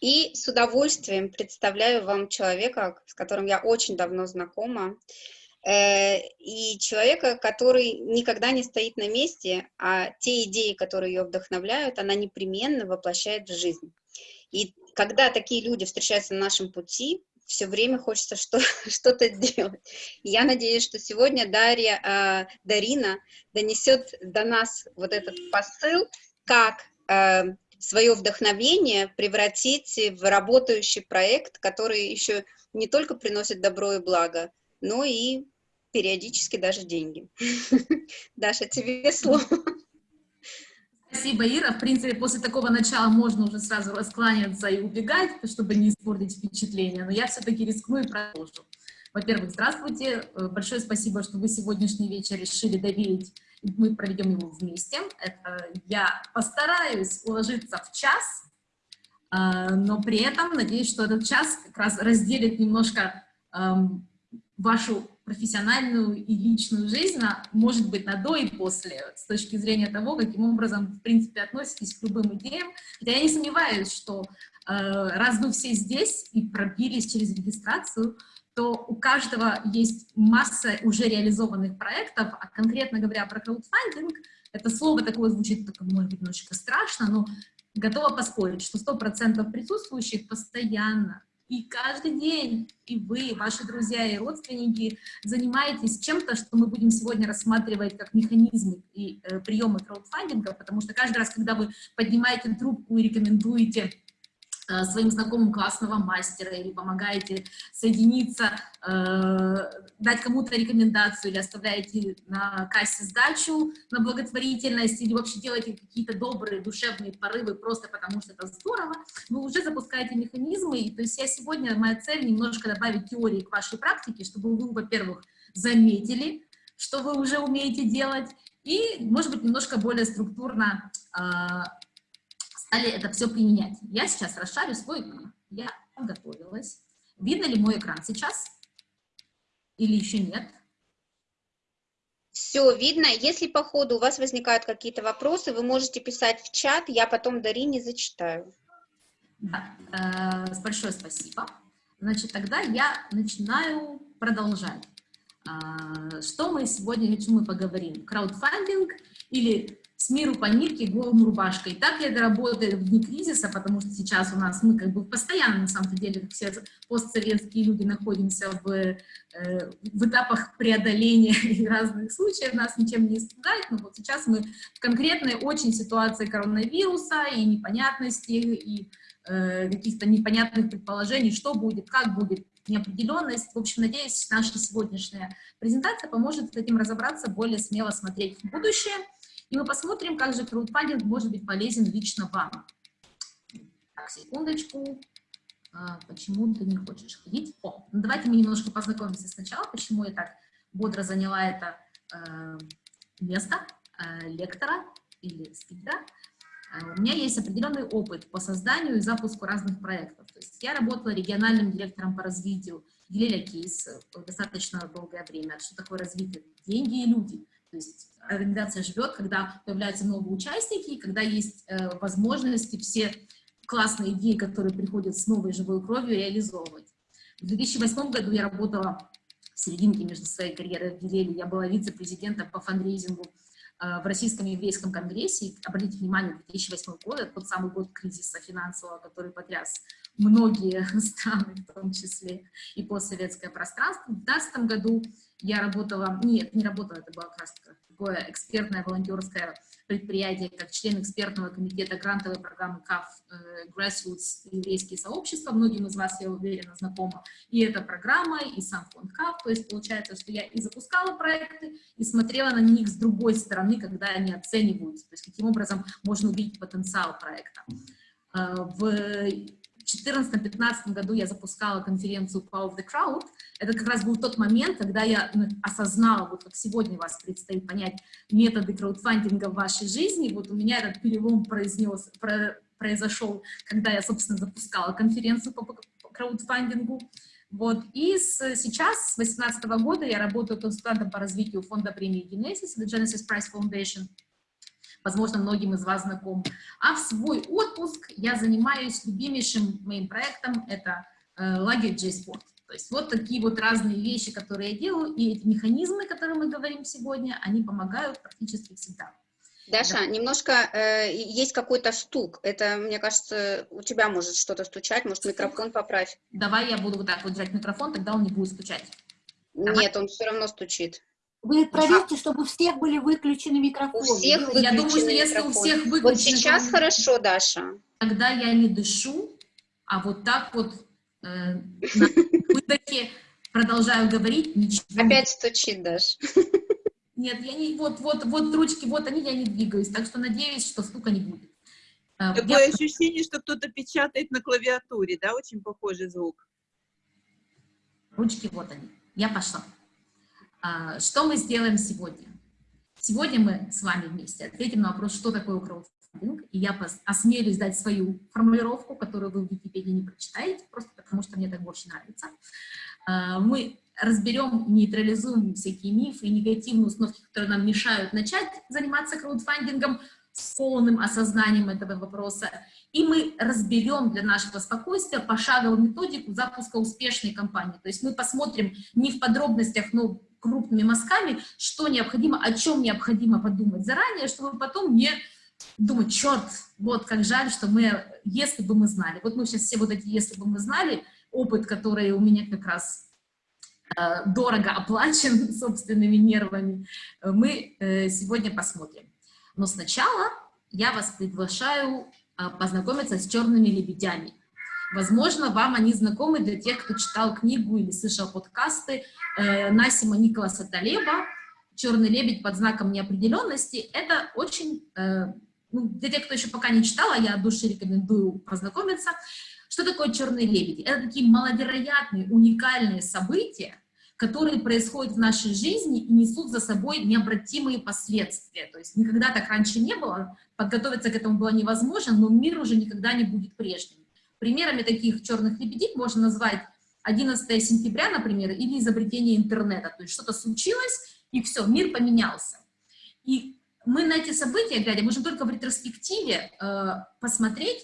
И с удовольствием представляю вам человека, с которым я очень давно знакома, э, и человека, который никогда не стоит на месте, а те идеи, которые ее вдохновляют, она непременно воплощает в жизнь. И когда такие люди встречаются на нашем пути, все время хочется что-то делать. я надеюсь, что сегодня Дарья, э, Дарина донесет до нас вот этот посыл, как э, свое вдохновение превратить в работающий проект, который еще не только приносит добро и благо, но и периодически даже деньги. Даша, тебе слово. Спасибо, Ира. В принципе, после такого начала можно уже сразу раскланяться и убегать, чтобы не испортить впечатление, но я все-таки рискну и продолжу. Во-первых, здравствуйте. Большое спасибо, что вы сегодняшний вечер решили доверить мы проведем его вместе. Это я постараюсь уложиться в час, а, но при этом надеюсь, что этот час как раз разделит немножко вашу профессиональную и личную жизнь, на, может быть, на до и после, с точки зрения того, каким образом, в принципе, относитесь к любым идеям. Хотя я не сомневаюсь, что э, раз вы все здесь и пробились через регистрацию, то у каждого есть масса уже реализованных проектов, а конкретно говоря про краудфандинг, это слово такое звучит, только, может быть, немножечко страшно, но готова поспорить, что 100% присутствующих постоянно и каждый день и вы, ваши друзья и родственники занимаетесь чем-то, что мы будем сегодня рассматривать как механизмы и э, приемы краудфандинга, потому что каждый раз, когда вы поднимаете трубку и рекомендуете своим знакомым классного мастера или помогаете соединиться, э, дать кому-то рекомендацию или оставляете на кассе сдачу на благотворительность или вообще делаете какие-то добрые душевные порывы просто потому что это здорово, вы уже запускаете механизмы. И, то есть я сегодня, моя цель немножко добавить теории к вашей практике, чтобы вы, во-первых, заметили, что вы уже умеете делать, и, может быть, немножко более структурно э, стали это все применять. Я сейчас расшарю свой экран. Я подготовилась. Видно ли мой экран сейчас? Или еще нет? Все видно. Если по ходу у вас возникают какие-то вопросы, вы можете писать в чат, я потом Дарине зачитаю. Да, э, большое спасибо. Значит, тогда я начинаю продолжать. Э, что мы сегодня, о чем мы поговорим? Краудфандинг или с миру по нитке, голым рубашкой. Так ли это работает в дни кризиса, потому что сейчас у нас мы как бы постоянно, на самом деле, как все постсоветские люди, находимся в, э, в этапах преодоления и разных случаев, нас ничем не испугает, но вот сейчас мы в конкретной очень ситуации коронавируса и непонятности, и э, каких-то непонятных предположений, что будет, как будет, неопределенность. В общем, надеюсь, наша сегодняшняя презентация поможет с этим разобраться, более смело смотреть в будущее, и мы посмотрим, как же краудфандинг может быть полезен лично вам. Так, секундочку. А, почему ты не хочешь ходить? О, ну давайте мы немножко познакомимся сначала, почему я так бодро заняла это э, место э, лектора или спикера. Э, у меня есть определенный опыт по созданию и запуску разных проектов. То есть я работала региональным директором по развитию Гелеля Кейс достаточно долгое время. Что такое развитие? Деньги и люди. То есть организация живет, когда появляются новые участники, и когда есть э, возможности все классные идеи, которые приходят с новой живой кровью, реализовывать. В 2008 году я работала в серединке между своей карьерой в Гилеле, я была вице-президентом по фандрейзингу э, в Российском еврейском конгрессе. Обратите внимание, 2008 год, это тот самый год кризиса финансового, который потряс многие страны, в том числе и постсоветское пространство. В 2012 году я работала, нет, не работала, это было как раз такое экспертное волонтерское предприятие, как член экспертного комитета грантовой программы КАФ э, Grassroots еврейские сообщества. Многим из вас, я уверена, знакома и эта программа, и сам фонд КАФ. То есть получается, что я и запускала проекты, и смотрела на них с другой стороны, когда они оцениваются. То есть каким образом можно увидеть потенциал проекта. Э, в 2014-2015 году я запускала конференцию Power of the Crowd. Это как раз был тот момент, когда я ну, осознала, вот как сегодня вас предстоит понять методы краудфандинга в вашей жизни. Вот у меня этот перелом произнес, про, произошел, когда я, собственно, запускала конференцию по краудфандингу. Вот. И с, сейчас, с 2018 года, я работаю консультантом по развитию фонда премии Genesis, The Genesis Prize Foundation. Возможно, многим из вас знаком. А в свой отпуск я занимаюсь любимейшим моим проектом, это э, лагерь J-Sport. То есть вот такие вот разные вещи, которые я делаю, и эти механизмы, о которых мы говорим сегодня, они помогают практически всегда. Даша, да. немножко э, есть какой-то стук. Это, мне кажется, у тебя может что-то стучать, может микрофон поправь. Давай я буду вот так вот держать микрофон, тогда он не будет стучать. Давай. Нет, он все равно стучит. Вы проверьте, чтобы у всех были выключены микрофоны. У всех выключены Я думаю, что если у всех выключены... Вот сейчас то... хорошо, Даша. Тогда я не дышу, а вот так вот э, выдохе продолжаю говорить, ничего Опять стучит, Даша. Нет, я не, вот, вот, вот ручки, вот они, я не двигаюсь, так что надеюсь, что стука не будет. Э, Такое я... ощущение, что кто-то печатает на клавиатуре, да, очень похожий звук. Ручки, вот они. Я пошла. А, что мы сделаем сегодня? Сегодня мы с вами вместе ответим на вопрос, что такое краудфандинг, и я осмелюсь дать свою формулировку, которую вы в Википедии не прочитаете, просто потому что мне так больше нравится. А, мы разберем, нейтрализуем всякие мифы и негативные установки, которые нам мешают начать заниматься краудфандингом с полным осознанием этого вопроса. И мы разберем для нашего спокойствия пошаговую методику запуска успешной компании. То есть мы посмотрим не в подробностях, но крупными мазками, что необходимо, о чем необходимо подумать заранее, чтобы потом не думать, черт, вот как жаль, что мы, если бы мы знали. Вот мы сейчас все вот эти «если бы мы знали», опыт, который у меня как раз Э, дорого оплачен собственными нервами, мы э, сегодня посмотрим. Но сначала я вас приглашаю э, познакомиться с черными лебедями. Возможно, вам они знакомы для тех, кто читал книгу или слышал подкасты Насима Николаса Талеба «Черный лебедь под знаком неопределенности». Это очень, ну, для тех, кто еще пока не читал, а я от души рекомендую познакомиться, что такое черные лебеди? Это такие маловероятные, уникальные события, которые происходят в нашей жизни и несут за собой необратимые последствия. То есть никогда так раньше не было, подготовиться к этому было невозможно, но мир уже никогда не будет прежним. Примерами таких черных лебедей можно назвать 11 сентября, например, или изобретение интернета. То есть что-то случилось, и все, мир поменялся. И мы на эти события, глядя, можем только в ретроспективе э, посмотреть,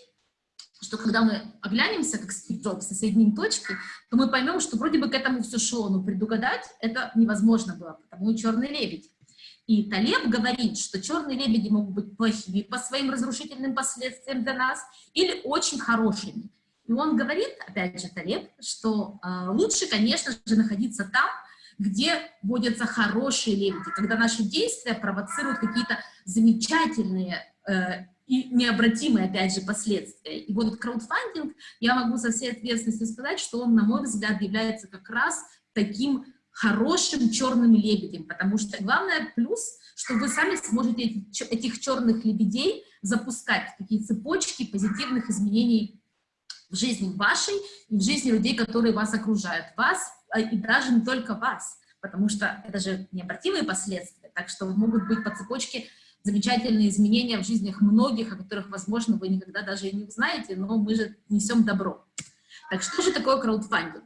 что когда мы оглянемся, как Стив Джобс, соединим точки, то мы поймем, что вроде бы к этому все шло, но предугадать это невозможно было, потому и черный лебедь. И Талеб говорит, что черные лебеди могут быть плохими по своим разрушительным последствиям для нас или очень хорошими. И он говорит, опять же, Талеб, что э, лучше, конечно же, находиться там, где водятся хорошие лебеди, когда наши действия провоцируют какие-то замечательные э, и необратимые, опять же, последствия. И вот краудфандинг, я могу со всей ответственностью сказать, что он, на мой взгляд, является как раз таким хорошим черным лебедем, потому что главное плюс, что вы сами сможете этих черных лебедей запускать, такие цепочки позитивных изменений в жизни вашей и в жизни людей, которые вас окружают, вас а, и даже не только вас, потому что это же необратимые последствия, так что могут быть по цепочке замечательные изменения в жизнях многих, о которых, возможно, вы никогда даже и не узнаете, но мы же несем добро. Так что же такое краудфандинг?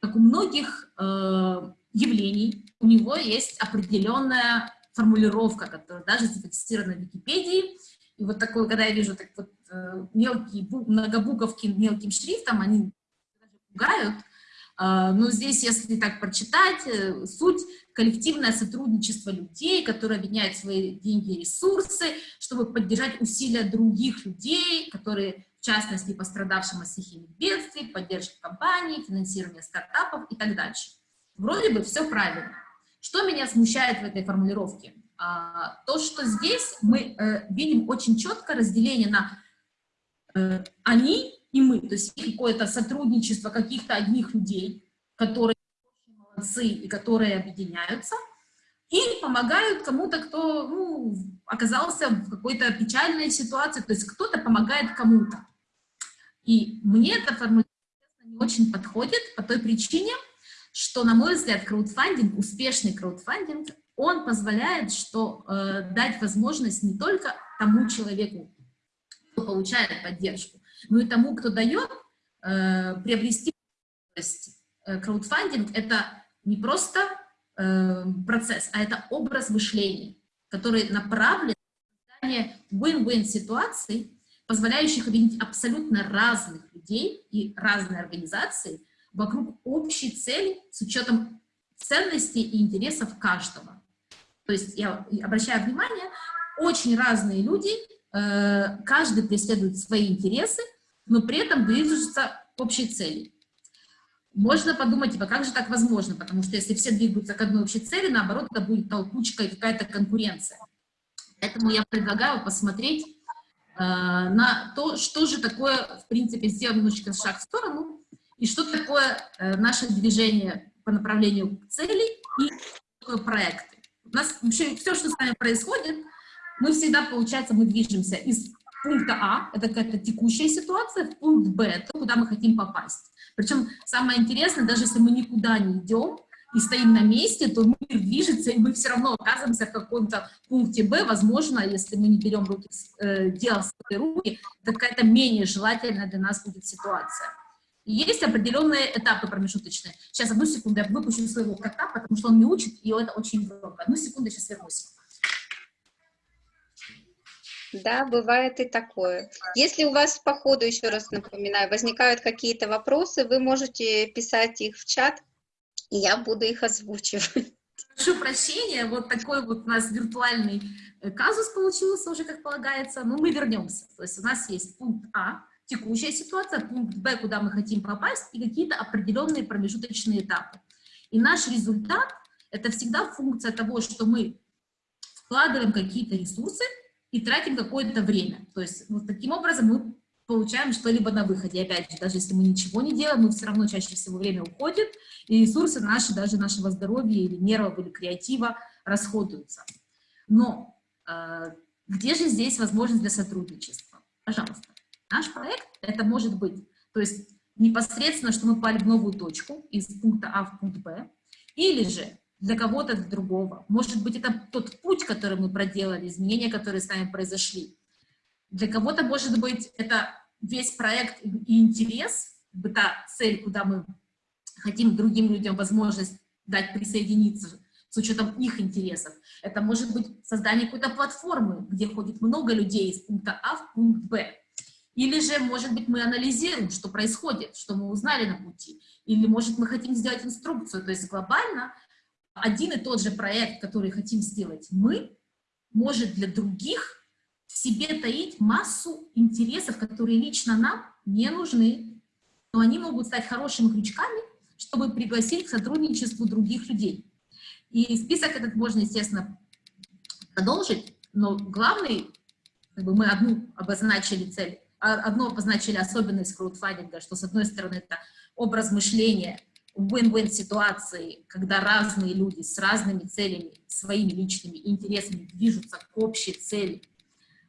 Как у многих э, явлений, у него есть определенная формулировка, которая даже зафиксирована в Википедии. И вот такое, когда я вижу так вот э, мелкие многобуковки мелким шрифтом, они пугают, а, но здесь, если так прочитать, э, суть коллективное сотрудничество людей, которые объединяют свои деньги и ресурсы, чтобы поддержать усилия других людей, которые, в частности, пострадавшим от стихийных бедствий, поддержка компаний, финансирование стартапов и так дальше. Вроде бы все правильно. Что меня смущает в этой формулировке? А, то, что здесь мы э, видим очень четко разделение на э, «они» и мы, то есть какое-то сотрудничество каких-то одних людей, которые молодцы и которые объединяются, и помогают кому-то, кто ну, оказался в какой-то печальной ситуации, то есть кто-то помогает кому-то. И мне эта формулировка не очень подходит по той причине, что, на мой взгляд, краудфандинг, успешный краудфандинг, он позволяет что, э, дать возможность не только тому человеку, кто получает поддержку, но и тому, кто дает, э, приобрести э, краудфандинг — это не просто э, процесс, а это образ мышления, который направлен win-win ситуаций, позволяющих объединить абсолютно разных людей и разные организации вокруг общей цели с учетом ценностей и интересов каждого. То есть я обращаю внимание, очень разные люди, э, каждый преследует свои интересы, но при этом движутся к общей цели. Можно подумать, типа, как же так возможно? Потому что если все двигаются к одной общей цели, наоборот, это будет толкучка и какая-то конкуренция. Поэтому я предлагаю посмотреть э, на то, что же такое, в принципе, сделать немножечко шаг в сторону, и что такое э, наше движение по направлению к цели и такое проекты. У нас вообще все, что с нами происходит, мы всегда, получается, мы движемся из пункта А, это какая-то текущая ситуация, в пункт Б, это куда мы хотим попасть. Причем самое интересное, даже если мы никуда не идем и стоим на месте, то мир движется, и мы все равно оказываемся в каком-то пункте Б. Возможно, если мы не берем руки, э, дело в свои руки, это какая-то менее желательная для нас будет ситуация. И есть определенные этапы промежуточные. Сейчас, одну секунду, я выпущу своего кота, потому что он не учит, и это очень громко. Одну секунду, сейчас вернусь. Да, бывает и такое. Если у вас по ходу, еще раз напоминаю, возникают какие-то вопросы, вы можете писать их в чат, и я буду их озвучивать. Прошу прощения, вот такой вот у нас виртуальный э, казус получился уже, как полагается, но мы вернемся. То есть у нас есть пункт А, текущая ситуация, пункт Б, куда мы хотим попасть, и какие-то определенные промежуточные этапы. И наш результат – это всегда функция того, что мы вкладываем какие-то ресурсы, и тратим какое-то время. То есть вот таким образом мы получаем что-либо на выходе. Опять же, даже если мы ничего не делаем, мы все равно чаще всего время уходит, и ресурсы наши, даже нашего здоровья или нервов, или креатива расходуются. Но э, где же здесь возможность для сотрудничества? Пожалуйста. Наш проект это может быть, то есть непосредственно, что мы пали в новую точку из пункта А в пункт Б, или же для кого-то другого. Может быть, это тот путь, который мы проделали, изменения, которые с нами произошли. Для кого-то, может быть, это весь проект и интерес, та цель, куда мы хотим другим людям возможность дать присоединиться с учетом их интересов. Это может быть создание какой-то платформы, где ходит много людей из пункта А в пункт Б. Или же, может быть, мы анализируем, что происходит, что мы узнали на пути. Или, может, мы хотим сделать инструкцию. То есть глобально один и тот же проект, который хотим сделать мы, может для других в себе таить массу интересов, которые лично нам не нужны, но они могут стать хорошими крючками, чтобы пригласить к сотрудничеству других людей. И список этот можно, естественно, продолжить, но главный, как бы мы одну обозначили цель, а, одну обозначили особенность краудфандинга, что, с одной стороны, это образ мышления – win-win ситуации, когда разные люди с разными целями, своими личными интересами движутся к общей цели.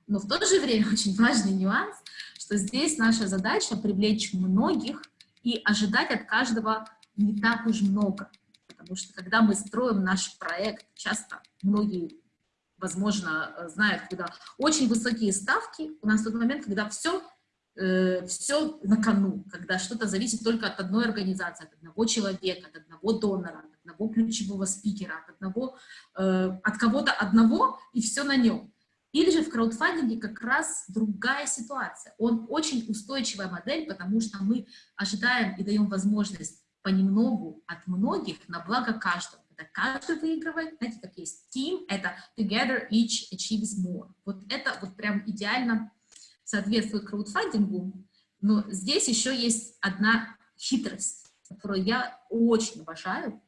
Но в то же время очень важный нюанс, что здесь наша задача привлечь многих и ожидать от каждого не так уж много. Потому что когда мы строим наш проект, часто многие, возможно, знают, когда очень высокие ставки, у нас тот момент, когда все э, все на кону, когда что-то зависит только от одной организации, от одного человека, от одного донора, от одного ключевого спикера, от одного, э, от кого-то одного, и все на нем. Или же в краудфандинге как раз другая ситуация. Он очень устойчивая модель, потому что мы ожидаем и даем возможность понемногу от многих на благо каждого. Это каждый выигрывает, знаете, как есть team, это together each achieves more. Вот это вот прям идеально соответствует краудфандингу, но здесь еще есть одна хитрость, которую я очень обожаю,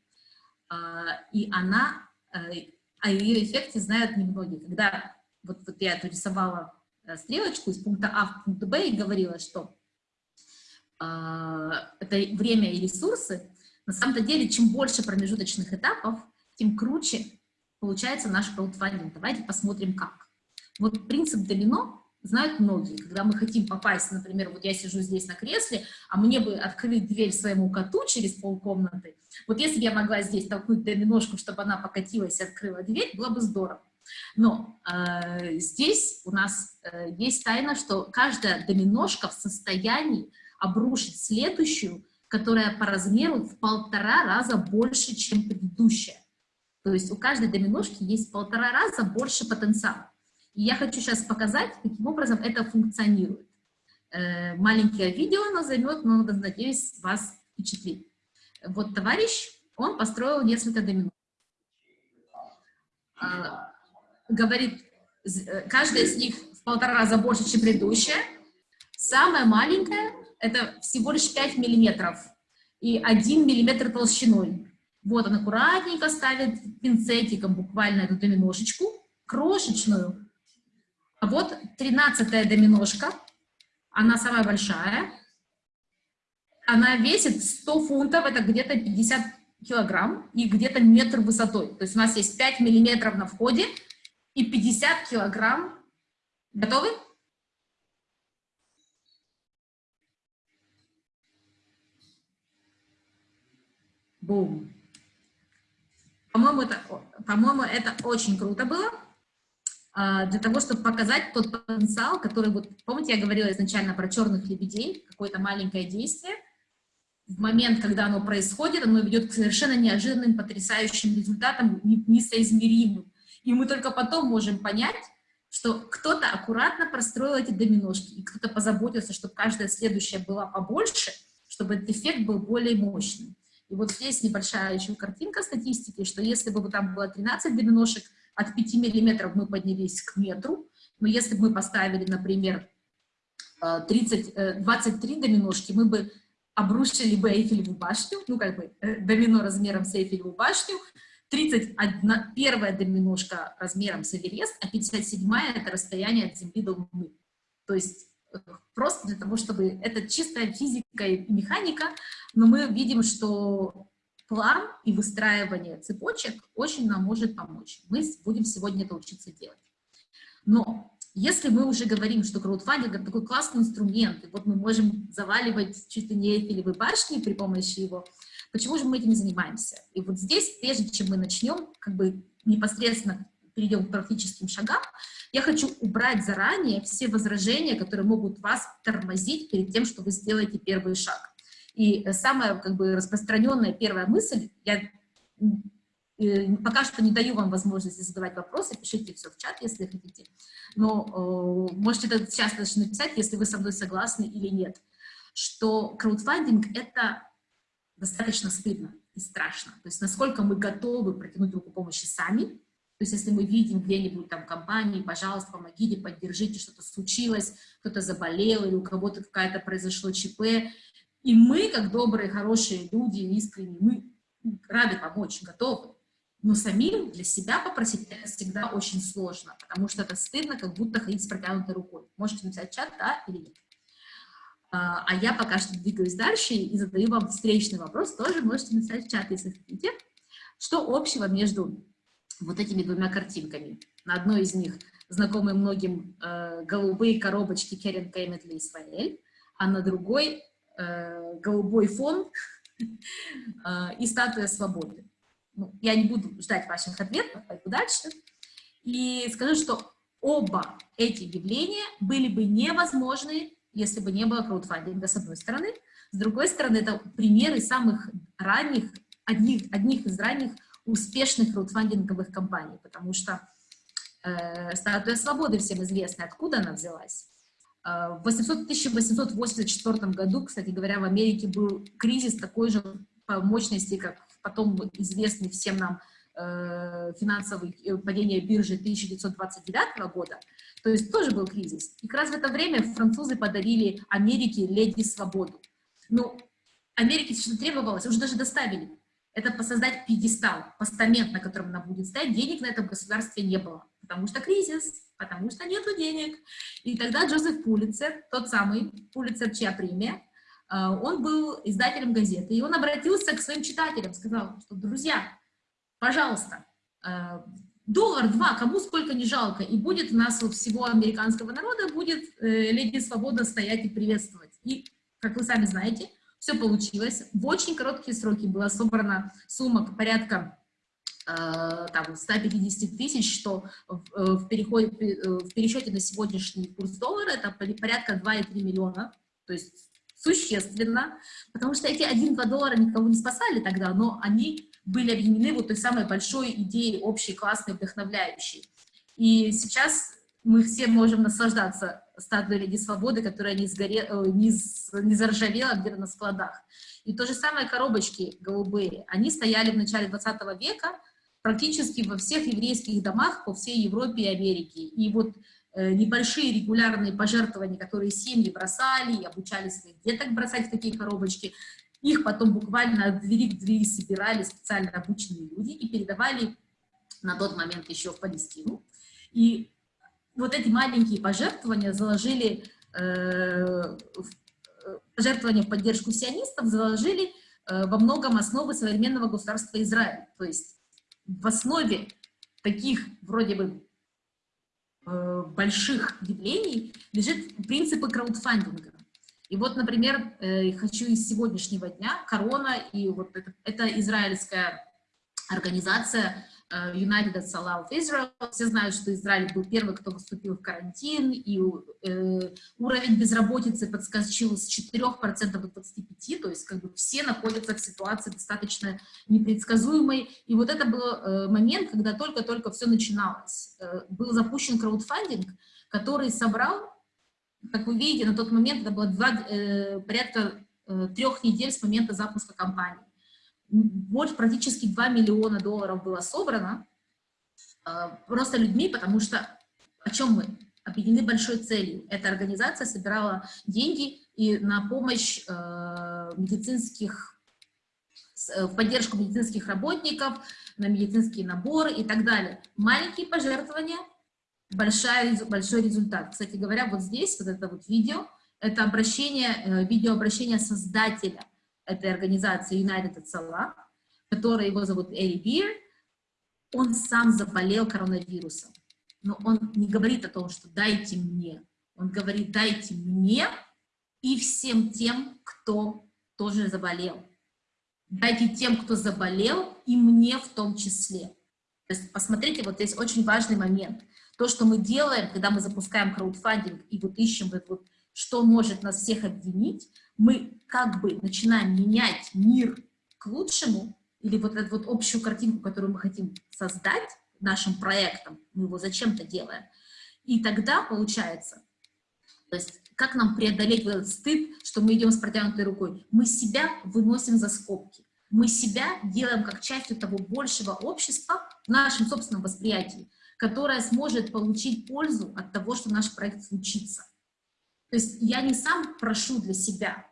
а, и она, э, о ее эффекте знают немногие. Когда вот, вот я рисовала э, стрелочку из пункта А в пункт Б и говорила, что а, это время и ресурсы, на самом-то деле, чем больше промежуточных этапов, тем круче получается наш краудфандинг. Давайте посмотрим, как. Вот принцип домино знают многие. Когда мы хотим попасть, например, вот я сижу здесь на кресле, а мне бы открыть дверь своему коту через полкомнаты, вот если бы я могла здесь толкнуть доминошку, чтобы она покатилась и открыла дверь, было бы здорово. Но э, здесь у нас э, есть тайна, что каждая доминошка в состоянии обрушить следующую, которая по размеру в полтора раза больше, чем предыдущая. То есть у каждой доминошки есть в полтора раза больше потенциала. И я хочу сейчас показать, каким образом это функционирует. Э, маленькое видео оно займет, но, надеюсь, вас впечатлит. Вот товарищ, он построил несколько домино. А, говорит, э, каждая из них в полтора раза больше, чем предыдущая. Самая маленькая – это всего лишь 5 миллиметров и 1 миллиметр толщиной. Вот он аккуратненько ставит пинцетиком буквально эту доминошечку, крошечную. А вот тринадцатая доминошка, она самая большая. Она весит 100 фунтов, это где-то 50 килограмм и где-то метр высотой. То есть у нас есть 5 миллиметров на входе и 50 килограмм. Готовы? Бум. По-моему, это, по это очень круто было, для того, чтобы показать тот потенциал, который, вот, помните, я говорила изначально про черных лебедей, какое-то маленькое действие, в момент, когда оно происходит, оно ведет к совершенно неожиданным, потрясающим результатам, несоизмеримым. И мы только потом можем понять, что кто-то аккуратно простроил эти доминошки, и кто-то позаботился, чтобы каждая следующая была побольше, чтобы этот эффект был более мощным. И вот здесь небольшая еще картинка статистики, что если бы там было 13 доминошек, от 5 миллиметров мы поднялись к метру, но если бы мы поставили, например, 30, 23 доминошки, мы бы обрушили бы Эйфелеву башню, ну, как бы э, домино размером с Эйфелеву башню, 31 первая доминошка размером с Эверест, а 57-я — это расстояние от Земли до Луны. То есть э, просто для того, чтобы... Это чистая физика и механика, но мы видим, что план и выстраивание цепочек очень нам может помочь. Мы будем сегодня это учиться делать. Но если мы уже говорим, что краудфандинг — это такой классный инструмент, и вот мы можем заваливать чуть ли не Эйфелевы башни при помощи его, почему же мы этим не занимаемся? И вот здесь, прежде чем мы начнем, как бы непосредственно перейдем к практическим шагам, я хочу убрать заранее все возражения, которые могут вас тормозить перед тем, что вы сделаете первый шаг. И самая как бы распространенная первая мысль, я Пока что не даю вам возможности задавать вопросы, пишите все в чат, если хотите. Но э, можете это сейчас даже написать, если вы со мной согласны или нет. Что краудфандинг — это достаточно стыдно и страшно. То есть насколько мы готовы протянуть руку помощи сами. То есть если мы видим где-нибудь там компании, пожалуйста, помогите, поддержите, что-то случилось, кто-то заболел или у кого-то какая-то произошло ЧП. И мы, как добрые, хорошие люди, искренние, мы рады помочь, готовы. Но самим для себя попросить это всегда очень сложно, потому что это стыдно, как будто ходить с протянутой рукой. Можете написать чат, да или нет. А, а я пока что двигаюсь дальше и задаю вам встречный вопрос, тоже можете написать в чат, если хотите. Что общего между вот этими двумя картинками? На одной из них знакомые многим э, голубые коробочки Керен Кеймет для Исраэль, а на другой голубой фон э, и статуя свободы ну, я не буду ждать ваших ответов, пойду дальше, и скажу, что оба эти явления были бы невозможны, если бы не было краудфандинга, с одной стороны. С другой стороны, это примеры самых ранних, одних, одних из ранних успешных краудфандинговых компаний, потому что э, статуя свободы всем известна, откуда она взялась. Э, в 800, 1884 году, кстати говоря, в Америке был кризис такой же по мощности, как потом известный всем нам э, финансовый э, падение биржи 1929 года, то есть тоже был кризис. И как раз в это время французы подарили Америке леди свободу. Ну, Америке что требовалось, уже даже доставили. Это посоздать пьедестал, постамент, на котором она будет стоять. Денег на этом государстве не было, потому что кризис, потому что нету денег. И тогда Джозеф Пулицер, тот самый Пулицер, чья премия, а, он был издателем газеты, и он обратился к своим читателям, сказал, что, друзья, пожалуйста, а, доллар-два, кому сколько не жалко, и будет у нас у всего американского народа, будет э, леди свобода стоять и приветствовать. И, как вы сами знаете, все получилось. В очень короткие сроки была собрана сумма порядка э, там, 150 тысяч, что в, э, переходе, в пересчете на сегодняшний курс доллара это порядка 2,3 миллиона, то есть существенно, потому что эти 1-2 доллара никого не спасали тогда, но они были объединены вот той самой большой идеей, общей, классной, вдохновляющей. И сейчас мы все можем наслаждаться статуей Леди Свободы, которая не, сгоре, э, не, не заржавела где-то на складах. И то же самое коробочки голубые. Они стояли в начале 20 века практически во всех еврейских домах по всей Европе и Америке. И вот э, небольшие регулярные пожертвования, которые семьи бросали и обучали своих деток бросать в такие коробочки, их потом буквально от двери к двери собирали специально обученные люди и передавали на тот момент еще в Палестину. И вот эти маленькие пожертвования заложили, э, пожертвования в поддержку сионистов заложили э, во многом основы современного государства Израиль. То есть в основе таких вроде бы э, больших явлений лежит принципы краудфандинга. И вот, например, э, хочу из сегодняшнего дня Корона и вот это, это израильская организация Э, United Salah of Israel. Все знают, что Израиль был первый, кто выступил в карантин, и э, уровень безработицы подскочил с 4% до 25%, то есть как бы все находятся в ситуации достаточно непредсказуемой. И вот это был э, момент, когда только-только все начиналось. Э, был запущен краудфандинг, который собрал, как вы видите, на тот момент это было два, э, порядка э, трех недель с момента запуска кампании больше, практически 2 миллиона долларов было собрано э, просто людьми, потому что о чем мы? Объединены большой целью. Эта организация собирала деньги и на помощь э, медицинских, э, в поддержку медицинских работников, на медицинские наборы и так далее. Маленькие пожертвования, большая, большой результат. Кстати говоря, вот здесь, вот это вот видео, это обращение, видеообращение создателя – этой организации United at Salah, который его зовут Эри Бир, он сам заболел коронавирусом. Но он не говорит о том, что дайте мне. Он говорит, дайте мне и всем тем, кто тоже заболел. Дайте тем, кто заболел, и мне в том числе. То есть посмотрите, вот здесь очень важный момент. То, что мы делаем, когда мы запускаем краудфандинг и вот ищем, вот, вот, что может нас всех объединить, мы как бы начинаем менять мир к лучшему, или вот эту вот общую картинку, которую мы хотим создать нашим проектом, мы его зачем-то делаем, и тогда получается, то есть как нам преодолеть вот этот стыд, что мы идем с протянутой рукой? Мы себя выносим за скобки. Мы себя делаем как частью того большего общества в нашем собственном восприятии, которое сможет получить пользу от того, что наш проект случится. То есть я не сам прошу для себя,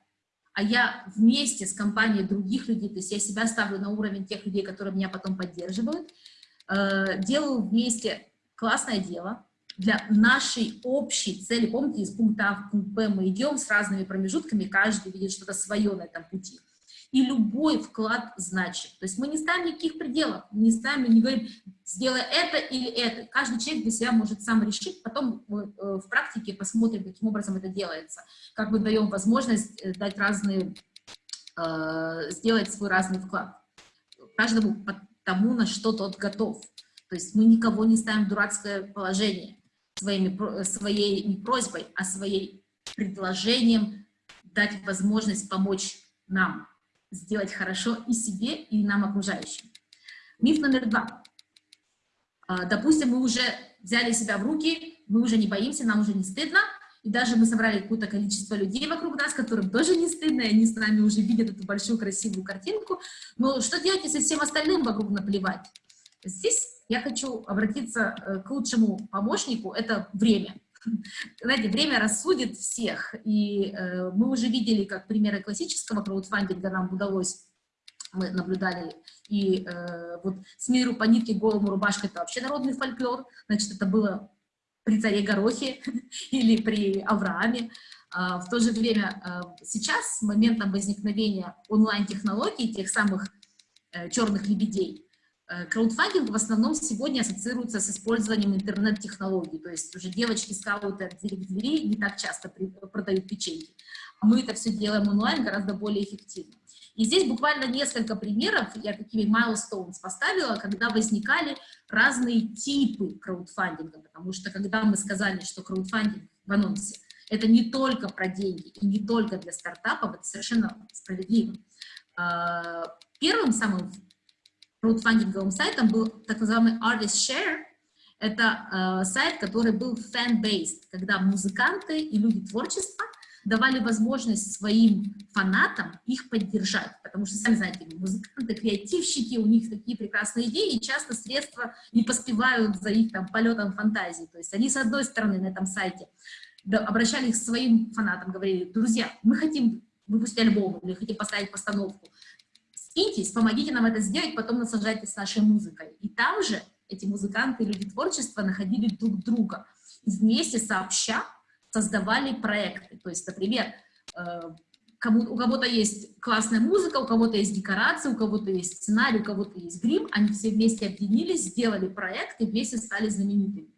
а я вместе с компанией других людей, то есть я себя ставлю на уровень тех людей, которые меня потом поддерживают, э, делаю вместе классное дело для нашей общей цели. Помните, из пункта А в пункт Б мы идем с разными промежутками, каждый видит что-то свое на этом пути и любой вклад значит. То есть мы не ставим никаких пределов, не ставим, не говорим, сделай это или это. Каждый человек для себя может сам решить, потом мы э, в практике посмотрим, каким образом это делается, как мы даем возможность э, дать разные, э, сделать свой разный вклад. Каждому тому, на что тот готов. То есть мы никого не ставим в дурацкое положение своими, своей не просьбой, а своей предложением дать возможность помочь нам сделать хорошо и себе, и нам окружающим. Миф номер два. А, допустим, мы уже взяли себя в руки, мы уже не боимся, нам уже не стыдно, и даже мы собрали какое-то количество людей вокруг нас, которым тоже не стыдно, и они с нами уже видят эту большую красивую картинку. Но что делать, если всем остальным вокруг наплевать? Здесь я хочу обратиться э, к лучшему помощнику, это время. Знаете, время рассудит всех, и э, мы уже видели, как примеры классического краудфандинга нам удалось, мы наблюдали, и э, вот с миру по нитке голому рубашка это вообще народный фольклор, значит, это было при царе Горохе или при Аврааме. А, в то же время а, сейчас, с моментом возникновения онлайн-технологий, тех самых э, черных лебедей, Э, краудфандинг в основном сегодня ассоциируется с использованием интернет-технологий, то есть уже девочки-скауты от двери к двери не так часто продают печеньки. Мы это все делаем онлайн гораздо более эффективно. И здесь буквально несколько примеров, я такими milestones поставила, когда возникали разные типы краудфандинга, потому что когда мы сказали, что краудфандинг в анонсе, это не только про деньги и не только для стартапов, это совершенно справедливо. А, первым самым краудфандинговым сайтом был так называемый Artist Share. Это э, сайт, который был fan-based, когда музыканты и люди творчества давали возможность своим фанатам их поддержать, потому что, сами знаете, музыканты, креативщики, у них такие прекрасные идеи, и часто средства не поспевают за их там полетом фантазии. То есть они, с одной стороны, на этом сайте обращались к своим фанатам, говорили, друзья, мы хотим выпустить альбом или хотим поставить постановку, скиньтесь, помогите нам это сделать, потом насаждайтесь с нашей музыкой. И там же эти музыканты, люди творчества находили друг друга. И вместе сообща создавали проекты. То есть, например, э, кому, у кого-то есть классная музыка, у кого-то есть декорации, у кого-то есть сценарий, у кого-то есть грим, они все вместе объединились, сделали проект и вместе стали знаменитыми.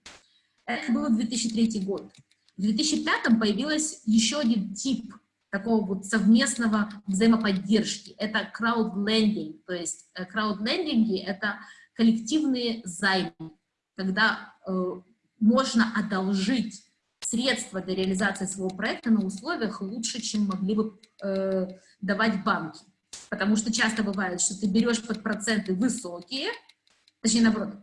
Это было 2003 год. В 2005 появился еще один тип такого вот совместного взаимоподдержки. Это краудлендинг, то есть э, краудлендинги — это коллективные займы, когда э, можно одолжить средства для реализации своего проекта на условиях лучше, чем могли бы э, давать банки. Потому что часто бывает, что ты берешь под проценты высокие, точнее, наоборот,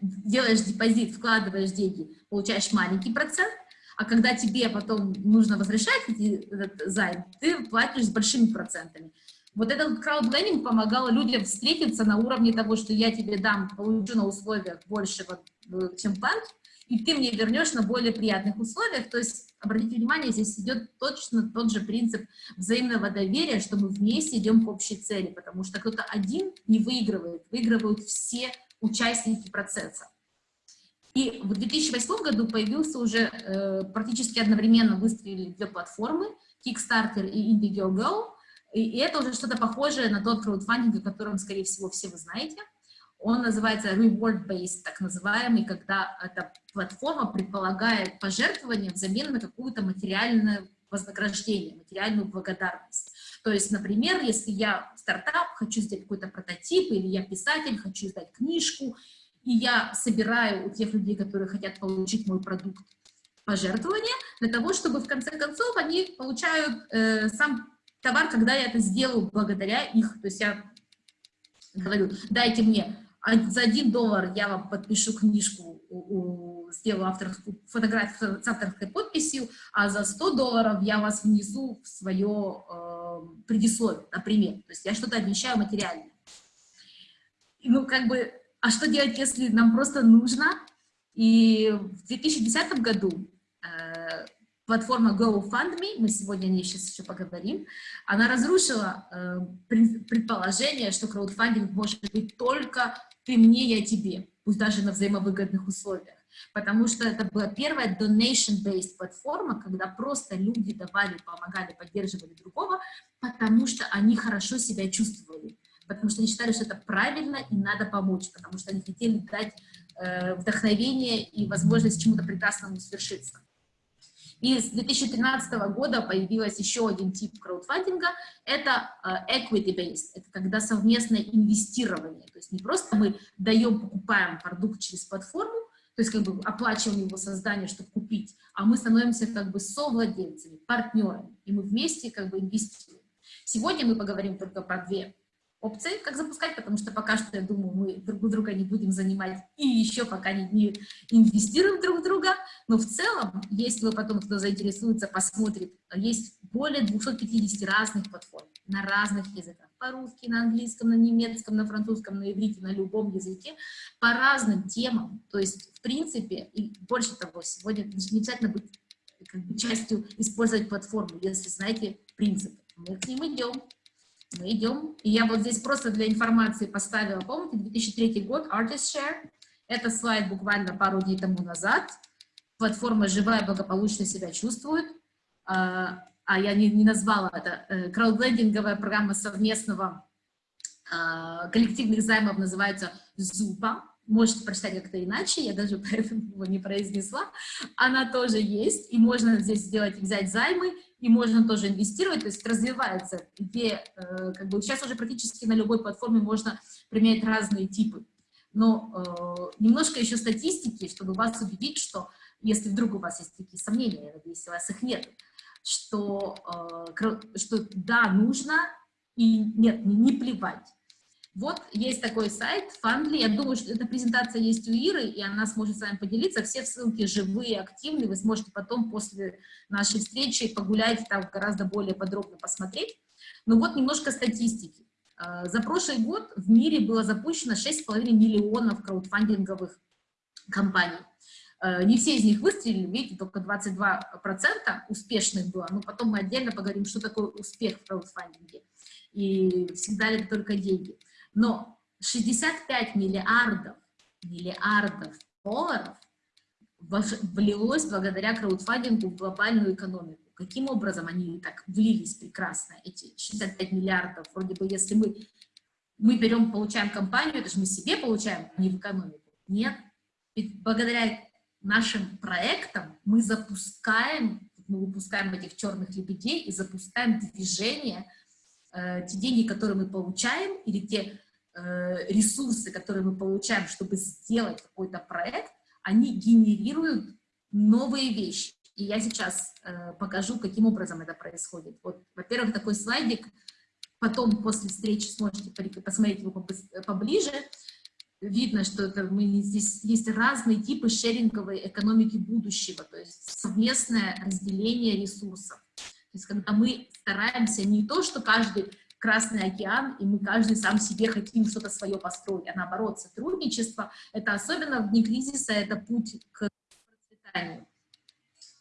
делаешь депозит, вкладываешь деньги, получаешь маленький процент, а когда тебе потом нужно возвращать этот займ, ты платишь с большими процентами. Вот этот краудлендинг помогал людям встретиться на уровне того, что я тебе дам, получу на условиях больше, вот, чем банк, и ты мне вернешь на более приятных условиях. То есть, обратите внимание, здесь идет точно тот же принцип взаимного доверия, что мы вместе идем к общей цели, потому что кто-то один не выигрывает, выигрывают все участники процесса. И в 2008 году появился уже э, практически одновременно выстрелили две платформы, Kickstarter и Indiegogo, и, и это уже что-то похожее на тот краудфандинг, о котором, скорее всего, все вы знаете. Он называется reward-based, так называемый, когда эта платформа предполагает пожертвование взамен на какую-то материальное вознаграждение, материальную благодарность. То есть, например, если я стартап, хочу сделать какой-то прототип, или я писатель, хочу издать книжку, и я собираю у тех людей, которые хотят получить мой продукт, пожертвования, для того, чтобы в конце концов они получают э, сам товар, когда я это сделаю благодаря их. То есть я говорю, дайте мне за один доллар я вам подпишу книжку, сделаю авторскую фотографию с авторской подписью, а за 100 долларов я вас внесу в свое э, предисловие, например. То есть я что-то обещаю материальное. Ну, как бы, а что делать, если нам просто нужно? И в 2010 году э, платформа GoFundMe, мы сегодня о ней сейчас еще поговорим, она разрушила э, предположение, что краудфандинг может быть только ты мне, я тебе, пусть даже на взаимовыгодных условиях. Потому что это была первая donation-based платформа, когда просто люди давали, помогали, поддерживали другого, потому что они хорошо себя чувствовали, потому что они считали, что это правильно и надо помочь, потому что они хотели дать э, вдохновение и возможность чему-то прекрасному свершиться. И с 2013 года появился еще один тип краудфандинга, это э, equity-based, это когда совместное инвестирование, то есть не просто мы даем, покупаем продукт через платформу, то есть как бы оплачиваем его создание, чтобы купить, а мы становимся как бы совладельцами, партнерами, и мы вместе как бы инвестируем. Сегодня мы поговорим только про две опции, как запускать, потому что пока что, я думаю, мы друг друга не будем занимать и еще пока не, не инвестируем друг в друга, но в целом, если вы потом, кто заинтересуется, посмотрит, есть более 250 разных платформ на разных языках, по-русски, на английском, на немецком, на французском, на иврите, на любом языке, по разным темам, то есть, в принципе, и больше того, сегодня не обязательно быть как бы, частью использовать платформу, если знаете принципы. Мы к ним идем, идем. И я вот здесь просто для информации поставила, помните, 2003 год, Artist Share. Это слайд буквально пару дней тому назад. Платформа живая, благополучно себя чувствует. А, а я не, не назвала это. Э, краудлендинговая программа совместного а, коллективных займов называется ЗУПа. Можете прочитать как-то иначе, я даже поэтому его не произнесла. Она тоже есть, и можно здесь сделать, взять займы и можно тоже инвестировать, то есть развивается идея, э, как бы сейчас уже практически на любой платформе можно применять разные типы. Но э, немножко еще статистики, чтобы вас убедить, что если вдруг у вас есть такие сомнения, я надеюсь, у вас их нет, что, э, что да, нужно, и нет, не, не плевать. Вот есть такой сайт Fundly. Я думаю, что эта презентация есть у Иры, и она сможет с вами поделиться. Все ссылки живые, активные. Вы сможете потом после нашей встречи погулять, там гораздо более подробно посмотреть. Но вот немножко статистики. А, за прошлый год в мире было запущено 6,5 миллионов краудфандинговых компаний. А, не все из них выстрелили, видите, только 22% успешных было, но потом мы отдельно поговорим, что такое успех в краудфандинге и всегда ли это только деньги. Но 65 миллиардов, миллиардов долларов влилось благодаря краудфандингу в глобальную экономику. Каким образом они так влились прекрасно, эти 65 миллиардов? Вроде бы, если мы, мы берем, получаем компанию, это же мы себе получаем, а не в экономику. Нет. Ведь благодаря нашим проектам мы запускаем, мы выпускаем этих черных лебедей и запускаем движение, э, те деньги, которые мы получаем, или те ресурсы, которые мы получаем, чтобы сделать какой-то проект, они генерируют новые вещи. И я сейчас э, покажу, каким образом это происходит. Вот, во-первых, такой слайдик, потом после встречи сможете посмотреть его поближе. Видно, что это мы, здесь есть разные типы шеринговой экономики будущего, то есть совместное разделение ресурсов. То есть когда мы стараемся не то, что каждый Красный океан, и мы каждый сам себе хотим что-то свое построить, а наоборот, сотрудничество, это особенно в дни кризиса, это путь к процветанию.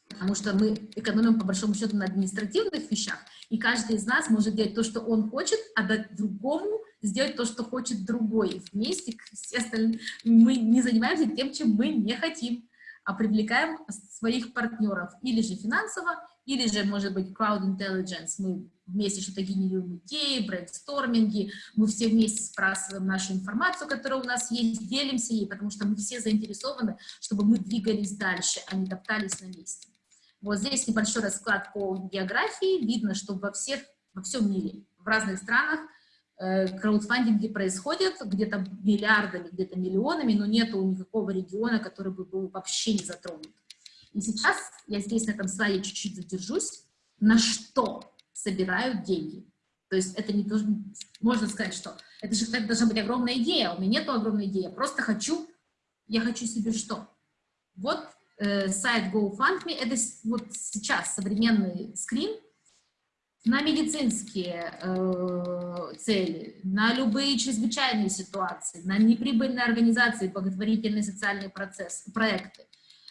Потому что мы экономим, по большому счету, на административных вещах, и каждый из нас может делать то, что он хочет, а дать другому сделать то, что хочет другой. Вместе все мы не занимаемся тем, чем мы не хотим, а привлекаем своих партнеров, или же финансово, или же, может быть, crowd intelligence, мы вместе что-то генерируем идеи, брейнсторминги, мы все вместе спрашиваем нашу информацию, которая у нас есть, делимся ей, потому что мы все заинтересованы, чтобы мы двигались дальше, а не топтались на месте. Вот здесь небольшой расклад по географии. Видно, что во, всех, во всем мире, в разных странах краудфандинги происходят где-то миллиардами, где-то миллионами, но нету никакого региона, который бы был вообще не затронут. И сейчас я здесь на этом слайде чуть-чуть задержусь. На что собирают деньги? То есть это не должен, можно сказать, что это же это должна быть огромная идея. У меня нету огромной идеи. Я просто хочу, я хочу себе что? Вот э, сайт GoFundMe, это вот сейчас современный скрин на медицинские э, цели, на любые чрезвычайные ситуации, на неприбыльные организации, благотворительные социальные процессы, проекты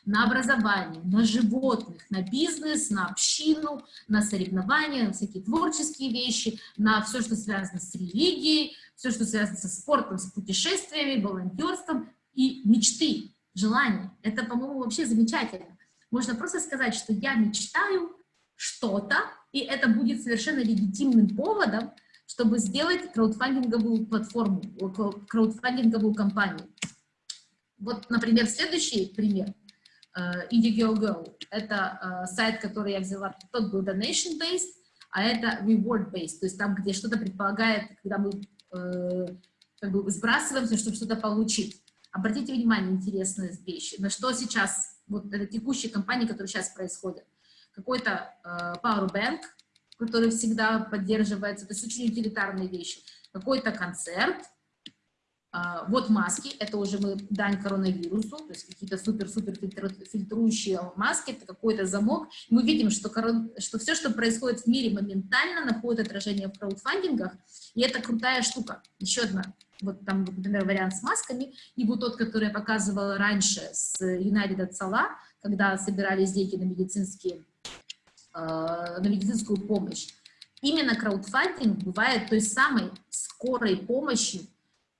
на образование, на животных, на бизнес, на общину, на соревнования, на всякие творческие вещи, на все, что связано с религией, все, что связано со спортом, с путешествиями, волонтерством и мечты, желания. Это, по-моему, вообще замечательно. Можно просто сказать, что я мечтаю что-то, и это будет совершенно легитимным поводом, чтобы сделать краудфандинговую платформу, краудфандинговую компанию. Вот, например, следующий пример – Э, Indiegogo. Это э, сайт, который я взяла, тот был donation-based, а это reward-based, то есть там, где что-то предполагает, когда мы э, как бы сбрасываемся, чтобы что-то получить. Обратите внимание, интересная вещь, на что сейчас, вот это текущие компании, которые сейчас происходят. Какой-то э, powerbank, который всегда поддерживается, то есть очень утилитарные вещи. Какой-то концерт, а, вот маски, это уже мы дань коронавирусу, то есть какие-то супер-супер фильтрующие маски, это какой-то замок. Мы видим, что, корон... что все, что происходит в мире, моментально находит отражение в краудфандингах, и это крутая штука. Еще одна, вот там, например, вариант с масками, и вот тот, который я показывала раньше с United от когда собирались деньги на, медицинские, на медицинскую помощь. Именно краудфандинг бывает той самой скорой помощью,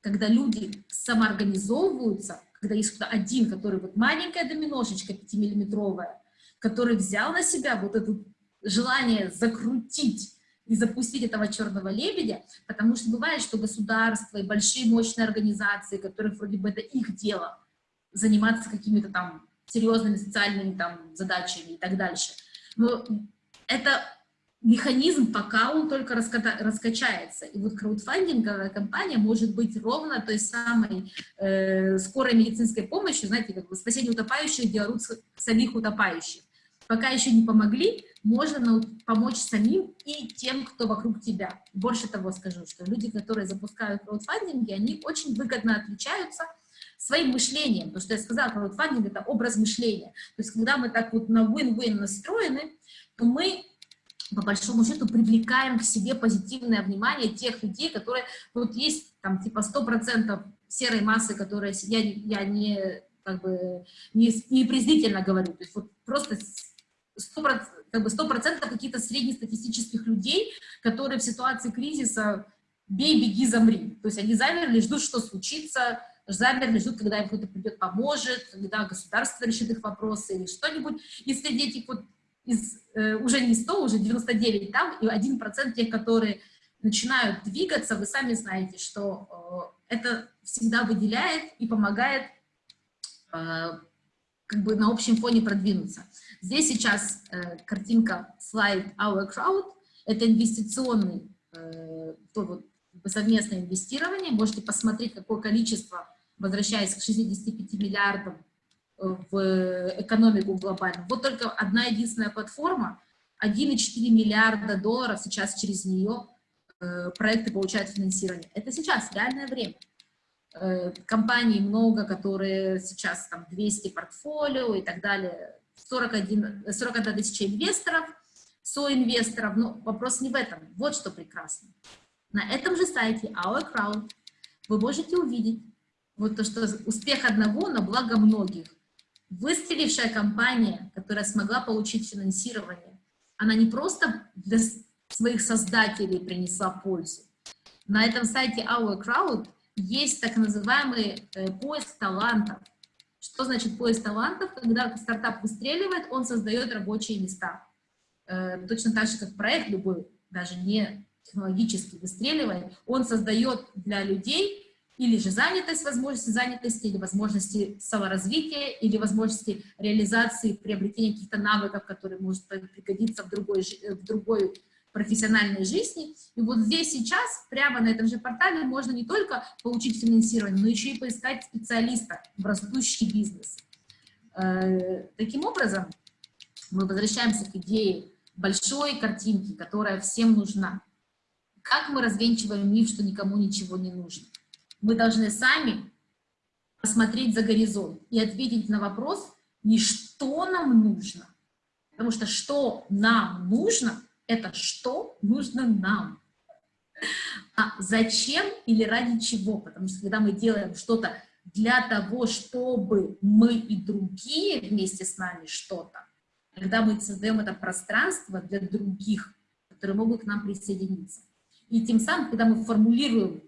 когда люди самоорганизовываются, когда есть кто-то один, который вот маленькая доминошечка 5-миллиметровая, который взял на себя вот это желание закрутить и запустить этого черного лебедя, потому что бывает, что государства и большие мощные организации, которые вроде бы это их дело, заниматься какими-то там серьезными социальными там задачами и так дальше. Но это механизм, пока он только раскачается. И вот краудфандинговая компания может быть ровно той самой э, скорой медицинской помощью, знаете, как бы спасение утопающих, орут самих утопающих. пока еще не помогли, можно помочь самим и тем, кто вокруг тебя. Больше того скажу, что люди, которые запускают краудфандинги, они очень выгодно отличаются своим мышлением, потому что я сказала, краудфандинг — это образ мышления. То есть когда мы так вот на win-win настроены, то мы по большому счету привлекаем к себе позитивное внимание тех людей, которые, вот есть там типа 100% серой массы, которые я, я не как бы не, не презрительно говорю, то есть вот просто 100%, как бы 100% каких-то среднестатистических людей, которые в ситуации кризиса бей, беги, замри. То есть они замерли, ждут, что случится, замерли, ждут, когда им кто-то придет, поможет, когда государство решит их вопросы или что-нибудь. И среди этих вот из, э, уже не 100, уже 99 там, и 1% тех, которые начинают двигаться, вы сами знаете, что э, это всегда выделяет и помогает э, как бы на общем фоне продвинуться. Здесь сейчас э, картинка слайд Our Crowd, это инвестиционный, э, то вот, совместное инвестирование, можете посмотреть, какое количество, возвращаясь к 65 миллиардам в экономику глобальную. Вот только одна единственная платформа, 1,4 миллиарда долларов сейчас через нее э, проекты получают финансирование. Это сейчас, реальное время. Э, компаний много, которые сейчас там 200 портфолио и так далее, 41, 41 тысяча инвесторов, соинвесторов, но вопрос не в этом. Вот что прекрасно. На этом же сайте Our Crowd вы можете увидеть вот то, что успех одного на благо многих. Выстрелившая компания, которая смогла получить финансирование, она не просто для своих создателей принесла пользу. На этом сайте Our Crowd есть так называемый э, поиск талантов. Что значит поиск талантов? Когда стартап выстреливает, он создает рабочие места. Э, точно так же, как проект любой, даже не технологически выстреливает, он создает для людей или же занятость, возможности занятости, или возможности саморазвития, или возможности реализации, приобретения каких-то навыков, которые может пригодиться в другой, в другой профессиональной жизни. И вот здесь сейчас, прямо на этом же портале, можно не только получить финансирование, но еще и поискать специалиста в растущий бизнес. Э, таким образом, мы возвращаемся к идее большой картинки, которая всем нужна. Как мы развенчиваем миф, что никому ничего не нужно? Мы должны сами посмотреть за горизонт и ответить на вопрос, не что нам нужно, потому что что нам нужно, это что нужно нам. А зачем или ради чего? Потому что когда мы делаем что-то для того, чтобы мы и другие вместе с нами что-то, когда мы создаем это пространство для других, которые могут к нам присоединиться. И тем самым, когда мы формулируем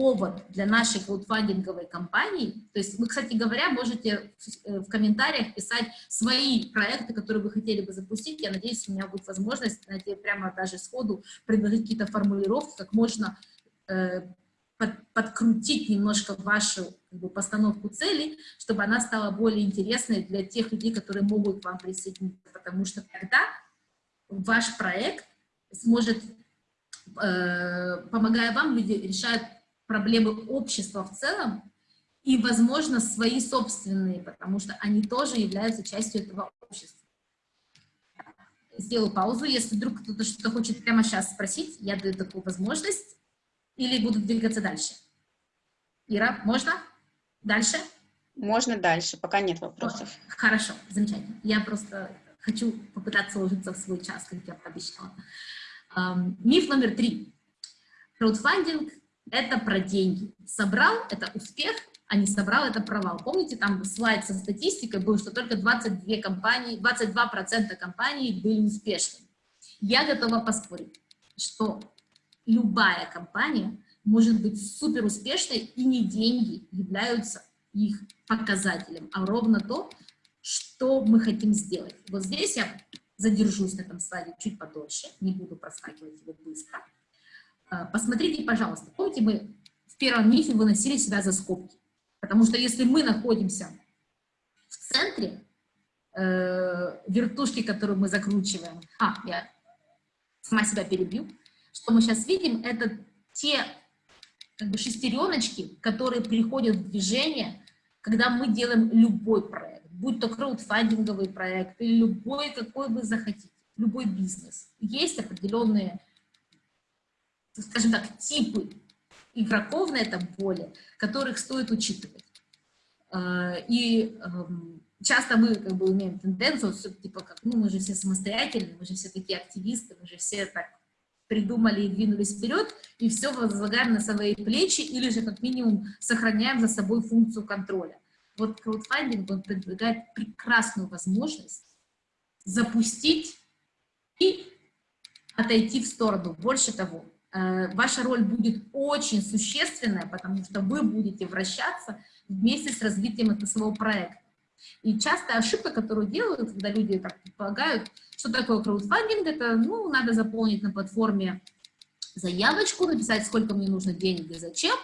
повод для нашей краудфандинговой кампании. То есть вы, кстати говоря, можете в э, комментариях писать свои проекты, которые вы хотели бы запустить. Я надеюсь, у меня будет возможность знаете, прямо даже сходу предложить какие-то формулировки, как можно э, под, подкрутить немножко вашу как бы, постановку цели, чтобы она стала более интересной для тех людей, которые могут к вам присоединиться. Потому что тогда ваш проект сможет, э, помогая вам, люди решают проблемы общества в целом и, возможно, свои собственные, потому что они тоже являются частью этого общества. Сделаю паузу, если вдруг кто-то что-то хочет прямо сейчас спросить, я даю такую возможность, или буду двигаться дальше. Ира, можно? Дальше? Можно дальше, пока нет вопросов. Хорошо, замечательно. Я просто хочу попытаться уложиться в свой час, как я пообещала. Um, миф номер три. Краудфандинг это про деньги. Собрал – это успех, а не собрал – это провал. Помните, там слайд со статистикой был, что только 22 компании, 22% компаний были успешными. Я готова поспорить, что любая компания может быть супер успешной, и не деньги являются их показателем, а ровно то, что мы хотим сделать. Вот здесь я задержусь на этом слайде чуть подольше, не буду проскакивать его быстро. А, посмотрите, пожалуйста, помните, мы в первом мифе выносили себя за скобки. Потому что если мы находимся в центре э, вертушки, которую мы закручиваем, а, я сама себя перебью, что мы сейчас видим, это те как бы, шестереночки, которые приходят в движение, когда мы делаем любой проект. будь то краудфандинговый проект или любой, какой вы захотите, любой бизнес. Есть определенные, скажем так, типы игроков на этом поле, которых стоит учитывать. А, и эм, часто мы как бы имеем тенденцию, типа, как, ну, мы же все самостоятельные, мы же все такие активисты, мы же все так придумали и двинулись вперед, и все возлагаем на свои плечи, или же как минимум сохраняем за собой функцию контроля. Вот краудфандинг, он предлагает прекрасную возможность запустить и отойти в сторону. Больше того, ваша роль будет очень существенная, потому что вы будете вращаться вместе с развитием этого своего проекта. И частая ошибка, которую делают, когда люди так предполагают, что такое краудфандинг, это, ну, надо заполнить на платформе заявочку, написать, сколько мне нужно денег и зачем,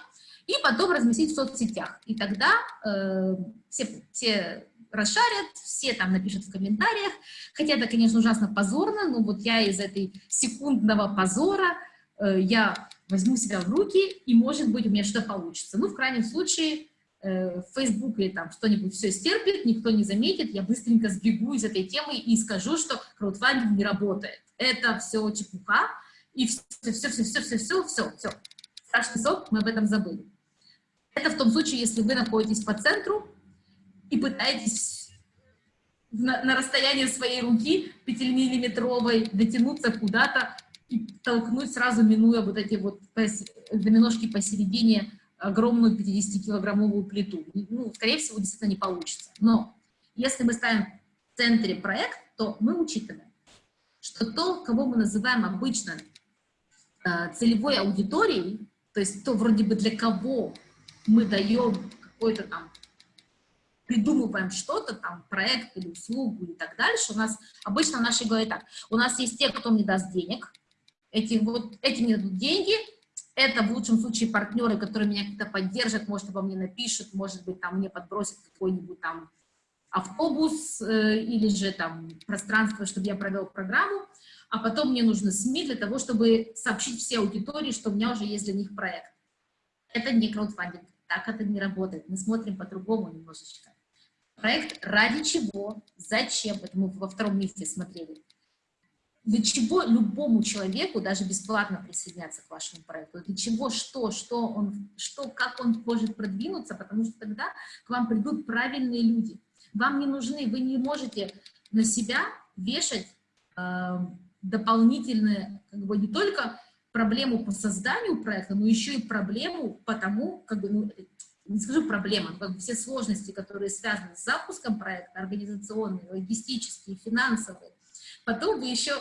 и потом разместить в соцсетях. И тогда э, все, все расшарят, все там напишут в комментариях, хотя это, конечно, ужасно позорно, но вот я из этой секундного позора, э, я возьму себя в руки, и, может быть, у меня что-то получится. Ну, в крайнем случае, Э, в Фейсбуке там что-нибудь все стерпит, никто не заметит, я быстренько сбегу из этой темы и скажу, что краудфандинг не работает. Это все чепуха, и все, все, все, все, все, все, все, все. Страшный сок, мы об этом забыли. Это в том случае, если вы находитесь по центру и пытаетесь на, на расстоянии своей руки 5-миллиметровой дотянуться куда-то и толкнуть сразу, минуя вот эти вот доминошки посередине огромную 50-килограммовую плиту. Ну, скорее всего, действительно не получится. Но если мы ставим в центре проект, то мы учитываем, что то, кого мы называем обычно э, целевой аудиторией, то есть то вроде бы для кого мы даем какой-то там, придумываем что-то там, проект или услугу и так дальше, у нас обычно нашей голове так, у нас есть те, кто мне даст денег, эти, вот, эти мне дадут деньги, это в лучшем случае партнеры, которые меня как-то поддержат, может, обо мне напишут, может быть, там мне подбросят какой-нибудь там автобус э, или же там пространство, чтобы я провел программу, а потом мне нужны СМИ для того, чтобы сообщить всей аудитории, что у меня уже есть для них проект. Это не краудфандинг, так это не работает. Мы смотрим по-другому немножечко. Проект ради чего, зачем, это мы во втором месте смотрели для чего любому человеку даже бесплатно присоединяться к вашему проекту, для чего, что, что он, что, как он может продвинуться, потому что тогда к вам придут правильные люди. Вам не нужны, вы не можете на себя вешать э, дополнительные, как бы не только проблему по созданию проекта, но еще и проблему по тому, как бы, ну, не скажу проблема, но как бы все сложности, которые связаны с запуском проекта, организационные, логистические, финансовые, Потом вы еще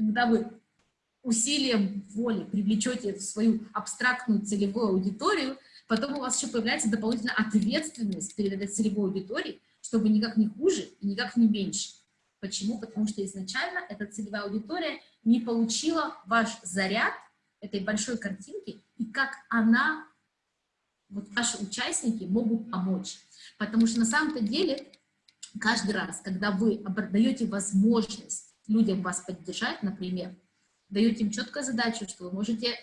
когда вы усилием воли привлечете в свою абстрактную целевую аудиторию, потом у вас еще появляется дополнительная ответственность перед этой целевой аудиторией, чтобы никак не хуже и никак не меньше. Почему? Потому что изначально эта целевая аудитория не получила ваш заряд этой большой картинки, и как она, вот ваши участники могут помочь. Потому что на самом-то деле каждый раз, когда вы даете возможность людям вас поддержать, например, даете им четкую задачу, что вы можете э,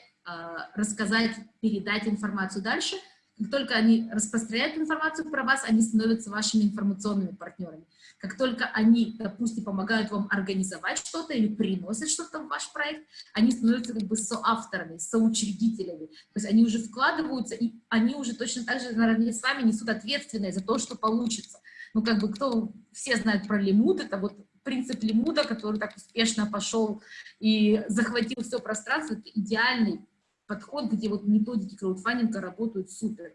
рассказать, передать информацию дальше. Как только они распространяют информацию про вас, они становятся вашими информационными партнерами. Как только они, допустим, помогают вам организовать что-то или приносят что-то в ваш проект, они становятся как бы соавторами, соучредителями. То есть они уже вкладываются, и они уже точно так же наравне с вами несут ответственность за то, что получится. Ну, как бы кто, все знают про лимут, это вот принцип Лимуда, который так успешно пошел и захватил все пространство, это идеальный подход, где вот методики краудфандинга работают супер.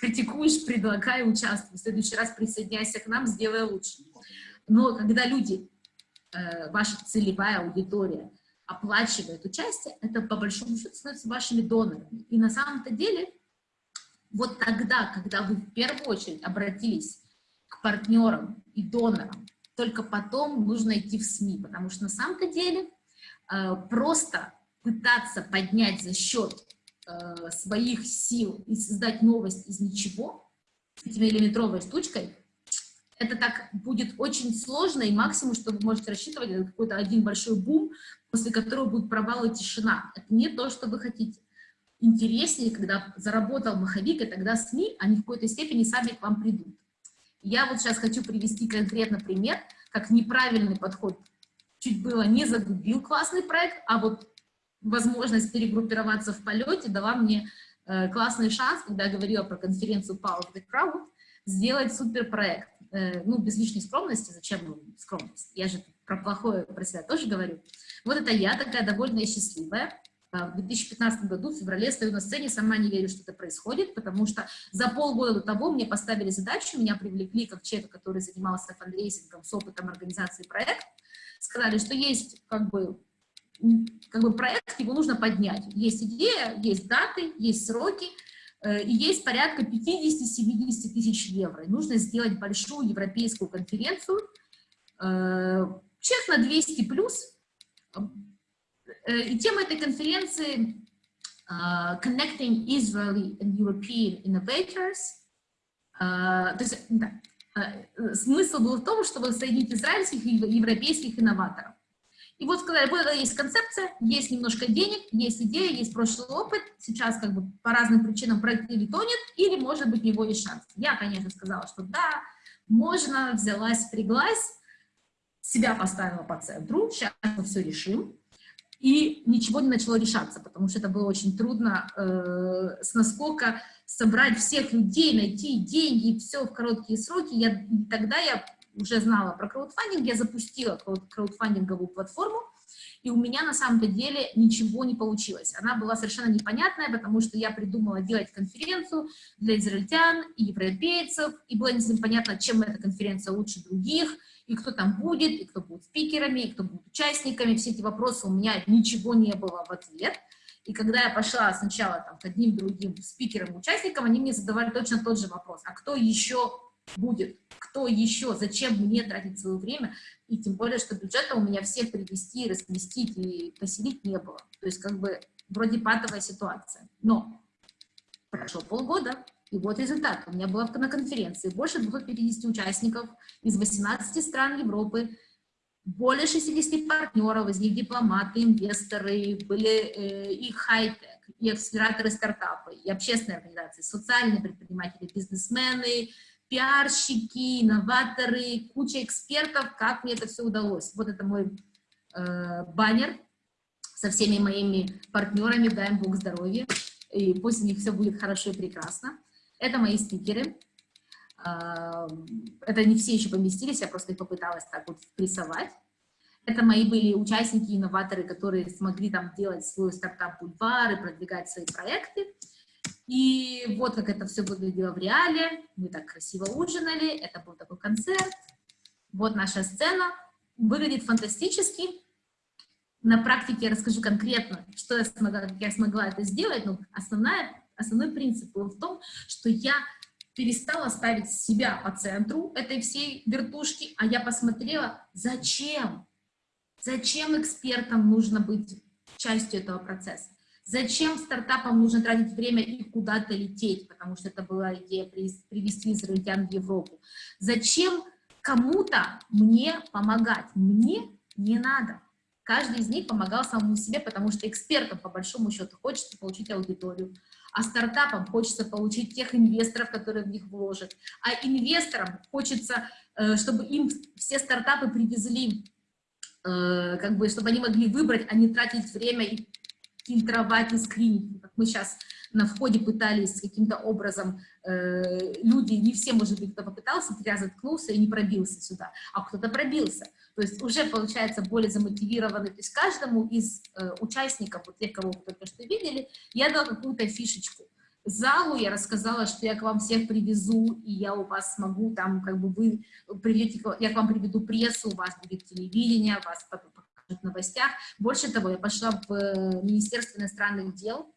Критикуешь, предлагай, участвуй. В следующий раз присоединяйся к нам, сделай лучше. Но когда люди, э, ваша целевая аудитория, оплачивает участие, это по большому счету становится вашими донорами. И на самом-то деле, вот тогда, когда вы в первую очередь обратились к партнерам и донорам, только потом нужно идти в СМИ, потому что на самом-то деле э, просто пытаться поднять за счет э, своих сил и создать новость из ничего, миллиметровой штучкой, это так будет очень сложно, и максимум, что вы можете рассчитывать, это какой-то один большой бум, после которого будет провал и тишина. Это не то, что вы хотите. Интереснее, когда заработал маховик, и тогда СМИ, они в какой-то степени сами к вам придут. Я вот сейчас хочу привести конкретно пример, как неправильный подход чуть было не загубил классный проект, а вот возможность перегруппироваться в полете дала мне э, классный шанс, когда я говорила про конференцию Power of the Crowd, сделать суперпроект. Э, ну, без лишней скромности, зачем скромность? Я же про плохое про себя тоже говорю. Вот это я, такая довольно счастливая. А, в 2015 году, в феврале, стою на сцене, сама не верю, что это происходит, потому что за полгода до того мне поставили задачу, меня привлекли как человека, который занимался фандрейсингом с опытом организации проекта, сказали, что есть как бы, как бы проект, его нужно поднять. Есть идея, есть даты, есть сроки, э, и есть порядка 50-70 тысяч евро. И нужно сделать большую европейскую конференцию, чек на 200 плюс. Э, и тема этой конференции Connecting Israeli and European Innovators. То есть, да, Э, смысл был в том, чтобы соединить израильских и европейских инноваторов. И вот сказали, вот есть концепция, есть немножко денег, есть идея, есть прошлый опыт, сейчас как бы по разным причинам проект или тонет, или, может быть, у него есть шанс. Я, конечно, сказала, что да, можно, взялась, впряглась, себя поставила по центру, сейчас мы все решим, и ничего не начало решаться, потому что это было очень трудно э, с насколько собрать всех людей, найти деньги, все в короткие сроки. Я, тогда я уже знала про краудфандинг, я запустила краудфандинговую платформу, и у меня на самом-то деле ничего не получилось. Она была совершенно непонятная, потому что я придумала делать конференцию для израильтян и европейцев, и было непонятно, чем эта конференция лучше других, и кто там будет, и кто будет спикерами, и кто будет участниками. Все эти вопросы у меня ничего не было в ответ. И когда я пошла сначала там, к одним другим спикерам, участникам, они мне задавали точно тот же вопрос. А кто еще будет? Кто еще? Зачем мне тратить свое время? И тем более, что бюджета у меня всех привести, разместить и поселить не было. То есть как бы вроде патовая ситуация. Но прошло полгода, и вот результат. У меня было на конференции больше 250 участников из 18 стран Европы, более 60 партнеров, из них дипломаты, инвесторы, были э, и хай-тек, и акселераторы стартапы, и общественные организации, социальные предприниматели, бизнесмены, пиарщики, инноваторы, куча экспертов, как мне это все удалось. Вот это мой э, баннер со всеми моими партнерами, дай им Бог здоровья, и пусть у них все будет хорошо и прекрасно. Это мои спикеры. Это не все еще поместились, я просто их попыталась так вот прессовать. Это мои были участники, инноваторы, которые смогли там делать свой стартап-бульвар и продвигать свои проекты. И вот как это все выглядело в реале. Мы так красиво ужинали, это был такой концерт. Вот наша сцена. Выглядит фантастически. На практике я расскажу конкретно, что я смогла, как я смогла это сделать. Но основная, основной принцип был в том, что я перестала ставить себя по центру этой всей вертушки, а я посмотрела, зачем, зачем экспертам нужно быть частью этого процесса, зачем стартапам нужно тратить время и куда-то лететь, потому что это была идея привести израильтян в Европу, зачем кому-то мне помогать, мне не надо. Каждый из них помогал самому себе, потому что экспертам, по большому счету, хочется получить аудиторию, а стартапам хочется получить тех инвесторов, которые в них вложат, а инвесторам хочется, э, чтобы им все стартапы привезли, э, как бы, чтобы они могли выбрать, а не тратить время и фильтровать и скринить, как мы сейчас на входе пытались каким-то образом, э, люди, не все, может быть, кто попытался, зря заткнулся и не пробился сюда, а кто-то пробился. То есть уже получается более замотивированный, то есть каждому из э, участников, вот тех, кого вы только что видели, я дала какую-то фишечку. Залу я рассказала, что я к вам всех привезу, и я у вас смогу, там, как бы вы приведете, я к вам приведу прессу, у вас будет телевидение, вас покажут в новостях. Больше того, я пошла в э, Министерство иностранных дел,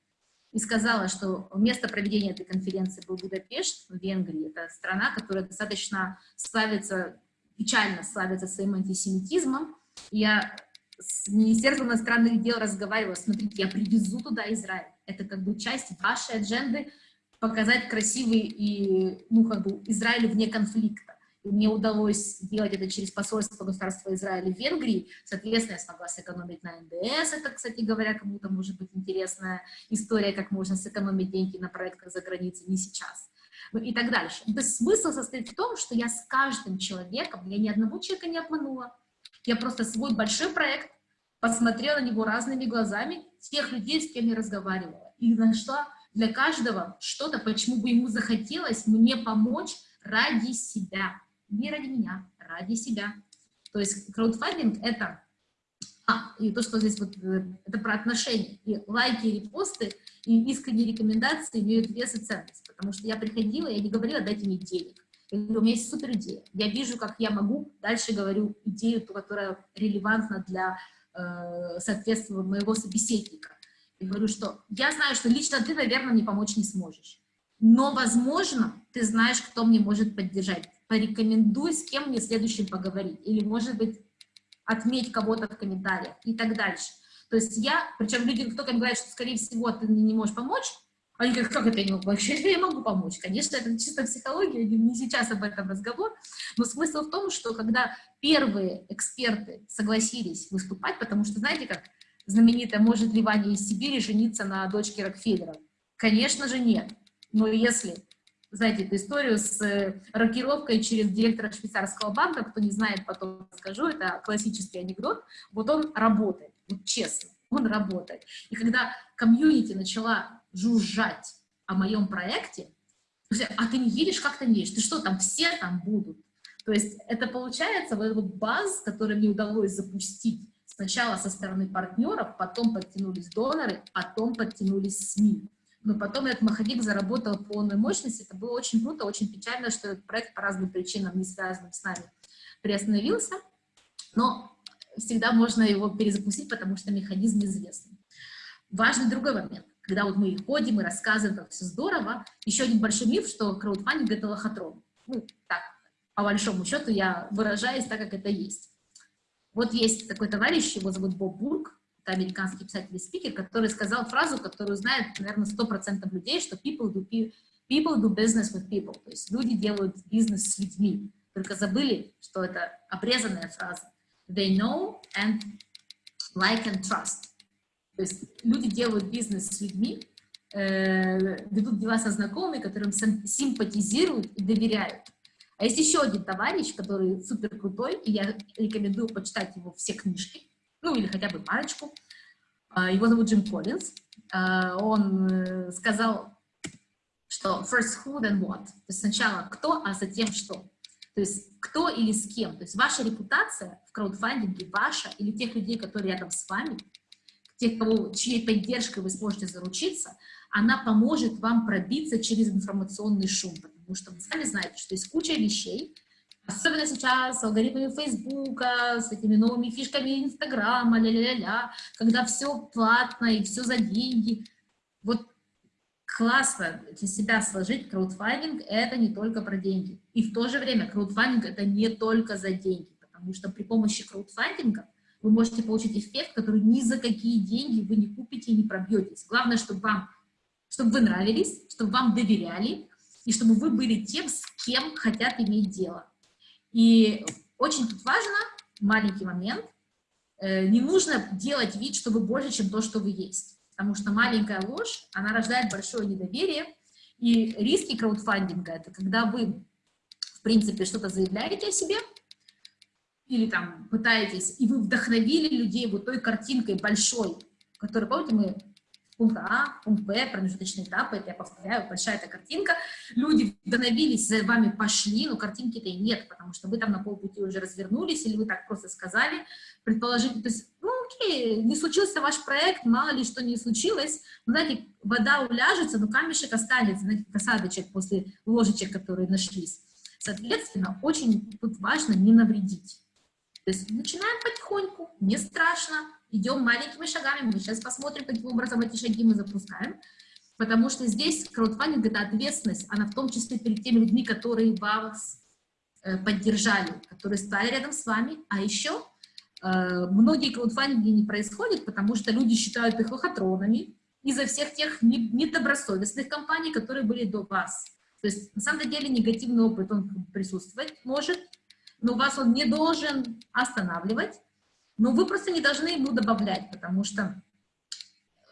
и сказала, что место проведения этой конференции был Будапешт в Венгрии. Это страна, которая достаточно славится, печально славится своим антисемитизмом. Я с Министерством иностранных дел разговаривала, смотрите, я привезу туда Израиль. Это как бы часть вашей адженды показать красивый и, ну, как бы, Израиль вне конфликта. Мне удалось сделать это через посольство государства Израиля в Венгрии. Соответственно, я смогла сэкономить на НДС. Это, кстати говоря, кому-то может быть интересная история, как можно сэкономить деньги на проектах за границей, не сейчас. ну, и так дальше. То есть смысл состоит в том, что я с каждым человеком, я ни одного человека не обманула, я просто свой большой проект посмотрела на него разными глазами, тех людей, с кем я разговаривала, и нашла для каждого что-то, почему бы ему захотелось мне помочь ради себя, не ради меня, ради себя. То есть краудфандинг — это а, и то, что здесь вот, э, это про отношения. И лайки, и репосты, и искренние рекомендации имеют вес и ценность. Потому что я приходила, я не говорила, дайте мне денег. Я говорю, у меня есть супер идея. Я вижу, как я могу, дальше говорю идею, которая релевантна для, э, соответствия моего собеседника. И говорю, что я знаю, что лично ты, наверное, мне помочь не сможешь. Но, возможно, ты знаешь, кто мне может поддержать. Порекомендуй, с кем мне следующим поговорить. Или, может быть, отметь кого-то в комментариях и так дальше. То есть я, причем люди, кто ко мне говорит, что, скорее всего, ты мне не можешь помочь, они говорят, как это я не могу? Вообще я могу помочь. Конечно, это чисто психология, не сейчас об этом разговор, но смысл в том, что когда первые эксперты согласились выступать, потому что, знаете, как знаменитая «Может ли Ваня из Сибири жениться на дочке Рокфеллера?» Конечно же нет. Но если знаете, эту историю с э, рокировкой через директора швейцарского банка, кто не знает, потом скажу, это классический анекдот, вот он работает, вот честно, он работает. И когда комьюнити начала жужжать о моем проекте, а ты не видишь, как ты не видишь, ты что, там все там будут? То есть это получается вот этот баз, который мне удалось запустить сначала со стороны партнеров, потом подтянулись доноры, потом подтянулись СМИ но потом этот маховик заработал полной мощности. Это было очень круто, очень печально, что этот проект по разным причинам, не связанным с нами, приостановился. Но всегда можно его перезапустить, потому что механизм известный. Важный другой момент. Когда вот мы ходим и рассказываем, как все здорово, еще один большой миф, что краудфандинг — это лохотрон. Ну, так, по большому счету я выражаюсь так, как это есть. Вот есть такой товарищ, его зовут Боб Бург, это американский писатель и спикер, который сказал фразу, которую знает, наверное, 100% людей, что people do, people do business with people, то есть люди делают бизнес с людьми, только забыли, что это обрезанная фраза. They know and like and trust. То есть люди делают бизнес с людьми, э, ведут дела со знакомыми, которым симпатизируют и доверяют. А есть еще один товарищ, который супер крутой, и я рекомендую почитать его все книжки ну или хотя бы парочку. А, его зовут Джим Коллинз. А, он э, сказал, что first who, then what. То есть сначала кто, а затем что. То есть кто или с кем. То есть ваша репутация в краудфандинге, ваша или тех людей, которые рядом с вами, тех, кого, чьей поддержкой вы сможете заручиться, она поможет вам пробиться через информационный шум. Потому что вы сами знаете, что есть куча вещей, Особенно сейчас с алгоритмами Фейсбука, с этими новыми фишками Инстаграма, ля-ля-ля, когда все платно и все за деньги. Вот классно для себя сложить краудфандинг – это не только про деньги. И в то же время краудфандинг – это не только за деньги, потому что при помощи краудфандинга вы можете получить эффект, который ни за какие деньги вы не купите и не пробьетесь. Главное, чтобы, вам, чтобы вы нравились, чтобы вам доверяли, и чтобы вы были тем, с кем хотят иметь дело. И очень тут важно, маленький момент, э, не нужно делать вид, что вы больше, чем то, что вы есть. Потому что маленькая ложь, она рождает большое недоверие. И риски краудфандинга – это когда вы, в принципе, что-то заявляете о себе, или там пытаетесь, и вы вдохновили людей вот той картинкой большой, которую, помните, мы пункт А, пункт Б, промежуточные этапы, это я повторяю, большая эта картинка. Люди вдохновились, за вами пошли, но картинки-то и нет, потому что вы там на полпути уже развернулись, или вы так просто сказали, предположить, то есть, ну окей, не случился ваш проект, мало ли что не случилось, но, знаете, вода уляжется, но камешек останется, знаете, осадочек после ложечек, которые нашлись. Соответственно, очень тут важно не навредить. То есть начинаем потихоньку, не страшно, идем маленькими шагами, мы сейчас посмотрим, каким образом эти шаги мы запускаем, потому что здесь краудфандинг — это ответственность, она в том числе перед теми людьми, которые вас э, поддержали, которые стали рядом с вами, а еще э, многие краудфандинги не происходят, потому что люди считают их лохотронами из-за всех тех недобросовестных компаний, которые были до вас. То есть, на самом деле, негативный опыт, он присутствовать может, но вас он не должен останавливать, но вы просто не должны ему добавлять, потому что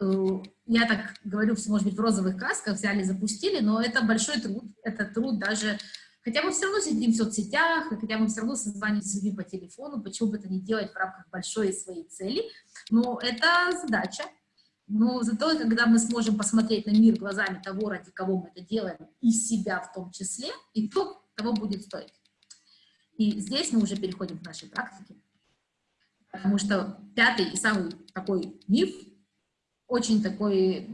э, я так говорю, все, может быть, в розовых красках взяли, запустили, но это большой труд, это труд даже, хотя мы все равно сидим в соцсетях, хотя мы все равно созваниваемся с людьми по телефону, почему бы это не делать в рамках большой своей цели, но это задача, но зато, когда мы сможем посмотреть на мир глазами того, ради кого мы это делаем, и себя в том числе, и то того будет стоить. И здесь мы уже переходим к нашей практике, потому что пятый и самый такой миф, очень такой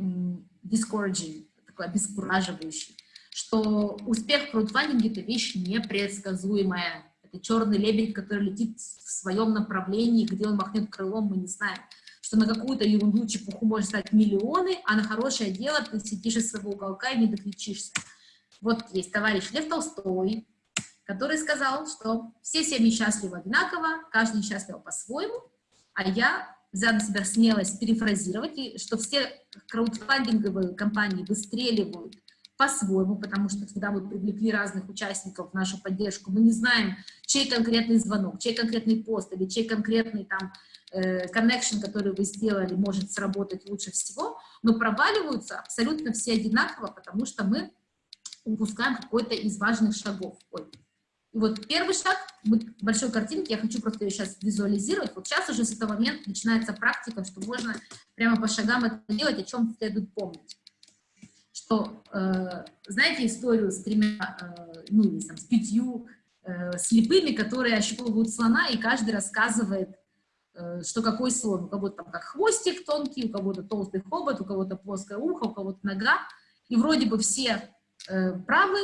discouraging, такой обескураживающий, что успех в краудфандинге – это вещь непредсказуемая. Это черный лебедь, который летит в своем направлении, где он махнет крылом, мы не знаем что на какую-то ерунду, чепуху может стать миллионы, а на хорошее дело ты сидишь из своего уголка и не доключишься. Вот есть товарищ Лев Толстой, который сказал, что все семьи счастливы одинаково, каждый счастлив по-своему, а я взяла на себя смелость перефразировать, и что все краудфандинговые компании выстреливают по-своему, потому что когда мы привлекли разных участников в нашу поддержку, мы не знаем, чей конкретный звонок, чей конкретный пост или чей конкретный там Э, connection, который вы сделали, может сработать лучше всего, но проваливаются абсолютно все одинаково, потому что мы упускаем какой-то из важных шагов. Ой. Вот первый шаг, большой картинке, я хочу просто ее сейчас визуализировать. Вот сейчас уже с этого момента начинается практика, что можно прямо по шагам это делать, о чем следует помнить. Что, э, знаете историю с тремя, э, ну, или там, с пятью э, слепыми, которые ощупывают слона, и каждый рассказывает Э, что какой слон. У кого-то там как хвостик тонкий, у кого-то толстый хобот, у кого-то плоское ухо, у кого-то нога. И вроде бы все э, правы,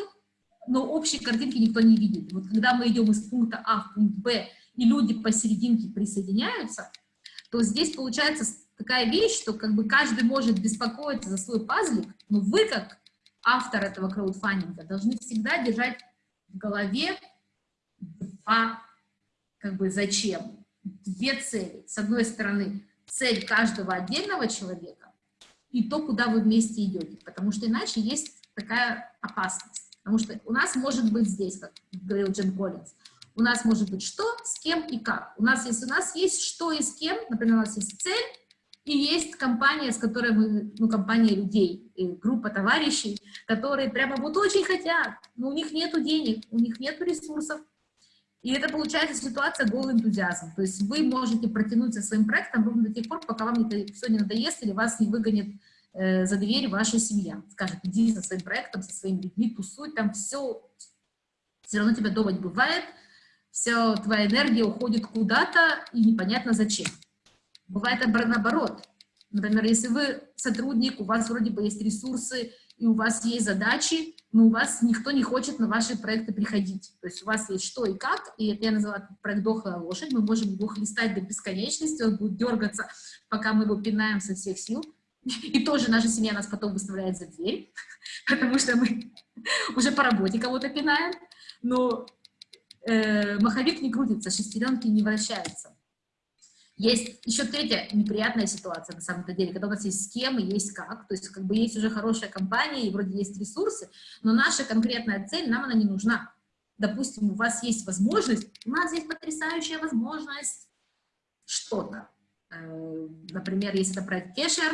но общей картинки никто не видит. Вот когда мы идем из пункта А в пункт Б, и люди посерединке присоединяются, то здесь получается такая вещь, что как бы каждый может беспокоиться за свой пазлик, но вы, как автор этого краудфандинга, должны всегда держать в голове два, как бы, зачем две цели. С одной стороны, цель каждого отдельного человека и то, куда вы вместе идете, потому что иначе есть такая опасность. Потому что у нас может быть здесь, как говорил Джим Коллинз, у нас может быть что, с кем и как. У нас, если у нас есть что и с кем, например, у нас есть цель, и есть компания, с которой мы, ну, компания людей, группа товарищей, которые прямо вот очень хотят, но у них нет денег, у них нет ресурсов, и это получается ситуация голый энтузиазм. То есть вы можете протянуть со своим проектом ровно до тех пор, пока вам это все не надоест или вас не выгонит э, за дверь ваша семья. Скажет, иди со своим проектом, со своими людьми, тусуй, там все, все равно тебя дома бывает, вся твоя энергия уходит куда-то и непонятно зачем. Бывает наоборот. Например, если вы сотрудник, у вас вроде бы есть ресурсы, и у вас есть задачи, но у вас никто не хочет на ваши проекты приходить. То есть у вас есть что и как, и это я назвала проект «Дохлая лошадь», мы можем его хлестать до бесконечности, он будет дергаться, пока мы его пинаем со всех сил. И тоже наша семья нас потом выставляет за дверь, потому что мы уже по работе кого-то пинаем, но э, маховик не крутится, шестеренки не вращаются. Есть еще третья неприятная ситуация, на самом деле, когда у нас есть с кем и есть как, то есть как бы есть уже хорошая компания и вроде есть ресурсы, но наша конкретная цель, нам она не нужна. Допустим, у вас есть возможность, у нас есть потрясающая возможность что-то. Э, например, если это проект Кешер,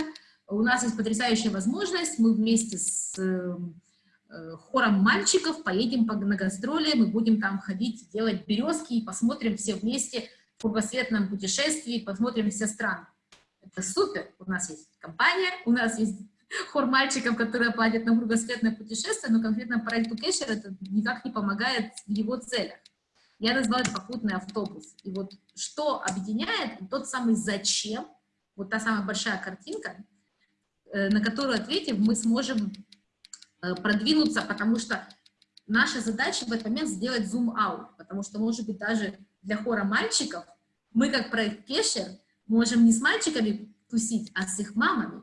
у нас есть потрясающая возможность, мы вместе с э, хором мальчиков поедем на гастроли, мы будем там ходить, делать березки и посмотрим все вместе в кругосветном путешествии, посмотрим все страны. Это супер. У нас есть компания, у нас есть хор мальчиков, которые платят на кругосветное путешествие, но конкретно проекту Кэшер это никак не помогает в его целях. Я назвала это попутный автобус. И вот что объединяет, тот самый зачем, вот та самая большая картинка, на которую, ответив, мы сможем э, продвинуться, потому что наша задача в этот момент сделать зум-аут, потому что, может быть, даже для хора мальчиков, мы как проект Кешер можем не с мальчиками тусить, а с их мамами.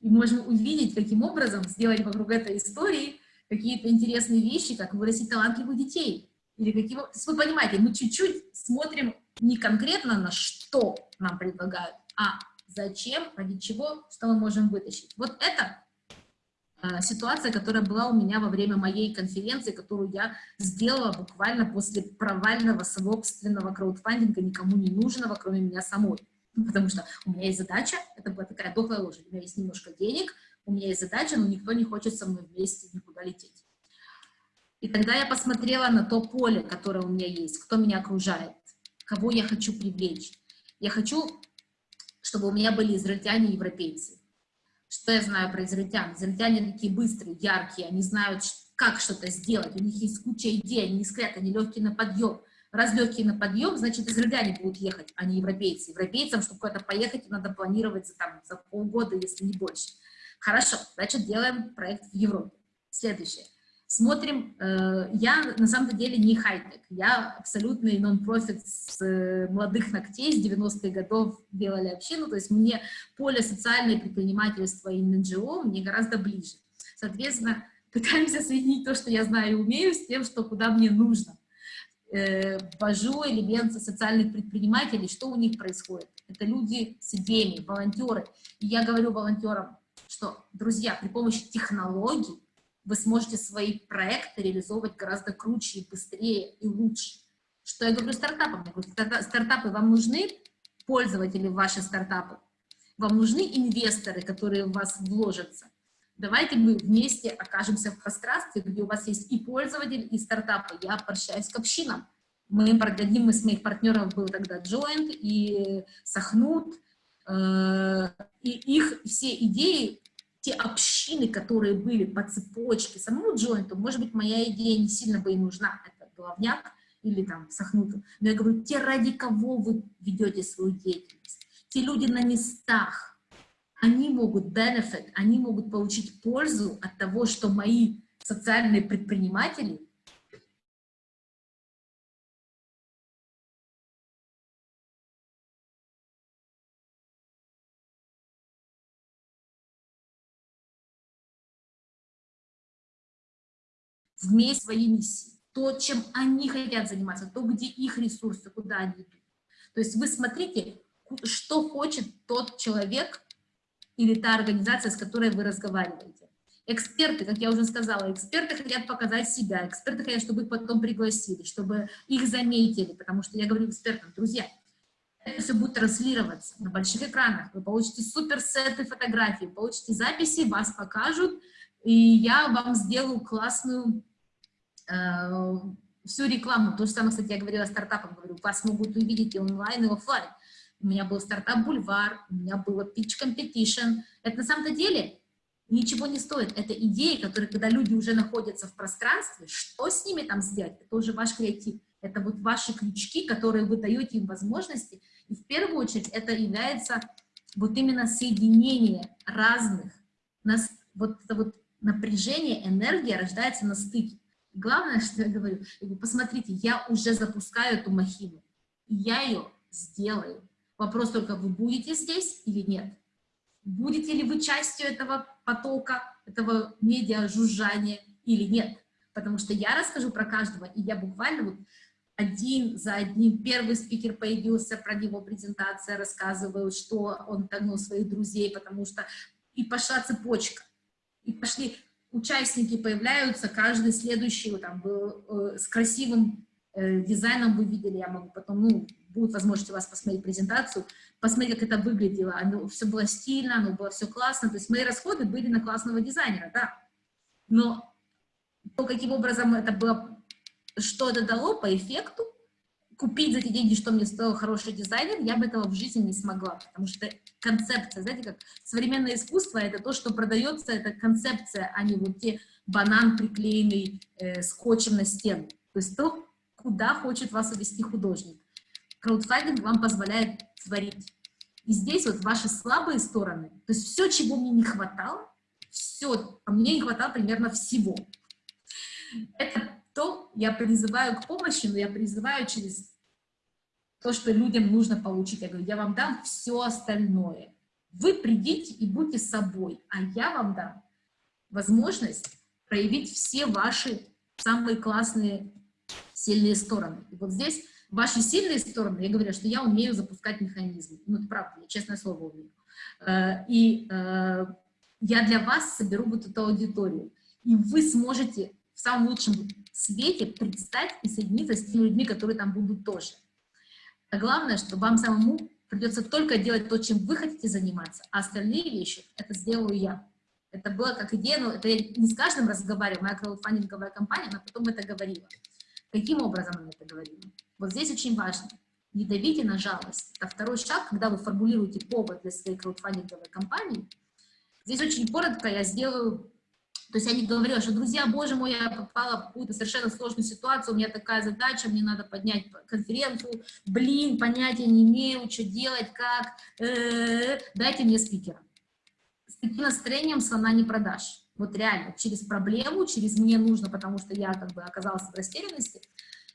И можем увидеть, каким образом сделать вокруг этой истории какие-то интересные вещи, как вырастить талантливых детей. Или каким... Вы понимаете, мы чуть-чуть смотрим не конкретно на что нам предлагают, а зачем, ради чего, что мы можем вытащить. Вот это Э, ситуация, которая была у меня во время моей конференции, которую я сделала буквально после провального собственного краудфандинга, никому не нужного, кроме меня самой. Потому что у меня есть задача, это была такая дохлая лошадь, у меня есть немножко денег, у меня есть задача, но никто не хочет со мной вместе никуда лететь. И тогда я посмотрела на то поле, которое у меня есть, кто меня окружает, кого я хочу привлечь. Я хочу, чтобы у меня были израильтяне и европейцы. Что я знаю про израильтян? Израильтяне такие быстрые, яркие, они знают, как что-то сделать, у них есть куча идей, они не скрят, они легкие на подъем. Раз легкие на подъем, значит, израильтяне будут ехать, а не европейцы. Европейцам, чтобы куда-то поехать, надо планировать за, там, за полгода, если не больше. Хорошо, значит, делаем проект в Европе. Следующее. Смотрим, э, я на самом деле не хай-тек, я абсолютный нон-профит с э, молодых ногтей, с 90-х годов делали общину, то есть мне поле социальное предпринимательство и НГО мне гораздо ближе. Соответственно, пытаемся соединить то, что я знаю и умею, с тем, что куда мне нужно. Э, ввожу элементы социальных предпринимателей, что у них происходит. Это люди с идеями, волонтеры. И я говорю волонтерам, что, друзья, при помощи технологий вы сможете свои проекты реализовывать гораздо круче и быстрее и лучше. Что я говорю стартапам? Я говорю, стартапы вам нужны, пользователи ваши стартапы, вам нужны инвесторы, которые в вас вложатся. Давайте мы вместе окажемся в пространстве, где у вас есть и пользователь, и стартапы. Я обращаюсь к общинам. Мы одним из моих партнеров был тогда Joint и Сахнут, э, и их все идеи те общины, которые были по цепочке самому джойнту, может быть, моя идея не сильно бы и нужна, это головняк или там сохнуту, но я говорю, те, ради кого вы ведете свою деятельность, те люди на местах, они могут benefit, они могут получить пользу от того, что мои социальные предприниматели вместе своей миссии, то, чем они хотят заниматься, то, где их ресурсы, куда они идут. То есть вы смотрите, что хочет тот человек или та организация, с которой вы разговариваете. Эксперты, как я уже сказала, эксперты хотят показать себя, эксперты хотят, чтобы их потом пригласили, чтобы их заметили, потому что я говорю экспертам, друзья, это все будет транслироваться на больших экранах, вы получите супер сеты фотографий, получите записи, вас покажут, и я вам сделаю классную всю рекламу, то же самое, кстати, я говорила стартапам, говорю, вас могут увидеть и онлайн, и офлайн. У меня был стартап Бульвар, у меня было Pitch Competition. Это на самом-то деле ничего не стоит. Это идеи, которые, когда люди уже находятся в пространстве, что с ними там сделать, это уже ваш креатив. Это вот ваши крючки, которые вы даете им возможности. И в первую очередь это является вот именно соединение разных, нас, вот это вот напряжение, энергия рождается на стыке. Главное, что я говорю, я говорю, посмотрите, я уже запускаю эту махину, и я ее сделаю. Вопрос только, вы будете здесь или нет? Будете ли вы частью этого потока, этого медиа-жужжания или нет? Потому что я расскажу про каждого, и я буквально вот один за одним, первый спикер появился, про него презентация, рассказываю, что он тагнул своих друзей, потому что и пошла цепочка. И пошли участники появляются, каждый следующий там, э, с красивым э, дизайном вы видели, я могу потом, ну, будет возможность у вас посмотреть презентацию, посмотреть, как это выглядело, оно все было стильно, оно было все классно, то есть мои расходы были на классного дизайнера, да, но то, каким образом это было, что это дало по эффекту, купить за эти деньги, что мне стоил хороший дизайнер, я бы этого в жизни не смогла, потому что концепция, знаете, как современное искусство, это то, что продается, это концепция, а не вот те банан, приклеенный э, скотчем на стену. То есть то, куда хочет вас увести художник. Краудфандинг вам позволяет творить. И здесь вот ваши слабые стороны, то есть все, чего мне не хватало, все, а мне не хватало примерно всего. Это то я призываю к помощи, но я призываю через то, что людям нужно получить. Я говорю, я вам дам все остальное. Вы придите и будьте собой, а я вам дам возможность проявить все ваши самые классные, сильные стороны. И вот здесь ваши сильные стороны, я говорю, что я умею запускать механизмы. Ну, это правда, я честное слово умею. Э, и э, я для вас соберу вот эту аудиторию. И вы сможете в самом лучшем свете предстать и соединиться с теми людьми, которые там будут тоже. А главное, что вам самому придется только делать то, чем вы хотите заниматься, а остальные вещи это сделаю я. Это было как идея, но это я не с каждым разговариваю, моя краудфандинговая компания, она потом это говорила. Каким образом она это говорила? Вот здесь очень важно. Не давите на жалость. Это второй шаг, когда вы формулируете повод для своей краудфандинговой компании. Здесь очень коротко я сделаю то есть я не говорила, что, друзья, боже мой, я попала в какую-то совершенно сложную ситуацию, у меня такая задача, мне надо поднять конференцию, блин, понятия не имею, что делать, как, э -э -э, дайте мне спикера. С таким настроением слона не продашь. Вот реально, через проблему, через мне нужно, потому что я как бы оказалась в растерянности,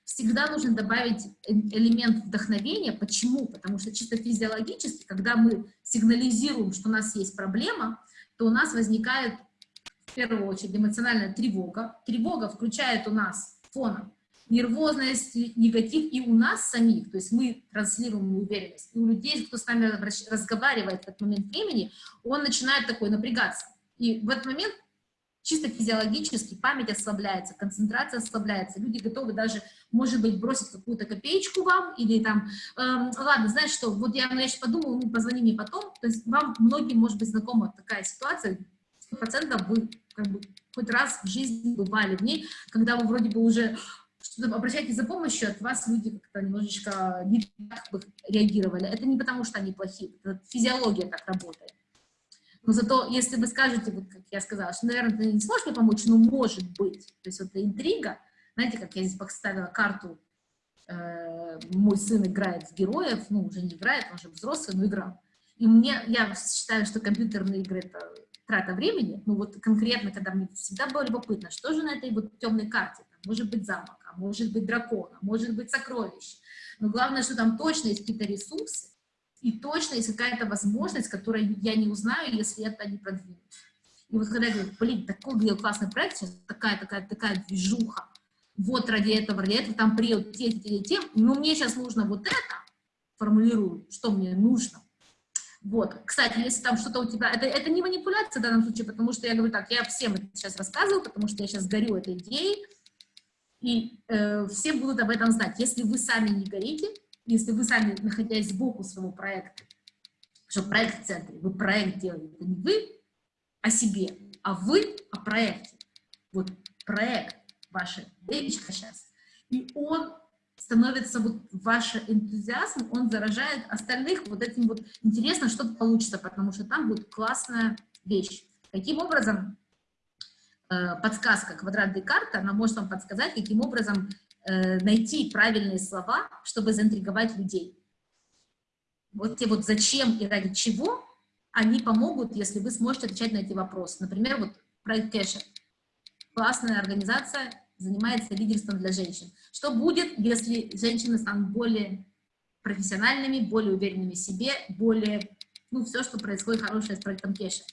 всегда нужно добавить элемент вдохновения. Почему? Потому что чисто физиологически, когда мы сигнализируем, что у нас есть проблема, то у нас возникает первую очередь эмоциональная тревога. Тревога включает у нас фоном нервозность, негатив и у нас самих, то есть мы транслируем уверенность, и у людей, кто с нами разговаривает в этот момент времени, он начинает такой напрягаться. И в этот момент чисто физиологически память ослабляется, концентрация ослабляется, люди готовы даже, может быть, бросить какую-то копеечку вам, или там, эм, ладно, знаешь что, вот я, ну, я сейчас подумала, ну, позвони мне потом, то есть вам многим, может быть, знакома такая ситуация, 100% вы как бы хоть раз в жизни бывали ней, когда вы вроде бы уже что-то обращаетесь за помощью, от вас люди как-то немножечко не так бы реагировали. Это не потому, что они плохие, это физиология так работает. Но зато, если вы скажете, вот как я сказала, что, наверное, ты не сможешь мне помочь, но может быть. То есть вот эта интрига, знаете, как я здесь поставила карту, э, мой сын играет в героев, ну, уже не играет, он уже взрослый, но играл. И мне, я считаю, что компьютерные игры — это трата времени, ну вот конкретно, когда мне всегда было любопытно, что же на этой вот темной карте, там, может быть замок, а может быть дракон, а может быть сокровище, но главное, что там точно есть какие-то ресурсы, и точно есть какая-то возможность, которую я не узнаю, если это не продвинуть. И вот когда я говорю, блин, такой классный проект, сейчас такая, такая, такая движуха, вот ради этого, ради этого, там приедут те, те, те, те, но мне сейчас нужно вот это, формулирую, что мне нужно, вот, кстати, если там что-то у тебя, это, это не манипуляция в данном случае, потому что я говорю так, я всем это сейчас рассказываю, потому что я сейчас горю этой идеей, и э, все будут об этом знать. Если вы сами не горите, если вы сами, находясь сбоку своего проекта, что проект в центре, вы проект делаете, это не вы о себе, а вы о проекте. Вот проект, ваша девочка сейчас, и он становится вот ваш энтузиазм, он заражает остальных вот этим вот интересно, что получится, потому что там будет классная вещь. Каким образом э, подсказка квадрат Декарта, она может вам подсказать, каким образом э, найти правильные слова, чтобы заинтриговать людей. Вот те вот зачем и ради чего, они помогут, если вы сможете отвечать на эти вопросы. Например, вот проект Кэша. Классная организация, занимается лидерством для женщин. Что будет, если женщины станут более профессиональными, более уверенными в себе, более, ну, все, что происходит хорошее с проектом Кеша.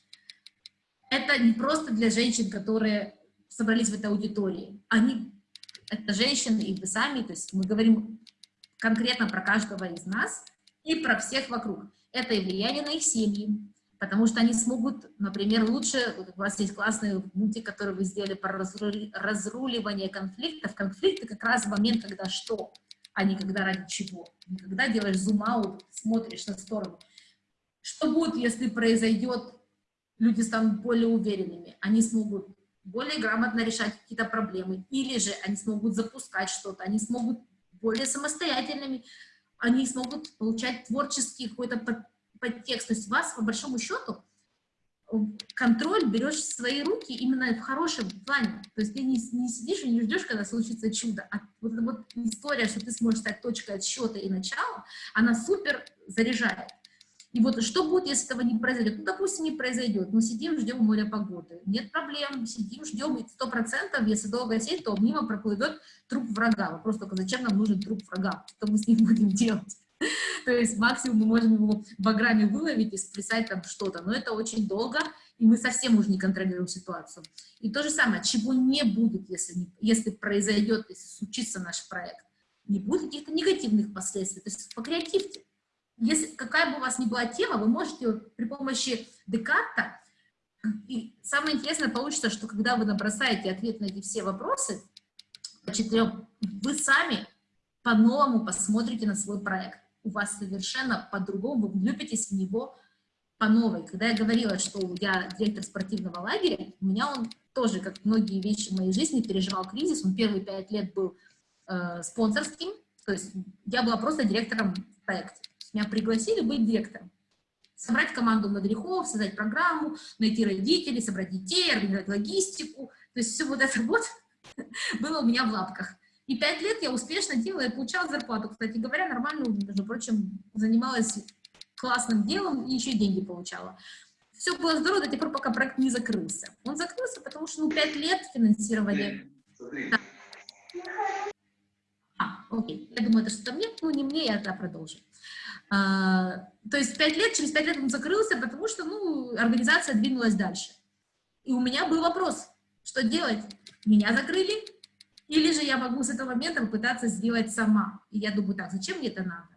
Это не просто для женщин, которые собрались в этой аудитории. Они, это женщины и вы сами, то есть мы говорим конкретно про каждого из нас и про всех вокруг. Это и влияние на их семьи, потому что они смогут, например, лучше, у вас есть классный мультик, который вы сделали про разруливание конфликтов. Конфликты как раз в момент, когда что, а не когда ради чего. Не когда делаешь зум-аут, смотришь на сторону. Что будет, если произойдет, люди станут более уверенными, они смогут более грамотно решать какие-то проблемы, или же они смогут запускать что-то, они смогут более самостоятельными, они смогут получать творческий какой-то подтекст. То есть вас, по большому счету, контроль берешь в свои руки именно в хорошем плане. То есть ты не, не сидишь и не ждешь, когда случится чудо. А вот эта вот история, что ты сможешь стать точкой отсчета и начала, она супер заряжает. И вот что будет, если этого не произойдет? Ну, допустим, не произойдет. Мы сидим, ждем моря погоды. Нет проблем, сидим, ждем, и сто процентов, если долго сидеть, то мимо проплывет труп врага. Вопрос только, зачем нам нужен труп врага? Что мы с ним будем делать? То есть максимум мы можем его в баграме выловить и сплясать там что-то, но это очень долго, и мы совсем уже не контролируем ситуацию. И то же самое, чего не будет, если, не, если произойдет, если случится наш проект. Не будет каких-то негативных последствий, то есть покреативьте. Если какая бы у вас ни была тема, вы можете при помощи Декарта, и самое интересное получится, что когда вы набросаете ответ на эти все вопросы, по четырем, вы сами по-новому посмотрите на свой проект у вас совершенно по-другому, вы влюбитесь в него по новой. Когда я говорила, что я директор спортивного лагеря, у меня он тоже, как многие вещи в моей жизни, переживал кризис. Он первые пять лет был э, спонсорским, то есть я была просто директором проекта. Меня пригласили быть директором. Собрать команду мадрихов, создать программу, найти родителей, собрать детей, организовать логистику. То есть все вот это вот было у меня в лапках. И пять лет я успешно делала и получала зарплату. Кстати говоря, нормально, между прочим, занималась классным делом и еще деньги получала. Все было здорово до тех пор, пока проект не закрылся. Он закрылся, потому что ну, пять лет финансирования. Да. А, окей. Я думаю, это что-то мне, ну не мне, я тогда продолжу. А, то есть пять лет, через пять лет он закрылся, потому что, ну, организация двинулась дальше. И у меня был вопрос, что делать? Меня закрыли, или же я могу с этого момента попытаться сделать сама. И я думаю, так, зачем мне это надо?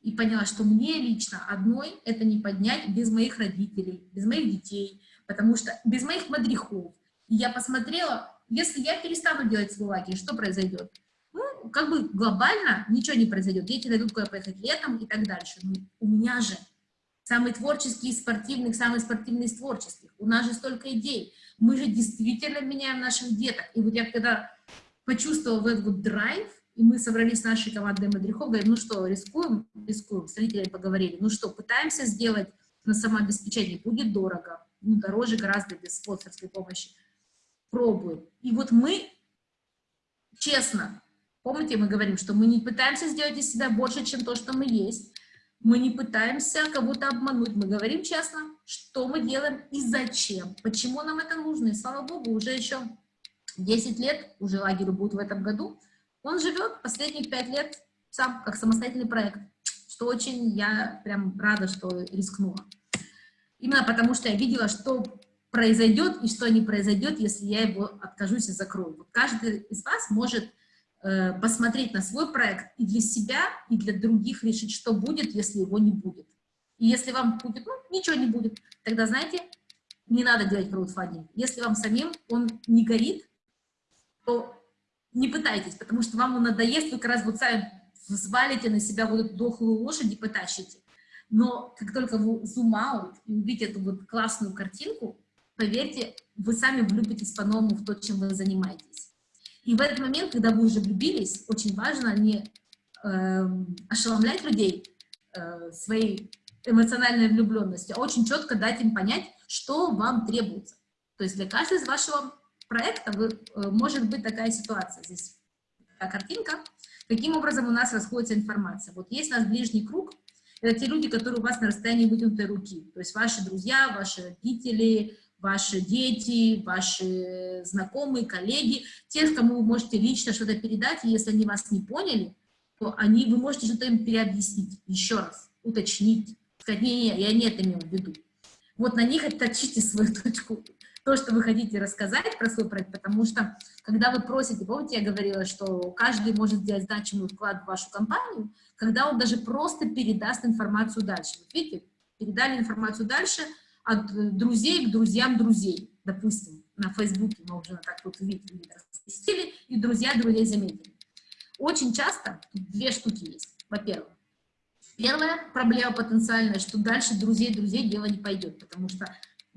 И поняла, что мне лично одной это не поднять без моих родителей, без моих детей, потому что без моих мадрихов. И я посмотрела, если я перестану делать свой что произойдет? Ну, как бы глобально ничего не произойдет. Дети найдут куда поехать летом и так дальше. Но у меня же самый творческий из спортивных, самый спортивный из творческих. У нас же столько идей. Мы же действительно меняем наших деток. И вот я когда почувствовала этот вот драйв, и мы собрались с нашей командой мадрихов, говорим, ну что, рискуем? Рискуем. С родителями поговорили. Ну что, пытаемся сделать на самообеспечение. Будет дорого. Ну, дороже гораздо без спонсорской помощи. Пробуем. И вот мы, честно, помните, мы говорим, что мы не пытаемся сделать из себя больше, чем то, что мы есть. Мы не пытаемся кого-то обмануть. Мы говорим честно, что мы делаем и зачем. Почему нам это нужно. И слава богу, уже еще 10 лет, уже лагерю будет в этом году, он живет последние 5 лет сам, как самостоятельный проект, что очень я прям рада, что рискнула. Именно потому, что я видела, что произойдет и что не произойдет, если я его откажусь и закрою. Каждый из вас может посмотреть на свой проект и для себя, и для других решить, что будет, если его не будет. И если вам будет, ну, ничего не будет, тогда, знаете, не надо делать краудфандинг. Если вам самим он не горит, то не пытайтесь, потому что вам он надоест, вы как раз вот сами взвалите на себя вот эту дохлую лошадь и потащите. Но как только вы зум-аут и увидите эту вот классную картинку, поверьте, вы сами влюбитесь по-новому в то, чем вы занимаетесь. И в этот момент, когда вы уже влюбились, очень важно не э, ошеломлять людей э, своей эмоциональной влюбленностью, а очень четко дать им понять, что вам требуется. То есть для каждого из вашего проекта вы, э, может быть такая ситуация. Здесь такая картинка. Каким образом у нас расходится информация? Вот есть у нас ближний круг, это те люди, которые у вас на расстоянии вытянутой руки. То есть ваши друзья, ваши родители, ваши дети, ваши знакомые, коллеги, те, кому вы можете лично что-то передать, и если они вас не поняли, то они, вы можете что-то им переобъяснить, еще раз, уточнить, сказать, не-не, я не это имел в виду. Вот на них отточите свою точку то, что вы хотите рассказать про свой проект, потому что, когда вы просите, помните, я говорила, что каждый может сделать значимый вклад в вашу компанию, когда он даже просто передаст информацию дальше. Вот видите, передали информацию дальше от друзей к друзьям друзей, допустим, на Фейсбуке мы уже так вот видели, разместили, и друзья друзей заметили. Очень часто две штуки есть. Во-первых, первая проблема потенциальная, что дальше друзей друзей дело не пойдет, потому что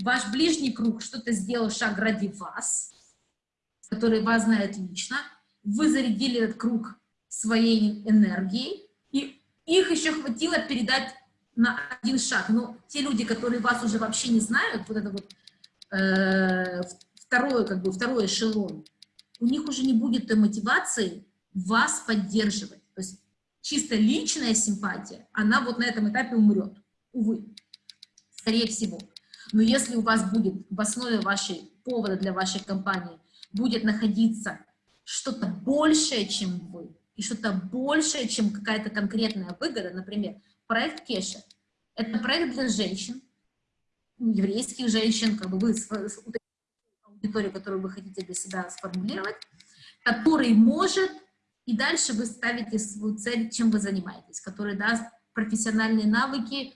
ваш ближний круг что-то сделал шаг ради вас, который вас знает лично, вы зарядили этот круг своей энергией, и их еще хватило передать на один шаг. Но те люди, которые вас уже вообще не знают, вот это вот э, второй, как бы, второй эшелон, у них уже не будет той мотивации вас поддерживать. То есть чисто личная симпатия, она вот на этом этапе умрет, увы, скорее всего. Но если у вас будет в основе вашей повода для вашей компании будет находиться что-то большее, чем вы, и что-то большее, чем какая-то конкретная выгода, например, проект Кеша, это проект для женщин, еврейских женщин, как бы вы аудиторию, которую вы хотите для себя сформулировать, который может, и дальше вы ставите свою цель, чем вы занимаетесь, который даст профессиональные навыки,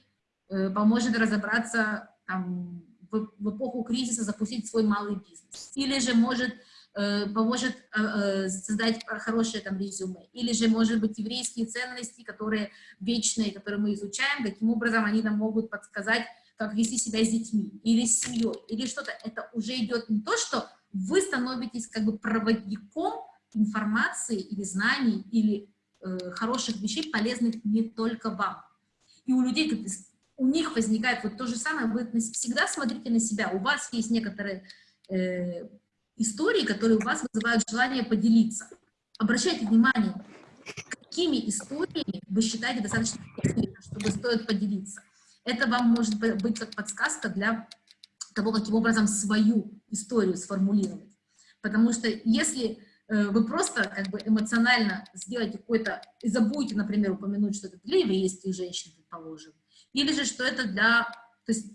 э, поможет разобраться там, в, в эпоху кризиса запустить свой малый бизнес. Или же может поможет э, э, создать хорошее там резюме. Или же, может быть, еврейские ценности, которые вечные, которые мы изучаем, каким образом они нам могут подсказать, как вести себя с детьми, или с семьей, или что-то. Это уже идет не то, что вы становитесь как бы проводником информации или знаний, или э, хороших вещей, полезных не только вам. И у людей, у них возникает вот то же самое, вы всегда смотрите на себя, у вас есть некоторые э, истории, которые у вас вызывают желание поделиться. Обращайте внимание, какими историями вы считаете достаточно чтобы стоит поделиться. Это вам может быть как подсказка для того, каким образом свою историю сформулировать. Потому что если э, вы просто как бы эмоционально сделаете какой-то, и забудете, например, упомянуть, что это для еврейских женщин, предположим, или же, что это для, то есть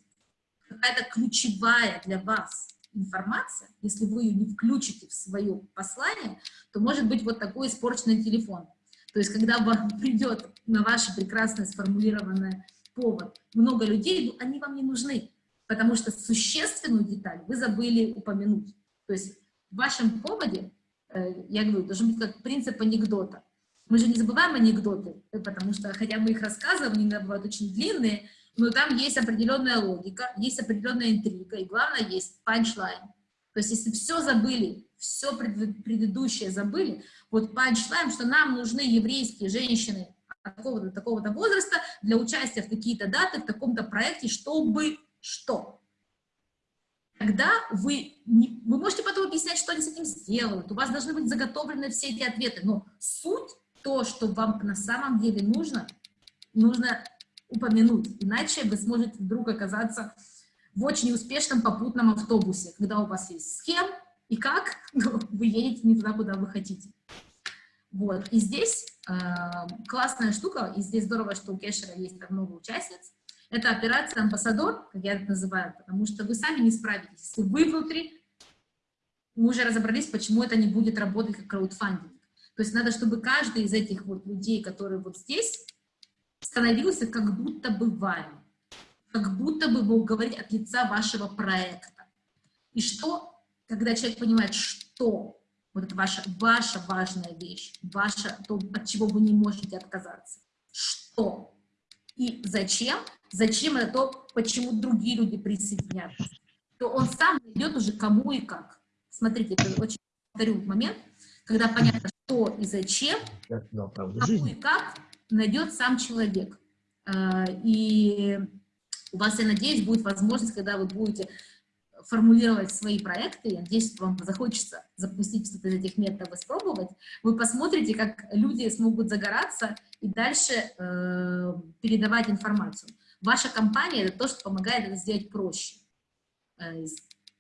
какая-то ключевая для вас информация, если вы ее не включите в свое послание, то может быть вот такой испорченный телефон. То есть когда вам придет на ваш прекрасно сформулированный повод много людей, ну, они вам не нужны, потому что существенную деталь вы забыли упомянуть. То есть в вашем поводе, э, я говорю, должен быть как принцип анекдота. Мы же не забываем анекдоты, э, потому что, хотя мы их рассказываем, они бывают очень длинные, но там есть определенная логика, есть определенная интрига, и главное, есть панчлайн. То есть если все забыли, все предыдущее забыли, вот панчлайн, что нам нужны еврейские женщины такого-то такого возраста для участия в какие-то даты, в таком-то проекте, чтобы что? Тогда вы, не, вы можете потом объяснять, что они с этим сделают, у вас должны быть заготовлены все эти ответы, но суть то, что вам на самом деле нужно, нужно упомянуть, иначе вы сможете вдруг оказаться в очень успешном попутном автобусе, когда у вас есть схем и как вы едете не туда, куда вы хотите. Вот, и здесь э, классная штука, и здесь здорово, что у Кешера есть так много участниц, это операция «Амбассадор», как я это называю, потому что вы сами не справитесь. Если вы внутри, мы уже разобрались, почему это не будет работать как краудфандинг. То есть надо, чтобы каждый из этих вот людей, которые вот здесь, становился как будто бы вами, как будто бы вы говорите от лица вашего проекта. И что, когда человек понимает, что вот это ваша, ваша важная вещь, ваша, то, от чего вы не можете отказаться, что? И зачем, зачем это то, почему другие люди присоединяются, то он сам найдет уже кому и как. Смотрите, это очень повторю момент, когда понятно, что и зачем, кому и как, найдет сам человек. А, и у вас, я надеюсь, будет возможность, когда вы будете формулировать свои проекты, я надеюсь, вам захочется запустить что-то из этих методов, испробовать, вы посмотрите, как люди смогут загораться и дальше э, передавать информацию. Ваша компания — это то, что помогает это сделать проще. Э,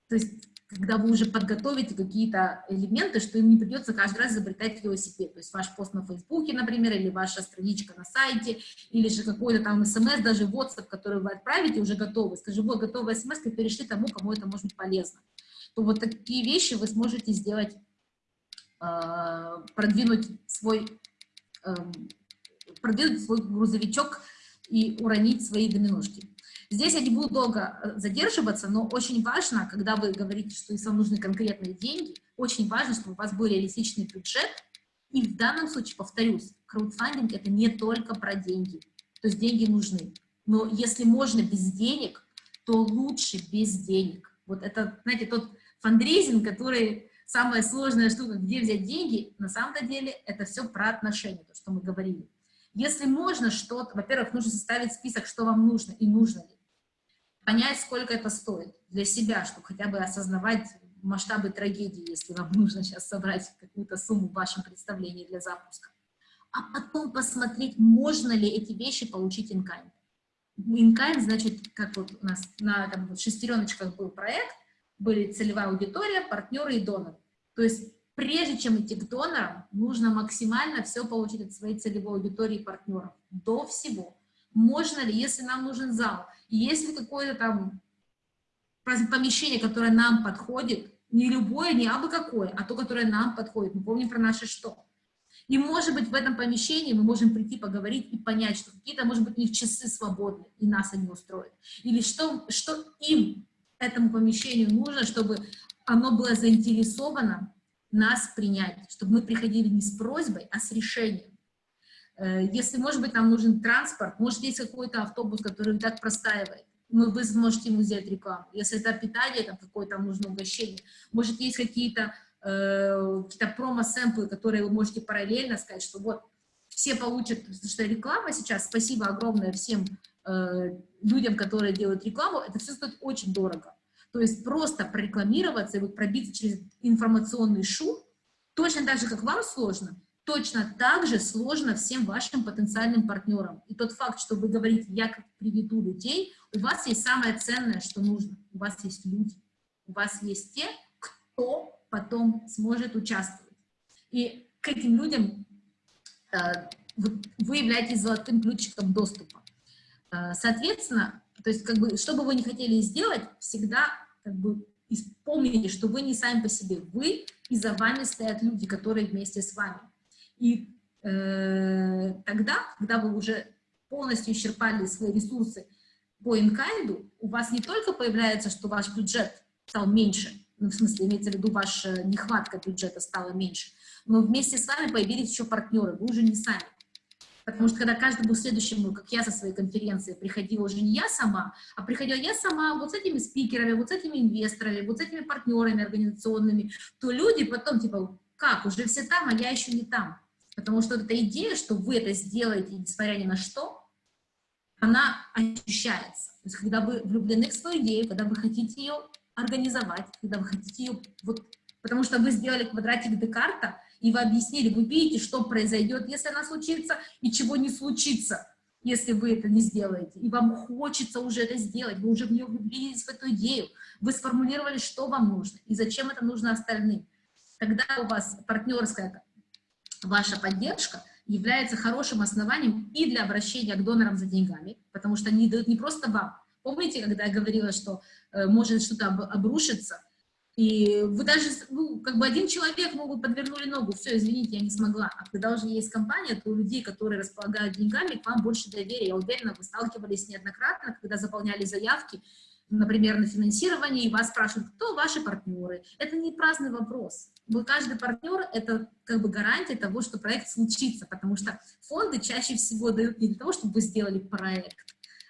то есть когда вы уже подготовите какие-то элементы, что им не придется каждый раз изобретать велосипед. То есть ваш пост на Фейсбуке, например, или ваша страничка на сайте, или же какой-то там смс, даже WhatsApp, который вы отправите, уже готовый. Скажи, вот, готовая смс, перешли тому, кому это может быть полезно. То вот такие вещи вы сможете сделать, э, продвинуть свой, э, продвинуть свой грузовичок и уронить свои доминошки. Здесь я не буду долго э, задерживаться, но очень важно, когда вы говорите, что если вам нужны конкретные деньги, очень важно, чтобы у вас был реалистичный бюджет. И в данном случае, повторюсь, краудфандинг – это не только про деньги. То есть деньги нужны. Но если можно без денег, то лучше без денег. Вот это, знаете, тот фандрейзинг, который самая сложная штука, где взять деньги, на самом-то деле это все про отношения, то, что мы говорили. Если можно что-то, во-первых, нужно составить список, что вам нужно и нужно ли понять, сколько это стоит для себя, чтобы хотя бы осознавать масштабы трагедии, если вам нужно сейчас собрать какую-то сумму в вашем представлении для запуска. А потом посмотреть, можно ли эти вещи получить in-kind. In-kind, значит, как вот у нас на там, шестереночках был проект, были целевая аудитория, партнеры и доноры. То есть прежде чем идти к донорам, нужно максимально все получить от своей целевой аудитории и партнеров. До всего. Можно ли, если нам нужен зал, если какое-то там помещение, которое нам подходит, не любое, не абы какое, а то, которое нам подходит. Мы помним про наше что. И, может быть, в этом помещении мы можем прийти поговорить и понять, что какие-то, может быть, у них часы свободны, и нас они устроят. Или что, что им, этому помещению, нужно, чтобы оно было заинтересовано нас принять, чтобы мы приходили не с просьбой, а с решением. Э, если, может быть, нам нужен транспорт, может, есть какой-то автобус, который так простаивает, мы, вы сможете ему сделать рекламу. Если это питание, там какое-то нужно угощение, может, есть какие-то э, какие промо-сэмплы, которые вы можете параллельно сказать, что вот все получат, потому что реклама сейчас, спасибо огромное всем э, людям, которые делают рекламу, это все стоит очень дорого. То есть просто прорекламироваться и вот пробиться через информационный шум, точно так же, как вам сложно, точно так же сложно всем вашим потенциальным партнерам. И тот факт, что вы говорите, я приведу людей, у вас есть самое ценное, что нужно. У вас есть люди. У вас есть те, кто потом сможет участвовать. И к этим людям э, вы являетесь золотым ключиком доступа. Э, соответственно, то есть, как бы, что бы вы ни хотели сделать, всегда как бы помните, что вы не сами по себе, вы и за вами стоят люди, которые вместе с вами. И э, тогда, когда вы уже полностью исчерпали свои ресурсы по инкайду, у вас не только появляется, что ваш бюджет стал меньше, ну, в смысле, имеется в виду, ваша нехватка бюджета стала меньше, но вместе с вами появились еще партнеры, вы уже не сами. Потому что когда каждому следующему, как я со своей конференции, приходила уже не я сама, а приходила я сама вот с этими спикерами, вот с этими инвесторами, вот с этими партнерами организационными, то люди потом типа, как, уже все там, а я еще не там. Потому что эта идея, что вы это сделаете, несмотря ни на что, она ощущается. То есть когда вы влюблены в свою идею, когда вы хотите ее организовать, когда вы хотите ее... Вот, потому что вы сделали квадратик Декарта, и вы объяснили, вы видите, что произойдет, если она случится, и чего не случится, если вы это не сделаете. И вам хочется уже это сделать, вы уже в нее влюбились, в эту идею, вы сформулировали, что вам нужно, и зачем это нужно остальным. Когда у вас партнерская ваша поддержка является хорошим основанием и для обращения к донорам за деньгами, потому что они дают не просто вам. Помните, когда я говорила, что э, может что-то об, обрушиться, и вы даже, ну, как бы один человек, ну, вы подвернули ногу, все, извините, я не смогла. А когда уже есть компания, то у людей, которые располагают деньгами, к вам больше доверия. Я уверена, вы сталкивались неоднократно, когда заполняли заявки, например, на финансирование, и вас спрашивают, кто ваши партнеры. Это не праздный вопрос. Вы, каждый партнер — это как бы гарантия того, что проект случится, потому что фонды чаще всего дают не для того, чтобы вы сделали проект,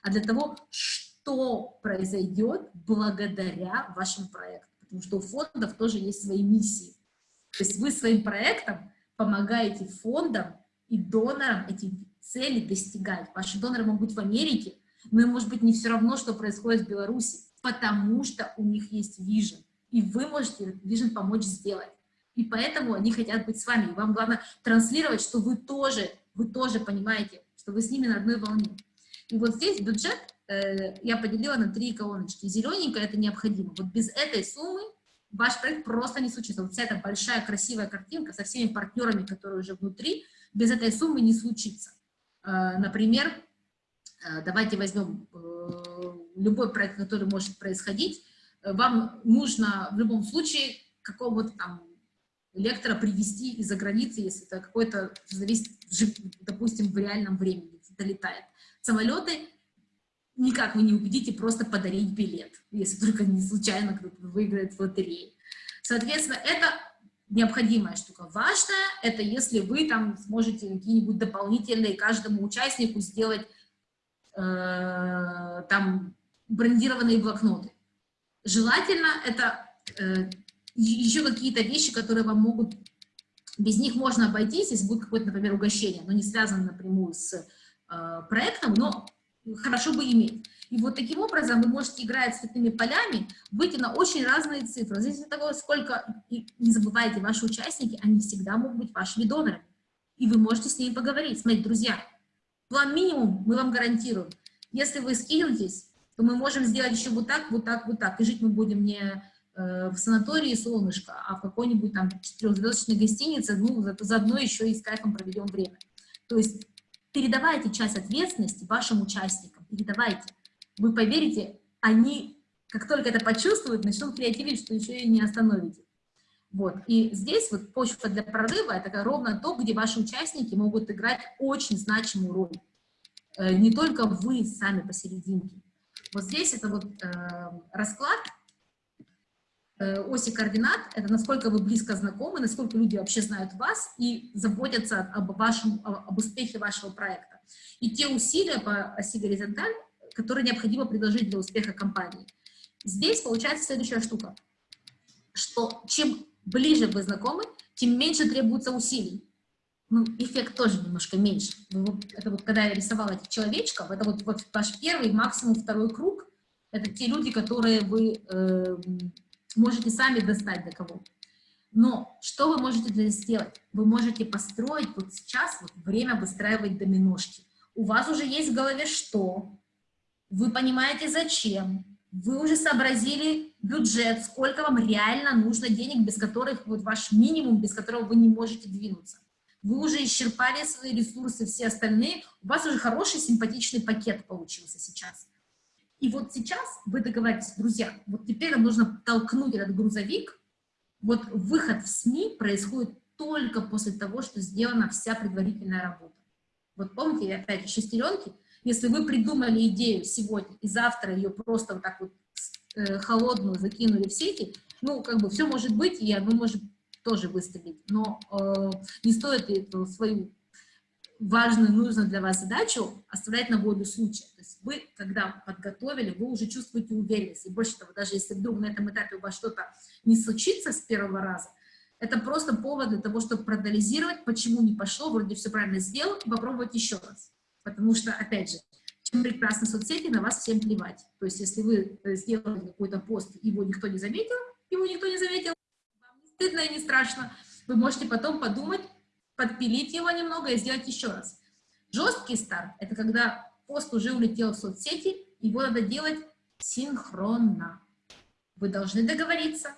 а для того, что произойдет благодаря вашему проекту потому что у фондов тоже есть свои миссии. То есть вы своим проектом помогаете фондам и донорам эти цели достигать. Ваши доноры могут быть в Америке, но им может быть не все равно, что происходит в Беларуси, потому что у них есть вижен, и вы можете вижен помочь сделать. И поэтому они хотят быть с вами. И вам главное транслировать, что вы тоже, вы тоже понимаете, что вы с ними на одной волне. И вот здесь бюджет Э, я поделила на три колоночки. Зелененькая это необходимо. Вот без этой суммы ваш проект просто не случится. Вот вся эта большая красивая картинка со всеми партнерами, которые уже внутри, без этой суммы не случится. Э, например, давайте возьмем любой проект, который может происходить. Вам нужно в любом случае какого-то там лектора привести из-за границы, если это какой-то, зависит, допустим, в реальном времени долетает. Самолеты никак вы не убедите просто подарить билет, если только не случайно кто-то выиграет в лотерее. Соответственно, это необходимая штука. Важная – это если вы там сможете какие-нибудь дополнительные каждому участнику сделать э, там брендированные блокноты. Желательно это э, еще какие-то вещи, которые вам могут, без них можно обойтись, если будет какое-то, например, угощение, но не связано напрямую с э, проектом, но хорошо бы иметь. И вот таким образом вы можете играть с цветными полями, выйти на очень разные цифры. Здесь от того, сколько, и не забывайте, ваши участники, они всегда могут быть вашими донорами. И вы можете с ними поговорить. Смотрите, друзья, план минимум мы вам гарантируем. Если вы скинетесь, то мы можем сделать еще вот так, вот так, вот так. И жить мы будем не э, в санатории «Солнышко», а в какой-нибудь там четырехзвездочной гостинице, ну, заодно еще и с кайфом проведем время. То есть передавайте часть ответственности вашим участникам, передавайте. Вы поверите, они, как только это почувствуют, начнут креативить, что еще и не остановите. Вот. И здесь вот почва для прорыва – это ровно то, где ваши участники могут играть очень значимую роль. Э, не только вы сами посерединке. Вот здесь это вот э, расклад. Э, оси координат — это насколько вы близко знакомы, насколько люди вообще знают вас и заботятся об, вашем, об успехе вашего проекта. И те усилия по оси горизонталь, которые необходимо предложить для успеха компании. Здесь получается следующая штука, что чем ближе вы знакомы, тем меньше требуется усилий. Ну, эффект тоже немножко меньше. Это вот когда я рисовала этих человечков, это вот, вот ваш первый, максимум второй круг, это те люди, которые вы э, можете сами достать до кого. Но что вы можете для сделать? Вы можете построить вот сейчас вот время выстраивать доминошки. У вас уже есть в голове что, вы понимаете зачем, вы уже сообразили бюджет, сколько вам реально нужно денег, без которых, вот ваш минимум, без которого вы не можете двинуться. Вы уже исчерпали свои ресурсы, все остальные, у вас уже хороший, симпатичный пакет получился сейчас. И вот сейчас вы договоритесь, друзья, вот теперь нам нужно толкнуть этот грузовик, вот выход в СМИ происходит только после того, что сделана вся предварительная работа. Вот помните, опять шестеренки, если вы придумали идею сегодня и завтра ее просто вот так вот э, холодную закинули в сети, ну, как бы все может быть, и оно может тоже выстрелить, но э, не стоит эту свою важную, нужную для вас задачу оставлять на волю случая. То есть вы, когда подготовили, вы уже чувствуете уверенность. И больше того, даже если вдруг на этом этапе у вас что-то не случится с первого раза, это просто повод для того, чтобы проанализировать, почему не пошло, вроде все правильно сделал, попробовать еще раз. Потому что, опять же, чем прекрасны соцсети, на вас всем плевать. То есть, если вы э, сделали какой-то пост, его никто не заметил, его никто не заметил, вам не стыдно и не страшно, вы можете потом подумать, подпилить его немного и сделать еще раз. Жесткий старт — это когда пост уже улетел в соцсети, его надо делать синхронно. Вы должны договориться,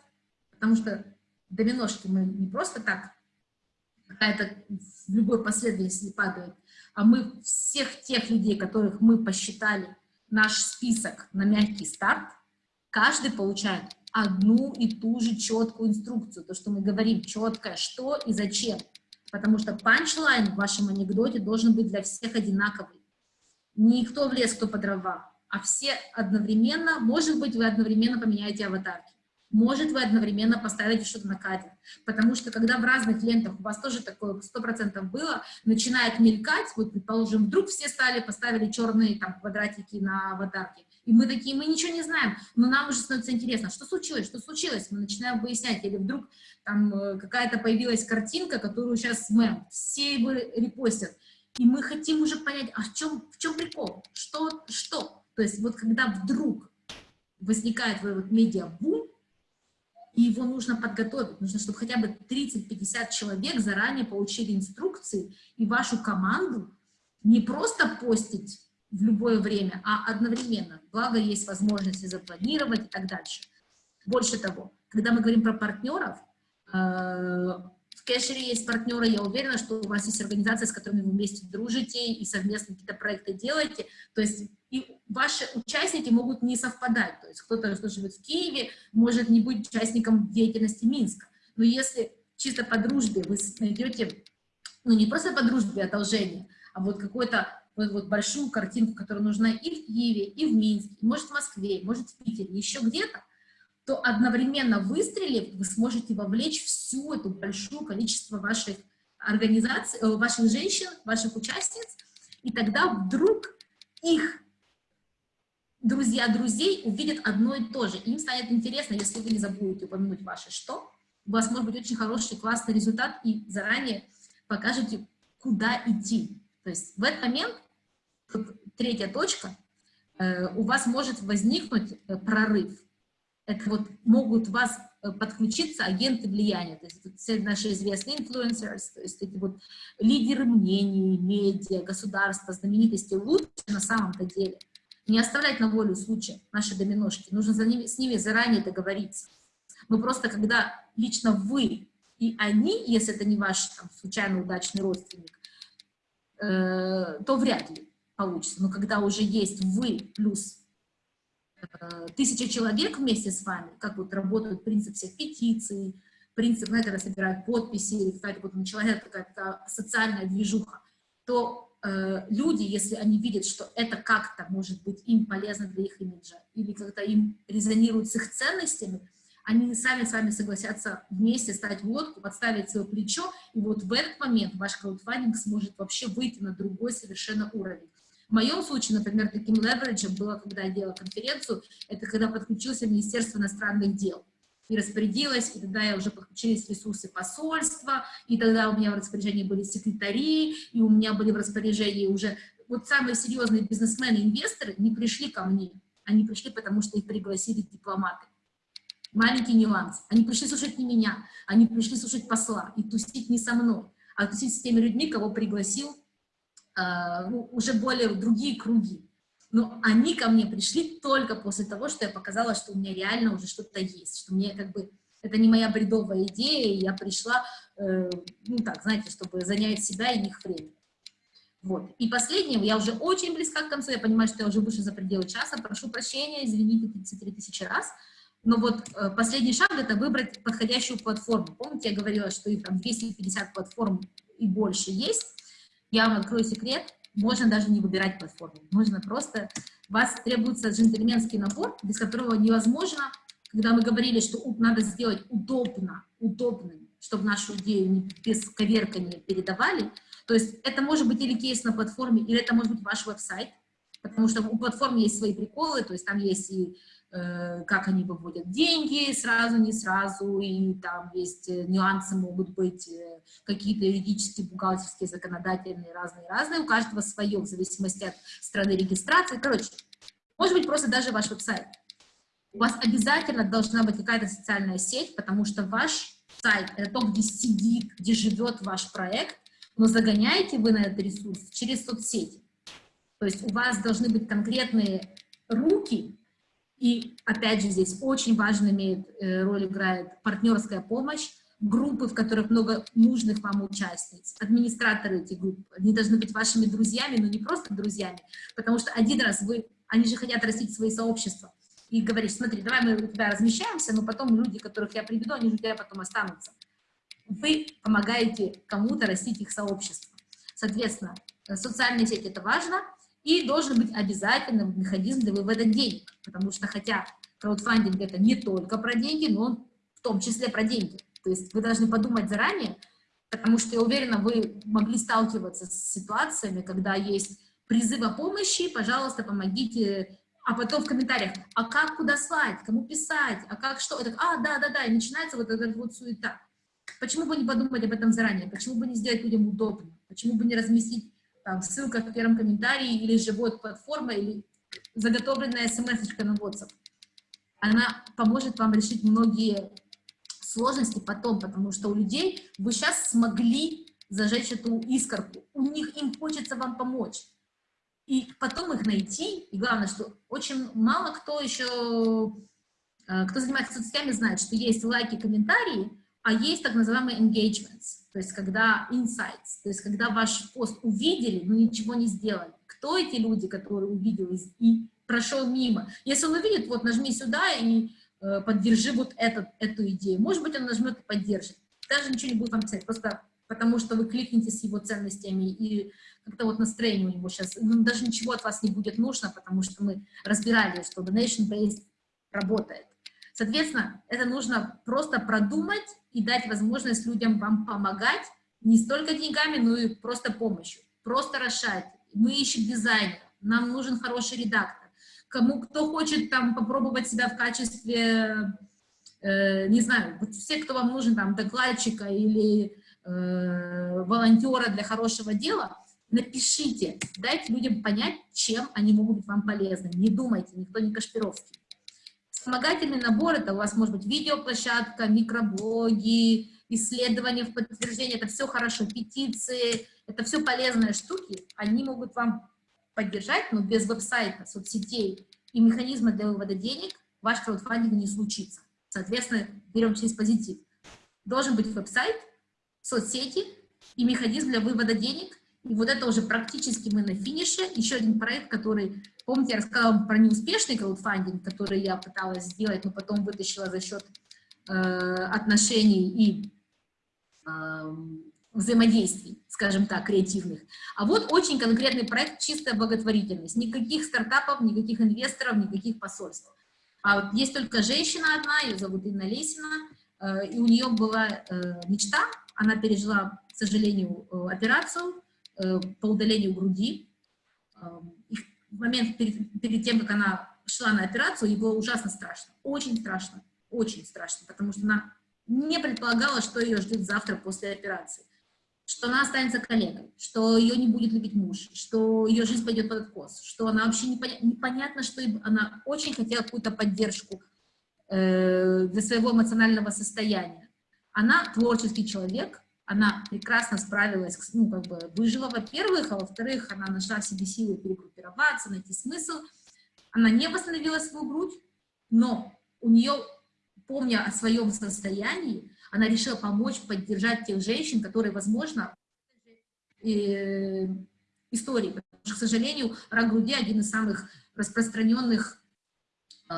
потому что доминошки мы не просто так, какая-то в любой последовательности падают, а мы всех тех людей, которых мы посчитали наш список на мягкий старт, каждый получает одну и ту же четкую инструкцию, то, что мы говорим, четкое, что и зачем. Потому что панчлайн в вашем анекдоте должен быть для всех одинаковый. Никто в лес, кто по дрова, а все одновременно, может быть, вы одновременно поменяете аватарки. Может, вы одновременно поставите что-то на кадр. Потому что, когда в разных лентах у вас тоже такое 100% было, начинает мелькать, вот, предположим, вдруг все стали, поставили черные там квадратики на аватарке, и мы такие, мы ничего не знаем, но нам уже становится интересно, что случилось, что случилось, мы начинаем выяснять, или вдруг там э, какая-то появилась картинка, которую сейчас мем, все его репостят, и мы хотим уже понять, а в чем, в чем прикол, что, что, то есть вот когда вдруг возникает вот медиа-бум, и его нужно подготовить. Нужно, чтобы хотя бы 30-50 человек заранее получили инструкции, и вашу команду не просто постить в любое время, а одновременно. Благо, есть возможности запланировать и так дальше. Больше того, когда мы говорим про партнеров, Кэшере есть партнеры, я уверена, что у вас есть организация, с которыми вы вместе дружите и совместно какие-то проекты делаете. То есть и ваши участники могут не совпадать. То есть кто-то, кто живет в Киеве, может не быть участником деятельности Минска. Но если чисто по дружбе вы найдете, ну не просто по дружбе одолжение, а вот какую-то вот, вот большую картинку, которая нужна и в Киеве, и в Минске, может в Москве, может в Питере, еще где-то, то одновременно выстрелив, вы сможете вовлечь всю эту большое количество ваших организаций, э, ваших женщин, ваших участниц, и тогда вдруг их друзья друзей увидят одно и то же. Им станет интересно, если вы не забудете упомянуть ваше «что», у вас может быть очень хороший, классный результат, и заранее покажете, куда идти. То есть в этот момент, третья точка, э, у вас может возникнуть э, прорыв это вот могут вас э, подключиться агенты влияния, то есть все наши известные инфлюенсеры, то есть эти вот лидеры мнений, медиа, государства, знаменитости лучше на самом-то деле. Не оставлять на волю случая наши доминошки, нужно за ними, с ними заранее договориться. Но просто когда лично вы и они, если это не ваш там, случайно удачный родственник, э, то вряд ли получится. Но когда уже есть вы плюс тысяча человек вместе с вами, как вот работают принцип всех петиций, принцип, знаете, когда собирают подписи, или какая-то вот началась какая-то социальная движуха, то э, люди, если они видят, что это как-то может быть им полезно для их имиджа, или как-то им резонирует с их ценностями, они сами с вами согласятся вместе стать в лодку, подставить свое плечо, и вот в этот момент ваш краудфандинг сможет вообще выйти на другой совершенно уровень. В моем случае, например, таким левериджем было, когда я делала конференцию, это когда подключился Министерство иностранных дел и распорядилась, и тогда я уже подключились ресурсы посольства, и тогда у меня в распоряжении были секретари, и у меня были в распоряжении уже вот самые серьезные бизнесмены, инвесторы не пришли ко мне, они пришли, потому что их пригласили дипломаты. Маленький нюанс. Они пришли слушать не меня, они пришли слушать посла и тусить не со мной, а тусить с теми людьми, кого пригласил уже более другие круги. Но они ко мне пришли только после того, что я показала, что у меня реально уже что-то есть, что мне как бы это не моя бредовая идея, я пришла, э, ну так, знаете, чтобы занять себя и их время. Вот. И последнее, я уже очень близка к концу, я понимаю, что я уже выше за пределы часа, прошу прощения, извините 33 тысячи раз, но вот э, последний шаг — это выбрать подходящую платформу. Помните, я говорила, что их там 250 платформ и больше есть? Я вам открою секрет, можно даже не выбирать платформу, можно просто, вас требуется джентльменский набор, без которого невозможно, когда мы говорили, что надо сделать удобно, удобным, чтобы нашу идею не без коверкания передавали, то есть это может быть или кейс на платформе, или это может быть ваш веб-сайт, потому что у платформы есть свои приколы, то есть там есть и как они выводят деньги, сразу, не сразу, и там есть э, нюансы, могут быть э, какие-то юридические, бухгалтерские, законодательные, разные-разные, у каждого свое, в зависимости от страны регистрации. Короче, может быть просто даже ваш веб-сайт. У вас обязательно должна быть какая-то социальная сеть, потому что ваш сайт — это то, где сидит, где живет ваш проект, но загоняете вы на этот ресурс через соцсети. То есть у вас должны быть конкретные руки, и опять же здесь очень важно имеет, э, роль играет партнерская помощь, группы, в которых много нужных вам участниц, администраторы этих групп, они должны быть вашими друзьями, но не просто друзьями, потому что один раз вы, они же хотят растить свои сообщества, и говорить, смотри, давай мы у тебя размещаемся, но потом люди, которых я приведу, они же у тебя потом останутся вы помогаете кому-то растить их сообщество. Соответственно, социальные сети – это важно, и должен быть обязательным механизм для вывода денег, потому что хотя краудфандинг – это не только про деньги, но он в том числе про деньги. То есть вы должны подумать заранее, потому что, я уверена, вы могли сталкиваться с ситуациями, когда есть призыв о помощи, пожалуйста, помогите, а потом в комментариях, а как, куда слать, кому писать, а как, что, это, а, да-да-да, и начинается вот эта вот суета. Почему бы не подумать об этом заранее? Почему бы не сделать людям удобно? Почему бы не разместить там, ссылка в первом комментарии или живой платформа, или заготовленная смс на WhatsApp? Она поможет вам решить многие сложности потом, потому что у людей вы сейчас смогли зажечь эту искорку. У них им хочется вам помочь. И потом их найти, и главное, что очень мало кто еще, э, кто занимается соцсетями, знает, что есть лайки, комментарии, а есть так называемые engagements, то есть когда insights, то есть когда ваш пост увидели, но ничего не сделали. Кто эти люди, которые увидели и прошел мимо? Если он увидит, вот нажми сюда и э, поддержи вот этот, эту идею. Может быть, он нажмет и поддержит. Даже ничего не будет вам писать, просто потому что вы кликнете с его ценностями, и как-то вот настроение у него сейчас, ну, даже ничего от вас не будет нужно, потому что мы разбирали, что donation-based работает. Соответственно, это нужно просто продумать и дать возможность людям вам помогать не столько деньгами, но и просто помощью. Просто решать. Мы ищем дизайнера, нам нужен хороший редактор. Кому, кто хочет там попробовать себя в качестве, э, не знаю, вот все, кто вам нужен, там, докладчика или э, волонтера для хорошего дела, напишите, дайте людям понять, чем они могут быть вам полезны. Не думайте, никто не Кашпировский. Вспомогательный набор – это у вас может быть видеоплощадка, микроблоги, исследования в подтверждение, это все хорошо, петиции, это все полезные штуки, они могут вам поддержать, но без веб-сайта, соцсетей и механизма для вывода денег ваш краудфандинг не случится. Соответственно, берем через позитив. Должен быть веб-сайт, соцсети и механизм для вывода денег, и вот это уже практически мы на финише. Еще один проект, который, помните, я рассказала про неуспешный краудфандинг, который я пыталась сделать, но потом вытащила за счет э, отношений и э, взаимодействий, скажем так, креативных. А вот очень конкретный проект, чистая благотворительность. Никаких стартапов, никаких инвесторов, никаких посольств. А вот есть только женщина одна, ее зовут Инна Лесина, э, и у нее была э, мечта, она пережила, к сожалению, э, операцию по удалению груди. И в момент перед, перед тем, как она шла на операцию, ей было ужасно страшно, очень страшно, очень страшно, потому что она не предполагала, что ее ждет завтра после операции что она останется коллегой, что ее не будет любить муж, что ее жизнь пойдет под откос, что она вообще непоня непонятно, что она очень хотела какую-то поддержку э, для своего эмоционального состояния. Она творческий человек, она прекрасно справилась, ну, как бы выжила, во-первых, а во-вторых, она нашла в себе силы перегруппироваться, найти смысл. Она не восстановила свою грудь, но у нее, помня о своем состоянии, она решила помочь, поддержать тех женщин, которые, возможно, э, истории. Потому что, к сожалению, рак груди один из самых распространенных э,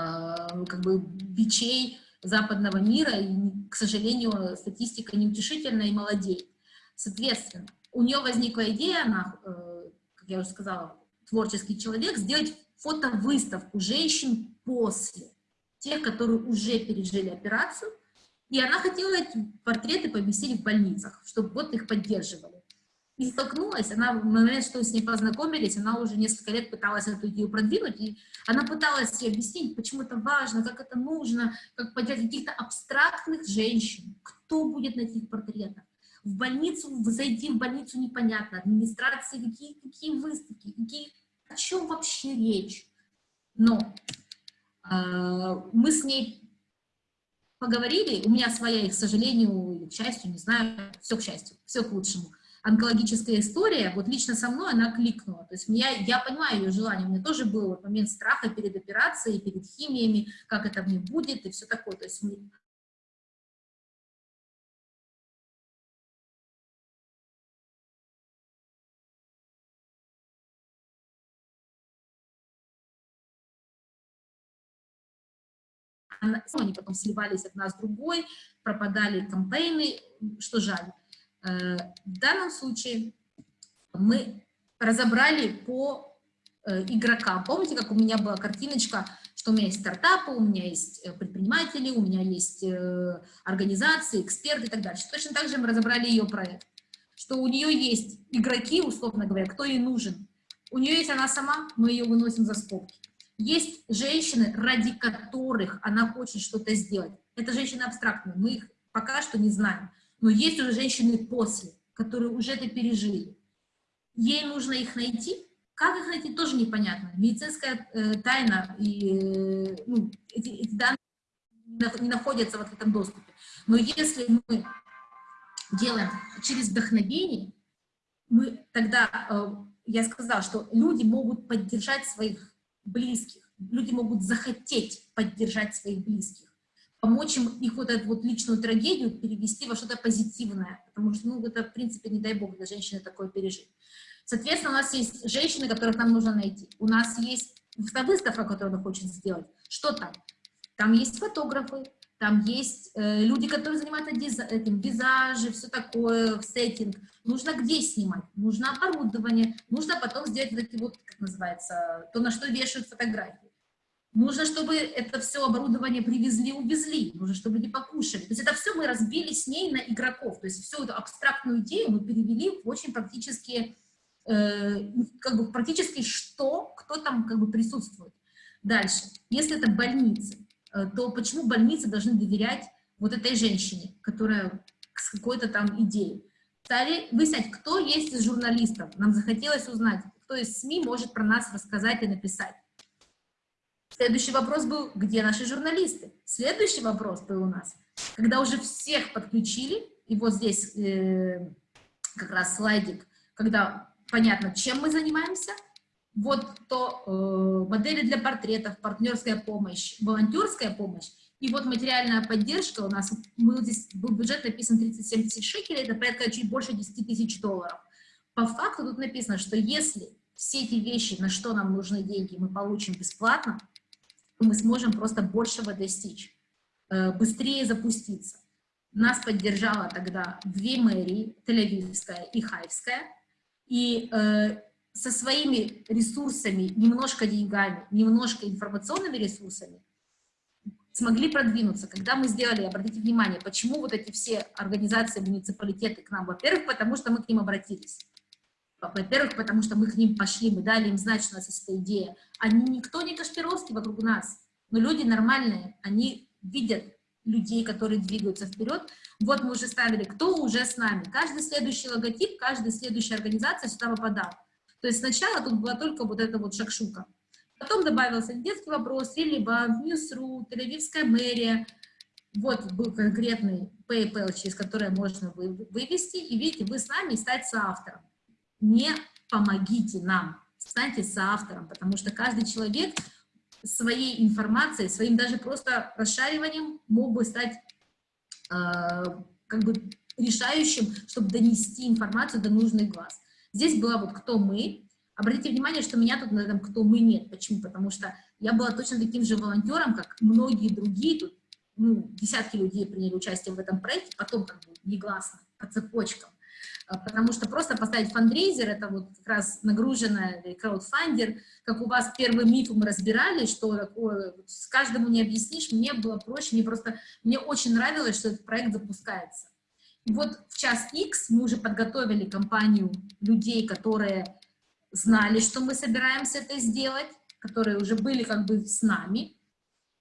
как бы, бичей западного мира, и, к сожалению, статистика неутешительная и молодеет. Соответственно, у нее возникла идея, она, э, как я уже сказала, творческий человек, сделать фотовыставку женщин после, тех, которые уже пережили операцию, и она хотела эти портреты поместить в больницах, чтобы вот их поддерживали. И столкнулась, она в момент, что с ней познакомились, она уже несколько лет пыталась эту идею продвинуть, и она пыталась ей объяснить, почему это важно, как это нужно, как поддержать каких-то абстрактных женщин, кто будет на этих портретах. В больницу, зайти в больницу непонятно, администрации, какие, какие выставки, какие, о чем вообще речь. Но э, мы с ней поговорили, у меня своя, к сожалению, к счастью, не знаю, все к счастью, все к лучшему. Онкологическая история, вот лично со мной она кликнула. То есть я, я понимаю ее желание, у меня тоже был вот момент страха перед операцией, перед химиями, как это мне будет и все такое. То есть они потом сливались одна с другой, пропадали кампейны, что жаль. Э, в данном случае мы разобрали по э, игрокам. Помните, как у меня была картиночка, что у меня есть стартапы, у меня есть э, предприниматели, у меня есть организации, эксперты и так дальше. Точно так же мы разобрали ее проект, что у нее есть игроки, условно говоря, кто ей нужен. У нее есть она сама, мы ее выносим за скобки. Есть женщины, ради которых она хочет что-то сделать. Это женщины абстрактные, мы их пока что не знаем. Но есть уже женщины после, которые уже это пережили. Ей нужно их найти. Как их найти, тоже непонятно. Медицинская э, тайна и э, ну, эти, эти данные не находятся вот в этом доступе. Но если мы делаем через вдохновение, мы тогда, э, я сказала, что люди могут поддержать своих близких. Люди могут захотеть поддержать своих близких, помочь им их вот эту вот личную трагедию перевести во что-то позитивное, потому что, ну, это, в принципе, не дай бог для женщины такое пережить. Соответственно, у нас есть женщины, которых нам нужно найти. У нас есть выставка, которую она хочет сделать. Что там? Там есть фотографы, там есть э, люди, которые занимаются диз, этим, визажи, все такое, сеттинг. Нужно где снимать? Нужно оборудование, нужно потом сделать вот эти вот, как называется, то, на что вешают фотографии. Нужно, чтобы это все оборудование привезли, увезли. Нужно, чтобы люди покушали. То есть это все мы разбили с ней на игроков. То есть всю эту абстрактную идею мы перевели в очень практически, э, как бы практически что, кто там как бы присутствует. Дальше. Если это больницы, Э, то почему больницы должны доверять вот этой женщине, которая с какой-то там идеей? Стали выяснять, кто есть из журналистов. Нам захотелось узнать, кто из СМИ может про нас рассказать и написать. Следующий вопрос был, где наши журналисты? Следующий вопрос был у нас, когда уже всех подключили, и вот здесь э, как раз слайдик, когда понятно, чем мы занимаемся – вот то э, модели для портретов, партнерская помощь, волонтерская помощь, и вот материальная поддержка у нас, мы здесь был бюджет написан 30-70 тысяч шекелей, это порядка чуть больше 10 тысяч долларов. По факту тут написано, что если все эти вещи, на что нам нужны деньги, мы получим бесплатно, мы сможем просто большего достичь, э, быстрее запуститься. Нас поддержала тогда две мэрии, Тель-Авивская и Хайвская, и э, со своими ресурсами, немножко деньгами, немножко информационными ресурсами, смогли продвинуться, когда мы сделали, обратите внимание, почему вот эти все организации, муниципалитеты к нам, во-первых, потому что мы к ним обратились, во-первых, потому что мы к ним пошли, мы дали им знать, что у нас есть эта идея. Они никто не Кашпировский вокруг нас, но люди нормальные, они видят людей, которые двигаются вперед. Вот мы уже ставили, кто уже с нами. Каждый следующий логотип, каждая следующая организация сюда попадал. То есть сначала тут была только вот эта вот шакшука. Потом добавился детский вопрос, Релибан, Ньюсру, Тель-Авивская мэрия. Вот был конкретный PayPal, через который можно вывести. И видите, вы с нами стать соавтором. Не помогите нам, станьте соавтором, потому что каждый человек своей информацией, своим даже просто расшариванием мог бы стать э, как бы решающим, чтобы донести информацию до нужных глаз. Здесь была вот «Кто мы?». Обратите внимание, что меня тут на этом «Кто мы?» нет. Почему? Потому что я была точно таким же волонтером, как многие другие. Тут ну, десятки людей приняли участие в этом проекте, потом как бы негласно, по цепочкам. А, потому что просто поставить фандрейзер, это вот как раз нагруженная краудфандер, как у вас первый миф мы разбирали, что такое, с каждому не объяснишь, мне было проще, мне просто, мне очень нравилось, что этот проект запускается. И вот в час X мы уже подготовили компанию людей, которые знали, что мы собираемся это сделать, которые уже были как бы с нами,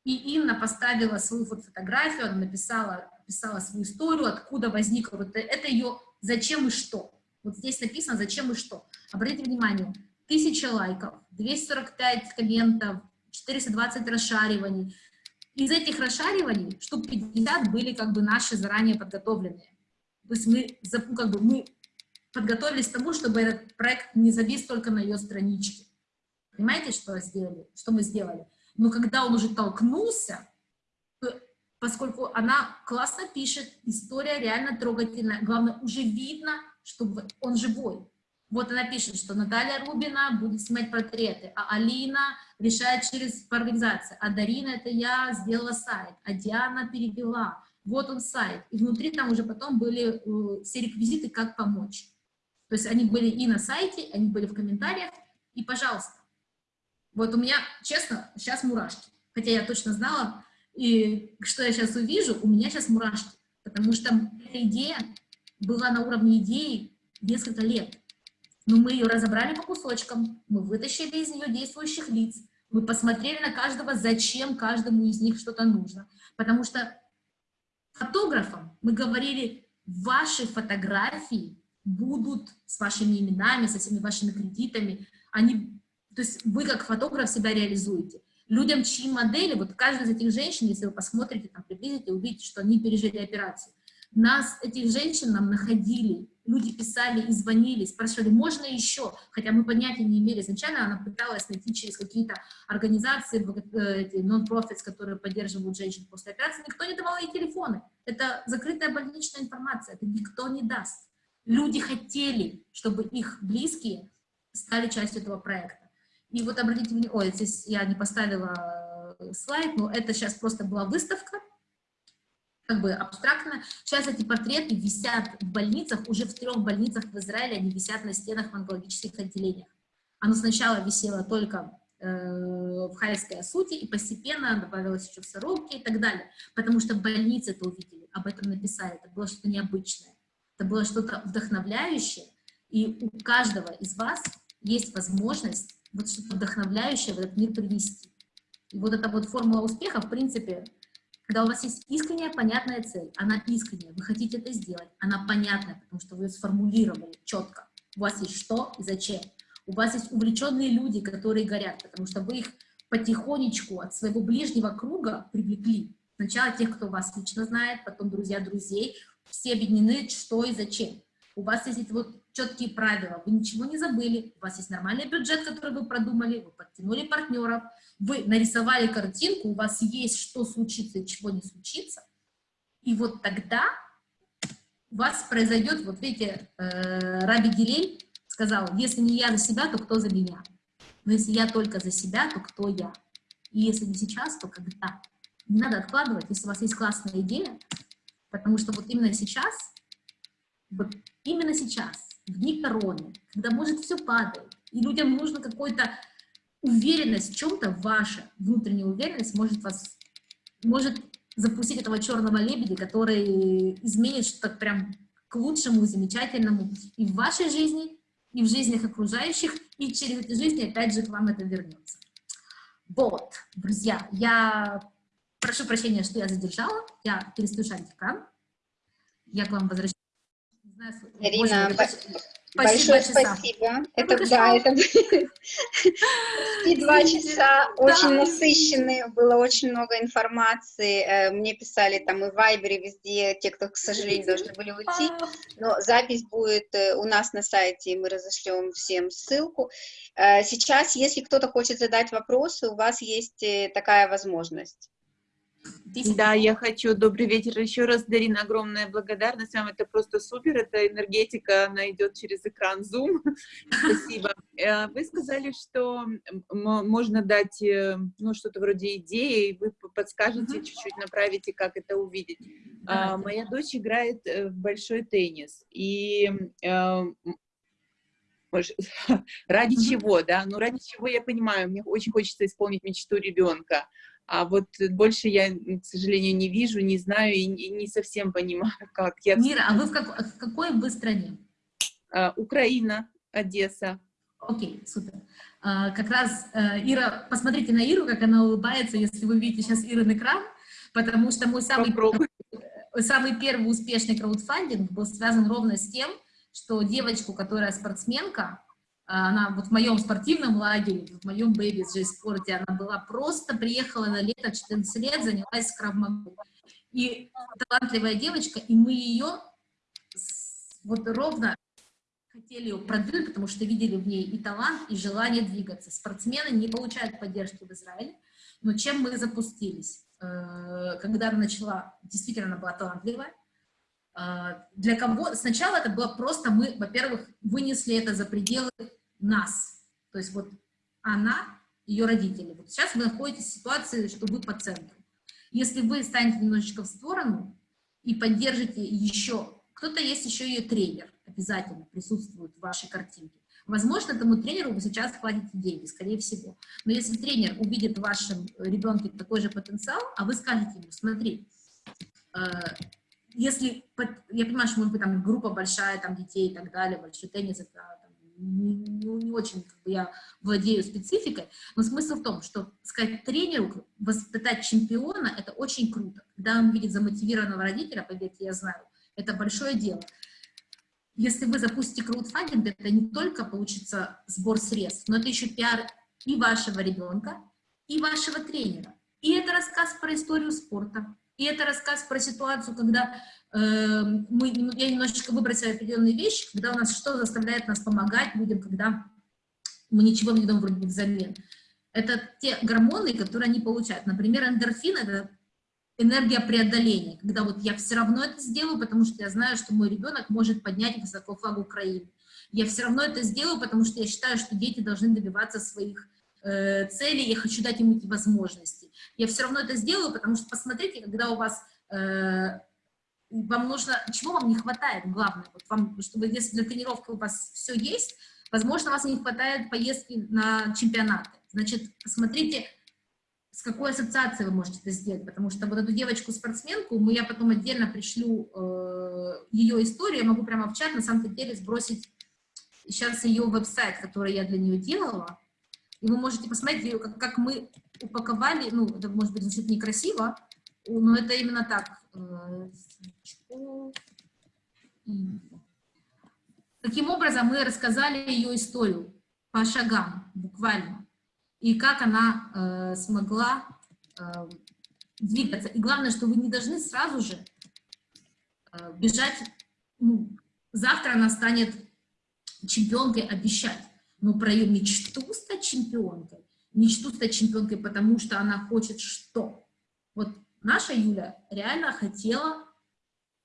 и Инна поставила свою вот фотографию, она написала, написала свою историю, откуда возникла вот это, ее зачем и что. Вот здесь написано зачем и что. Обратите внимание, 1000 лайков, 245 комментов, 420 расшариваний. Из этих расшариваний штук 50 были как бы наши заранее подготовленные. То есть мы, ну, как бы, мы подготовились к тому, чтобы этот проект не завис только на ее страничке. Понимаете, что сделали, что мы сделали? Но когда он уже толкнулся, поскольку она классно пишет, история реально трогательная. Главное, уже видно, что он живой. Вот она пишет, что Наталья Рубина будет снимать портреты, а Алина решает через организацию, а Дарина это я сделала сайт, а Диана перевела. Вот он сайт. И внутри там уже потом были э, все реквизиты, как помочь. То есть они были и на сайте, они были в комментариях, и пожалуйста. Вот у меня, честно, сейчас мурашки. Хотя я точно знала, и что я сейчас увижу, у меня сейчас мурашки, потому что эта идея была на уровне идеи несколько лет. Но мы ее разобрали по кусочкам, мы вытащили из нее действующих лиц, мы посмотрели на каждого, зачем каждому из них что-то нужно. Потому что фотографам мы говорили, ваши фотографии будут с вашими именами, со всеми вашими кредитами, они, то есть вы как фотограф себя реализуете людям, чьи модели, вот каждая из этих женщин, если вы посмотрите, там, приблизите, увидите, что они пережили операцию. Нас, этих женщин, нам находили, люди писали и звонили, спрашивали, можно еще, хотя мы понятия не имели. Изначально она пыталась найти через какие-то организации, non-profits, которые поддерживают женщин после операции, никто не давал ей телефоны. Это закрытая больничная информация, это никто не даст. Люди хотели, чтобы их близкие стали частью этого проекта. И вот обратите внимание, ой, здесь я не поставила э, слайд, но это сейчас просто была выставка, как бы абстрактно. Сейчас эти портреты висят в больницах, уже в трех больницах в Израиле они висят на стенах в онкологических отделениях. Оно сначала висело только э, в Хайской Асуте, и постепенно добавилось еще в Соробке и так далее, потому что больницы это увидели, об этом написали, это было что-то необычное, это было что-то вдохновляющее, и у каждого из вас есть возможность вот что-то вдохновляющее в этот мир привнести. И вот эта вот формула успеха, в принципе, когда у вас есть искренняя, понятная цель, она искренняя, вы хотите это сделать, она понятная, потому что вы ее сформулировали четко. У вас есть что и зачем. У вас есть увлеченные люди, которые горят, потому что вы их потихонечку от своего ближнего круга привлекли. Сначала тех, кто вас лично знает, потом друзья друзей, все объединены, что и зачем. У вас есть вот четкие правила, вы ничего не забыли, у вас есть нормальный бюджет, который вы продумали, вы подтянули партнеров, вы нарисовали картинку, у вас есть что случится и чего не случится, и вот тогда у вас произойдет, вот видите, э, Раби Гилель сказал, если не я за себя, то кто за меня? Но если я только за себя, то кто я? И если не сейчас, то когда? Не надо откладывать, если у вас есть классная идея, потому что вот именно сейчас, вот именно сейчас дни короны, когда, может, все падает, и людям нужно какой-то уверенность в чем-то, ваша внутренняя уверенность может вас может запустить этого черного лебедя, который изменит что-то прям к лучшему, замечательному и в вашей жизни, и в жизнях окружающих, и через эти жизни опять же к вам это вернется. Вот, друзья, я прошу прощения, что я задержала, я перестаю шарить экран, я к вам возвращаюсь. Ирина, большое спасибо. Это, да, это почти два часа, очень насыщенные, было очень много информации. Э, мне писали там и в Вайбере, везде, те, кто, к сожалению, должны были уйти. А. Но запись будет э, у нас на сайте, и мы разошлем всем ссылку. Э, сейчас, если кто-то хочет задать вопросы, у вас есть такая возможность. Да, я хочу. Добрый вечер еще раз, Дарина, огромная благодарность вам. Это просто супер, это энергетика, она идет через экран Zoom. Спасибо. Э, вы сказали, что можно дать э, ну, что-то вроде идеи, вы подскажете, чуть-чуть направите, как это увидеть. А, моя дочь играет э, в большой теннис, и ради чего, да? Ну, ради чего я понимаю, мне очень хочется исполнить мечту ребенка а вот больше я, к сожалению, не вижу, не знаю и, не совсем понимаю, как. Я... Мира, а вы в, как, в какой вы стране? А, Украина, Одесса. Окей, супер. А, как раз, а, Ира, посмотрите на Иру, как она улыбается, если вы видите сейчас Ирин экран, потому что мой самый, самый первый успешный краудфандинг был связан ровно с тем, что девочку, которая спортсменка, она вот в моем спортивном лагере, в моем бэби спорте, она была просто, приехала на лето 14 лет, занялась кравмагой. И талантливая девочка, и мы ее вот ровно хотели ее продвинуть, потому что видели в ней и талант, и желание двигаться. Спортсмены не получают поддержки в Израиле, но чем мы запустились? Э, когда она начала, действительно она была талантливая, а, для кого сначала это было просто мы, во-первых, вынесли это за пределы нас. То есть вот она, ее родители. Вот сейчас вы находитесь в ситуации, что вы по центру. Если вы станете немножечко в сторону и поддержите еще, кто-то есть еще ее тренер, обязательно присутствует в вашей картинке. Возможно, этому тренеру вы сейчас хватите деньги, скорее всего. Но если тренер увидит в вашем ребенке такой же потенциал, а вы скажете ему, смотри, э, если, я понимаю, что может быть там группа большая, там детей и так далее, большой теннис, это не, не очень как бы, я владею спецификой, но смысл в том, что сказать тренеру, воспитать чемпиона, это очень круто. Когда он видит замотивированного родителя, поверьте, я знаю, это большое дело. Если вы запустите краудфандинг, это не только получится сбор средств, но это еще пиар и вашего ребенка, и вашего тренера. И это рассказ про историю спорта, и это рассказ про ситуацию, когда мы, я немножечко выбросила определенные вещи, когда у нас что заставляет нас помогать людям, когда мы ничего не даем вроде бы взамен. Это те гормоны, которые они получают. Например, эндорфин – это энергия преодоления, когда вот я все равно это сделаю, потому что я знаю, что мой ребенок может поднять высоко флаг Украины. Я все равно это сделаю, потому что я считаю, что дети должны добиваться своих э, целей, я хочу дать им эти возможности. Я все равно это сделаю, потому что, посмотрите, когда у вас э, вам нужно, чего вам не хватает, главное, вот вам, чтобы если для тренировки у вас все есть, возможно, у вас не хватает поездки на чемпионаты. Значит, посмотрите, с какой ассоциацией вы можете это сделать, потому что вот эту девочку-спортсменку, мы, я потом отдельно пришлю э, ее историю, я могу прямо в чат, на самом деле, сбросить сейчас ее веб-сайт, который я для нее делала, и вы можете посмотреть, как, как мы упаковали, ну, это может быть звучит некрасиво, но это именно так. Э, Таким образом, мы рассказали ее историю по шагам, буквально, и как она э, смогла э, двигаться. И главное, что вы не должны сразу же э, бежать, ну, завтра она станет чемпионкой, обещать, но про ее мечту стать чемпионкой, мечту стать чемпионкой, потому что она хочет что? Вот наша Юля реально хотела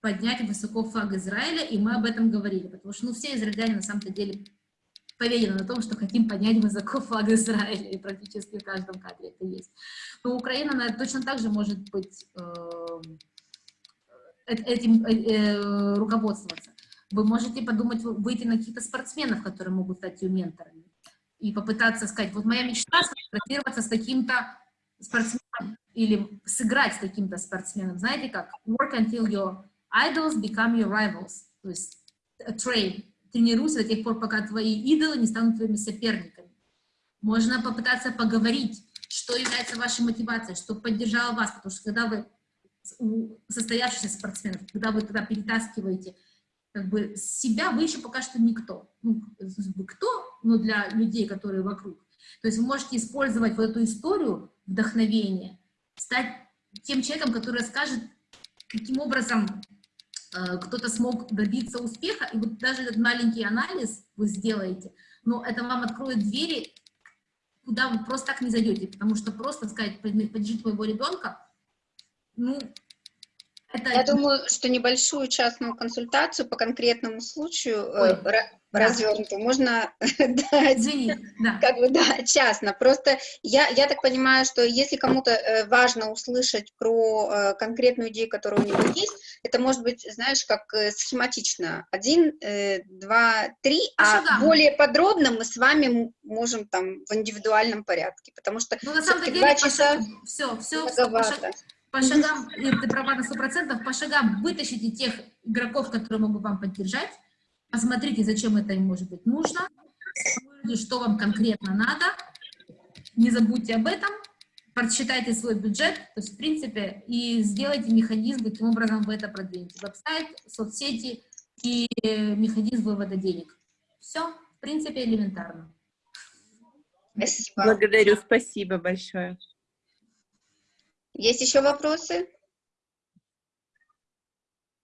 поднять высоко флаг Израиля, и мы об этом говорили, потому что ну, все израильтяне на самом-то деле поведены на том, что хотим поднять высоко флаг Израиля, и практически в каждом кадре это есть. Но Украина она точно так же может быть эм, э, этим э, э, руководствоваться. Вы можете подумать, выйти на каких-то спортсменов, которые могут стать ее менторами, и попытаться сказать, вот моя мечта сфотографироваться с таким-то спортсменом, или сыграть с каким-то спортсменом. Знаете как? Work until your idols become your rivals. То есть train. Тренируйся до тех пор, пока твои идолы не станут твоими соперниками. Можно попытаться поговорить, что является вашей мотивацией, что поддержало вас, потому что когда вы состоявшийся спортсмен, когда вы тогда перетаскиваете как бы себя, вы еще пока что никто. Ну, кто, но для людей, которые вокруг. То есть вы можете использовать вот эту историю вдохновения, стать тем человеком, который расскажет, каким образом э, кто-то смог добиться успеха, и вот даже этот маленький анализ вы сделаете, но это вам откроет двери, куда вы просто так не зайдете, потому что просто сказать, поддержите моего ребенка, ну, это... Я думаю, что небольшую частную консультацию по конкретному случаю э, Ой, развернутую да. можно дать, Извини, да. как бы, да, частно. Просто я, я так понимаю, что если кому-то э, важно услышать про э, конкретную идею, которая у него есть, это может быть, знаешь, как схематично. Один, два, три, а шагам. более подробно мы с вами можем там в индивидуальном порядке, потому что ну, на самом деле, два часа все, все, все по, шаг, по шагам, ты права на сто процентов, по шагам вытащите тех игроков, которые могут вам поддержать, посмотрите, зачем это им может быть нужно, что вам конкретно надо, не забудьте об этом, прочитайте свой бюджет, то есть, в принципе, и сделайте механизм, каким образом вы это продвинете. Веб-сайт, соцсети и механизм вывода денег. Все, в принципе, элементарно. Спасибо. Благодарю, спасибо большое. Есть еще вопросы?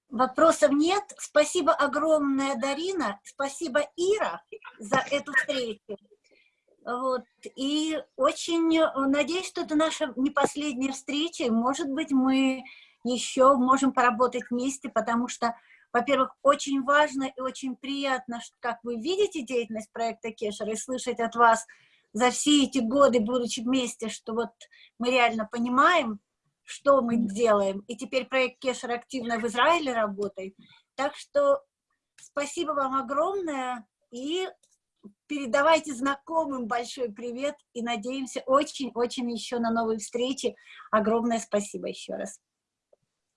Вопросов нет. Спасибо огромное, Дарина. Спасибо, Ира, за эту встречу. Вот. И очень надеюсь, что это наша не последняя встреча. Может быть, мы еще можем поработать вместе, потому что, во-первых, очень важно и очень приятно, что, как вы видите деятельность проекта Кешер, и слышать от вас за все эти годы, будучи вместе, что вот мы реально понимаем, что мы делаем. И теперь проект Кешер активно в Израиле работает. Так что спасибо вам огромное и передавайте знакомым большой привет и надеемся очень-очень еще на новые встречи. Огромное спасибо еще раз.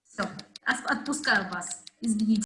Все, отпускаю вас. Извините.